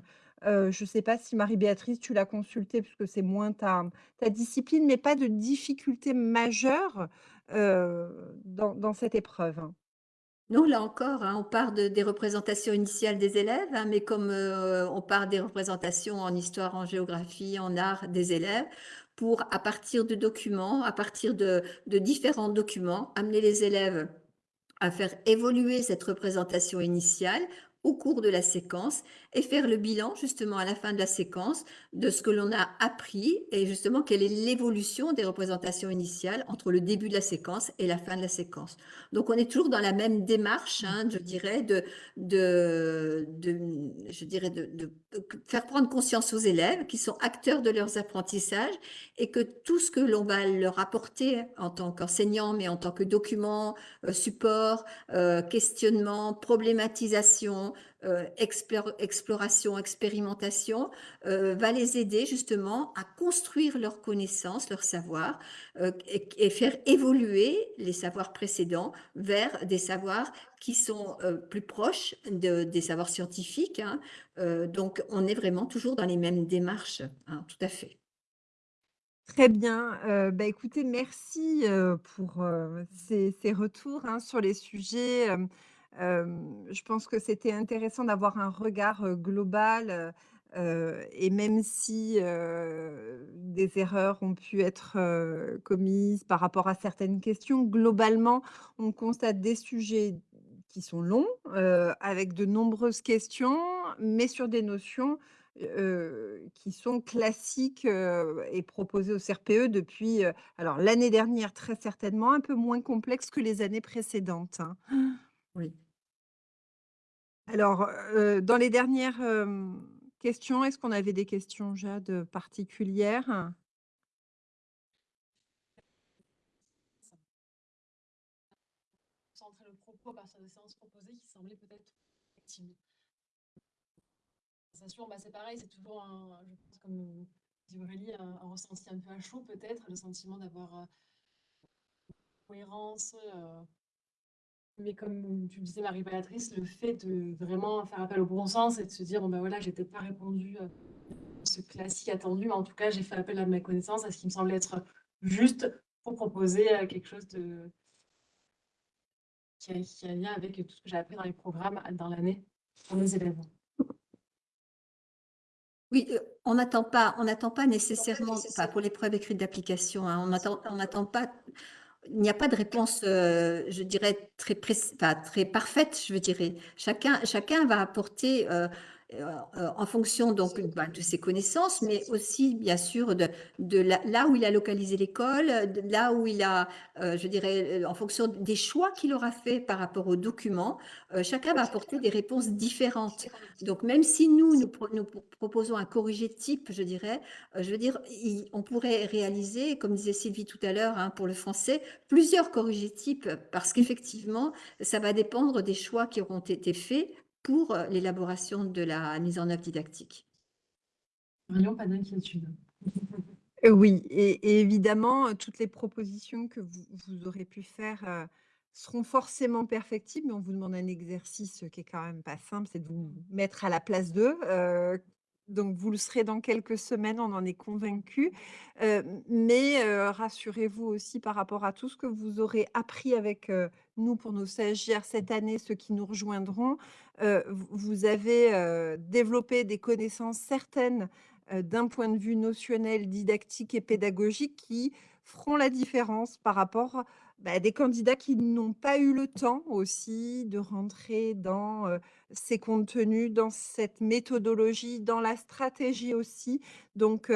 S1: je ne sais pas si Marie-Béatrice, tu l'as consulté puisque c'est moins ta ta discipline, mais pas de difficulté majeure, dans cette épreuve, hein?
S5: Non, là encore, hein, on part des représentations initiales des élèves, hein, mais comme on part des représentations en histoire, en géographie, en art des élèves, pour, à partir de documents, à partir de, de différents documents, amener les élèves à faire évoluer cette représentation initiale au cours de la séquence et faire le bilan justement à la fin de la séquence de ce que l'on a appris et justement quelle est l'évolution des représentations initiales entre le début de la séquence et la fin de la séquence. Donc on est toujours dans la même démarche, hein, je dirais, de, de, je dirais de, faire prendre conscience aux élèves qui sont acteurs de leurs apprentissages et que tout ce que l'on va leur apporter en tant qu'enseignant, mais en tant que document, euh, support, euh, questionnement, problématisation, euh, exploration, expérimentation, euh, va les aider justement à construire leurs connaissances, leur savoir, euh, et, faire évoluer les savoirs précédents vers des savoirs qui sont euh, plus proches de- des savoirs scientifiques. hein. Euh, donc, on est vraiment toujours dans les mêmes démarches, hein, tout à fait.
S1: Très bien. Bah, écoutez, merci, pour, ces retours, hein, sur les sujets. Je pense que c'était intéressant d'avoir un regard, global, et même si, des erreurs ont pu être, commises par rapport à certaines questions, globalement, on constate des sujets qui sont longs, avec de nombreuses questions, mais sur des notions qui sont classiques, et proposées au CRPE depuis, alors l'année dernière très certainement, un peu moins complexe que les années précédentes, hein.
S5: Oui.
S1: Alors, heu, dans les dernières, questions, est-ce qu'on avait des questions, Jade, particulières?
S6: Centrer le propos à partir des séances proposées qui semblaient peut-être effectivement. Sensation, bah, c'est pareil, c'est toujours un, je pense, comme dit Aurélie, un, un ressenti un peu à chaud peut-être, le sentiment d'avoir euh, cohérence. Mais comme tu le disais, Marie-Béatrice, le fait de vraiment faire appel au bon sens et de se dire, bon ben voilà, j'ai peut-être pas répondu à ce classique attendu, mais en tout cas, j'ai fait appel à mes connaissances, à ce qui me semblait être juste pour proposer euh, quelque chose de qui a, qui a lien avec tout ce que j'ai appris dans les programmes dans l'année pour mes élèves.
S5: Oui, euh, on n'attend pas, on n'attend pas nécessairement, pas pour l'épreuve écrite d'application, hein, on n'attend, on n'attend pas, il n'y a pas de réponse, euh, je dirais, très, préc- enfin, très parfaite, je dire. Chacun, chacun va apporter, euh, en fonction donc bah, de ses connaissances, mais aussi, bien sûr, de, de la- là où il a localisé l'école, là où il a, euh, je dirais, euh, en fonction des choix qu'il aura fait par rapport aux documents, euh, chacun va apporter des réponses différentes. Donc, même si nous, nous, pro- nous pro- proposons un corrigé type, je dirais, euh, je veux dire, il- on pourrait réaliser, comme disait Sylvie tout à l'heure, hein, pour le français, plusieurs corrigés types, parce qu'effectivement, ça va dépendre des choix qui auront été faits pour euh, l'élaboration de la mise en œuvre didactique.
S6: Pas d'inquiétude.
S1: Heu, oui et et évidemment, heu, toutes les propositions que vous vous aurez pu faire, seront forcément perfectibles, mais on vous demande un exercice, qui est quand même pas simple, c'est de vous mettre à la place d'eux, donc vous le serez dans quelques semaines, on en est convaincus, heu, mais heu, rassurez-vous aussi par rapport à tout ce que vous aurez appris avec, heu, nous pour nos stagiaires cette année, ceux qui nous rejoindront, vous avez, développé des connaissances certaines d'un point de vue notionnel, didactique et pédagogique qui feront la différence par rapport, bah, des candidats qui n'ont pas eu le temps aussi de rentrer dans, ces contenus, dans cette méthodologie, dans la stratégie aussi. Donc,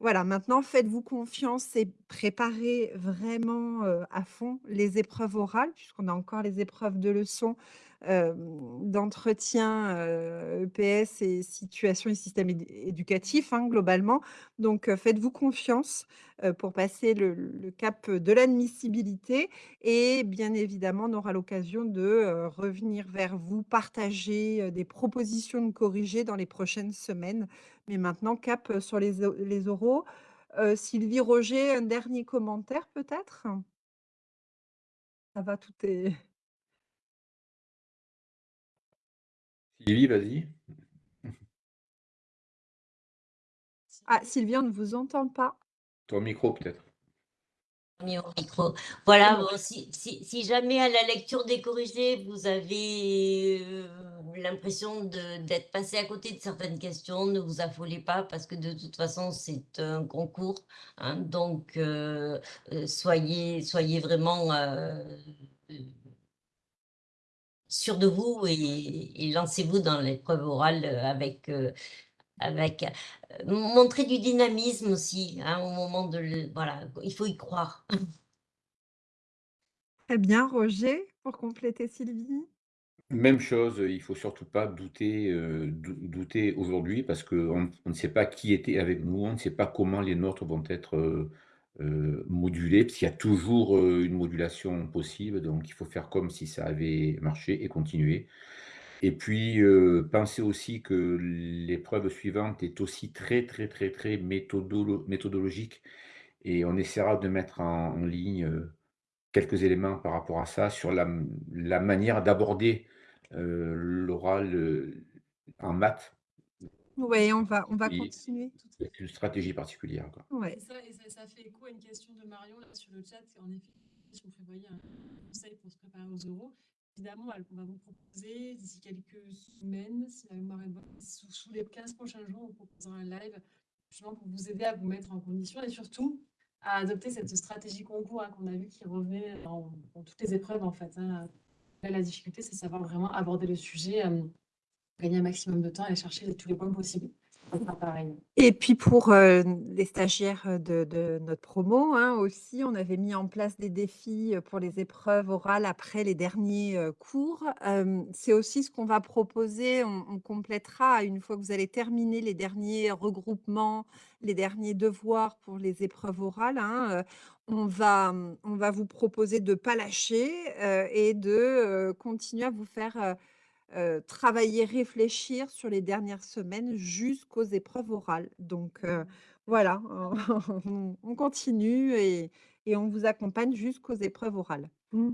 S1: voilà, maintenant faites-vous confiance et préparez vraiment, à fond les épreuves orales, puisqu'on a encore les épreuves de leçons hem, d'entretien, EPS et situation et système édu éducatif, hein, globalement. Donc, faites-vous confiance, pour passer le cap, de l'admissibilité et bien évidemment, on aura l'occasion de, revenir vers vous, partager, des propositions de corriger dans les prochaines semaines. Mais maintenant, cap, sur les oraux. Heu, Sylvie, Roger, un dernier commentaire peut-être? Ça va, tout est
S4: Sylvie, vas-y.
S1: ah, Sylvie, on ne vous entend pas.
S4: Ton micro peut-être.
S3: mis au micro. Voilà, bon, si, si, si jamais à la lecture des corrigés, vous avez euh, l'impression d'être passé à côté de certaines questions, ne vous affolez pas parce que de toute façon, c'est un concours. hein, donc, euh, euh, soyez, soyez vraiment euh, sûr de vous et, lancez-vous dans l'épreuve orale avec... avec montrer du dynamisme aussi hein, au moment de le- voilà il faut y croire
S1: Très bien, Roger, pour compléter Sylvie?
S4: Même chose, il faut surtout pas douter, heu, dou douter aujourd'hui parce qu'on on ne sait pas qui était avec nous, on ne sait pas comment les nôtres vont être, heu heu, modulés, parce qu'il y a toujours, heu, une modulation possible, donc il faut faire comme si ça avait marché et continuer. Et puis, heu, pensez aussi que l'épreuve suivante est aussi très, très, très, très méthodolo méthodologique et on essaiera de mettre en ligne, heu, quelques éléments par rapport à ça sur la manière d'aborder, heu, l'oral, heu, en maths.
S1: Ouais, on va on va
S4: Oui,
S1: continuer.
S4: avec une stratégie particulière, quoi.
S1: Ouais.
S6: Ça, et ça, ça fait écho à une question de Marion là sur le chat. En effet, si on prévoyait un conseil pour se préparer aux euros, évidemment, on va vous proposer d'ici quelques semaines, si la mémoire est bonne, sous, sous les 15 prochains jours, on vous proposera un live justement pour vous aider à vous mettre en condition et surtout à adopter cette stratégie concours hein, qu'on a vu qui revenait dans, dans toutes les épreuves en fait. hein. Là, la difficulté, c'est savoir vraiment aborder le sujet, euh, gagner un maximum de temps et chercher tous les points possibles.
S1: Et puis pour, heu, les stagiaires, de notre promo, hein, aussi, on avait mis en place des défis, pour les épreuves orales après les derniers, heu, cours. C'est aussi ce qu'on va proposer, on on complétera une fois que vous allez terminer les derniers regroupements, les derniers devoirs pour les épreuves orales, hein, on va, mmh, on va vous proposer de pas lâcher, et de, continuer à vous faire, travailler, réfléchir sur les dernières semaines jusqu'aux épreuves orales. Donc heu, voilà, on on continue et et on vous accompagne jusqu'aux épreuves orales. Mmh.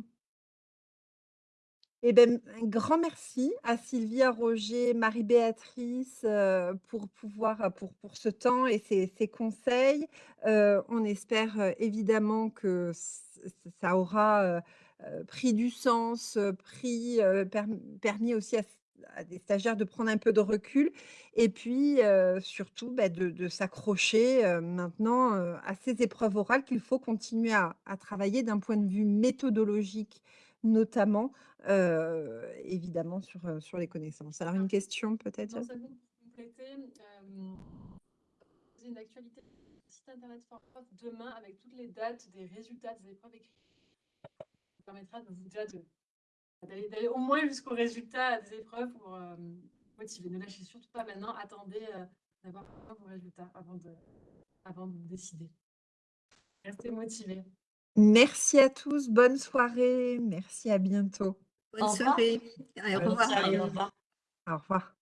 S1: Et ben, un grand merci à Sylvie, à Roger, Marie-Béatrice, heu, pour pouvoir pour pour ce temps et ces conseils. Heu, on espère, évidemment que ça aura, pris du sens, pris, permis aussi à des stagiaires de prendre un peu de recul et puis, surtout, bah, de s'accrocher, maintenant, à ces épreuves orales qu'il faut continuer à travailler d'un point de vue méthodologique notamment, évidemment sur, sur les connaissances. Alors une question peut-être,
S6: compléter, une actualité sur le site internet Forprof demain avec toutes les dates des résultats des épreuves écrites. Ça permettra de vous déjà de- d'aller au moins jusqu'au résultat des épreuves pour euh, motiver. Ne lâchez surtout pas maintenant, attendez euh, d'avoir vos résultats avant de, avant de décider. Restez motivés.
S1: Merci à tous, bonne soirée, merci, à bientôt.
S5: Bonne
S3: Au
S5: soirée. Au revoir.
S3: au revoir.
S1: Au revoir.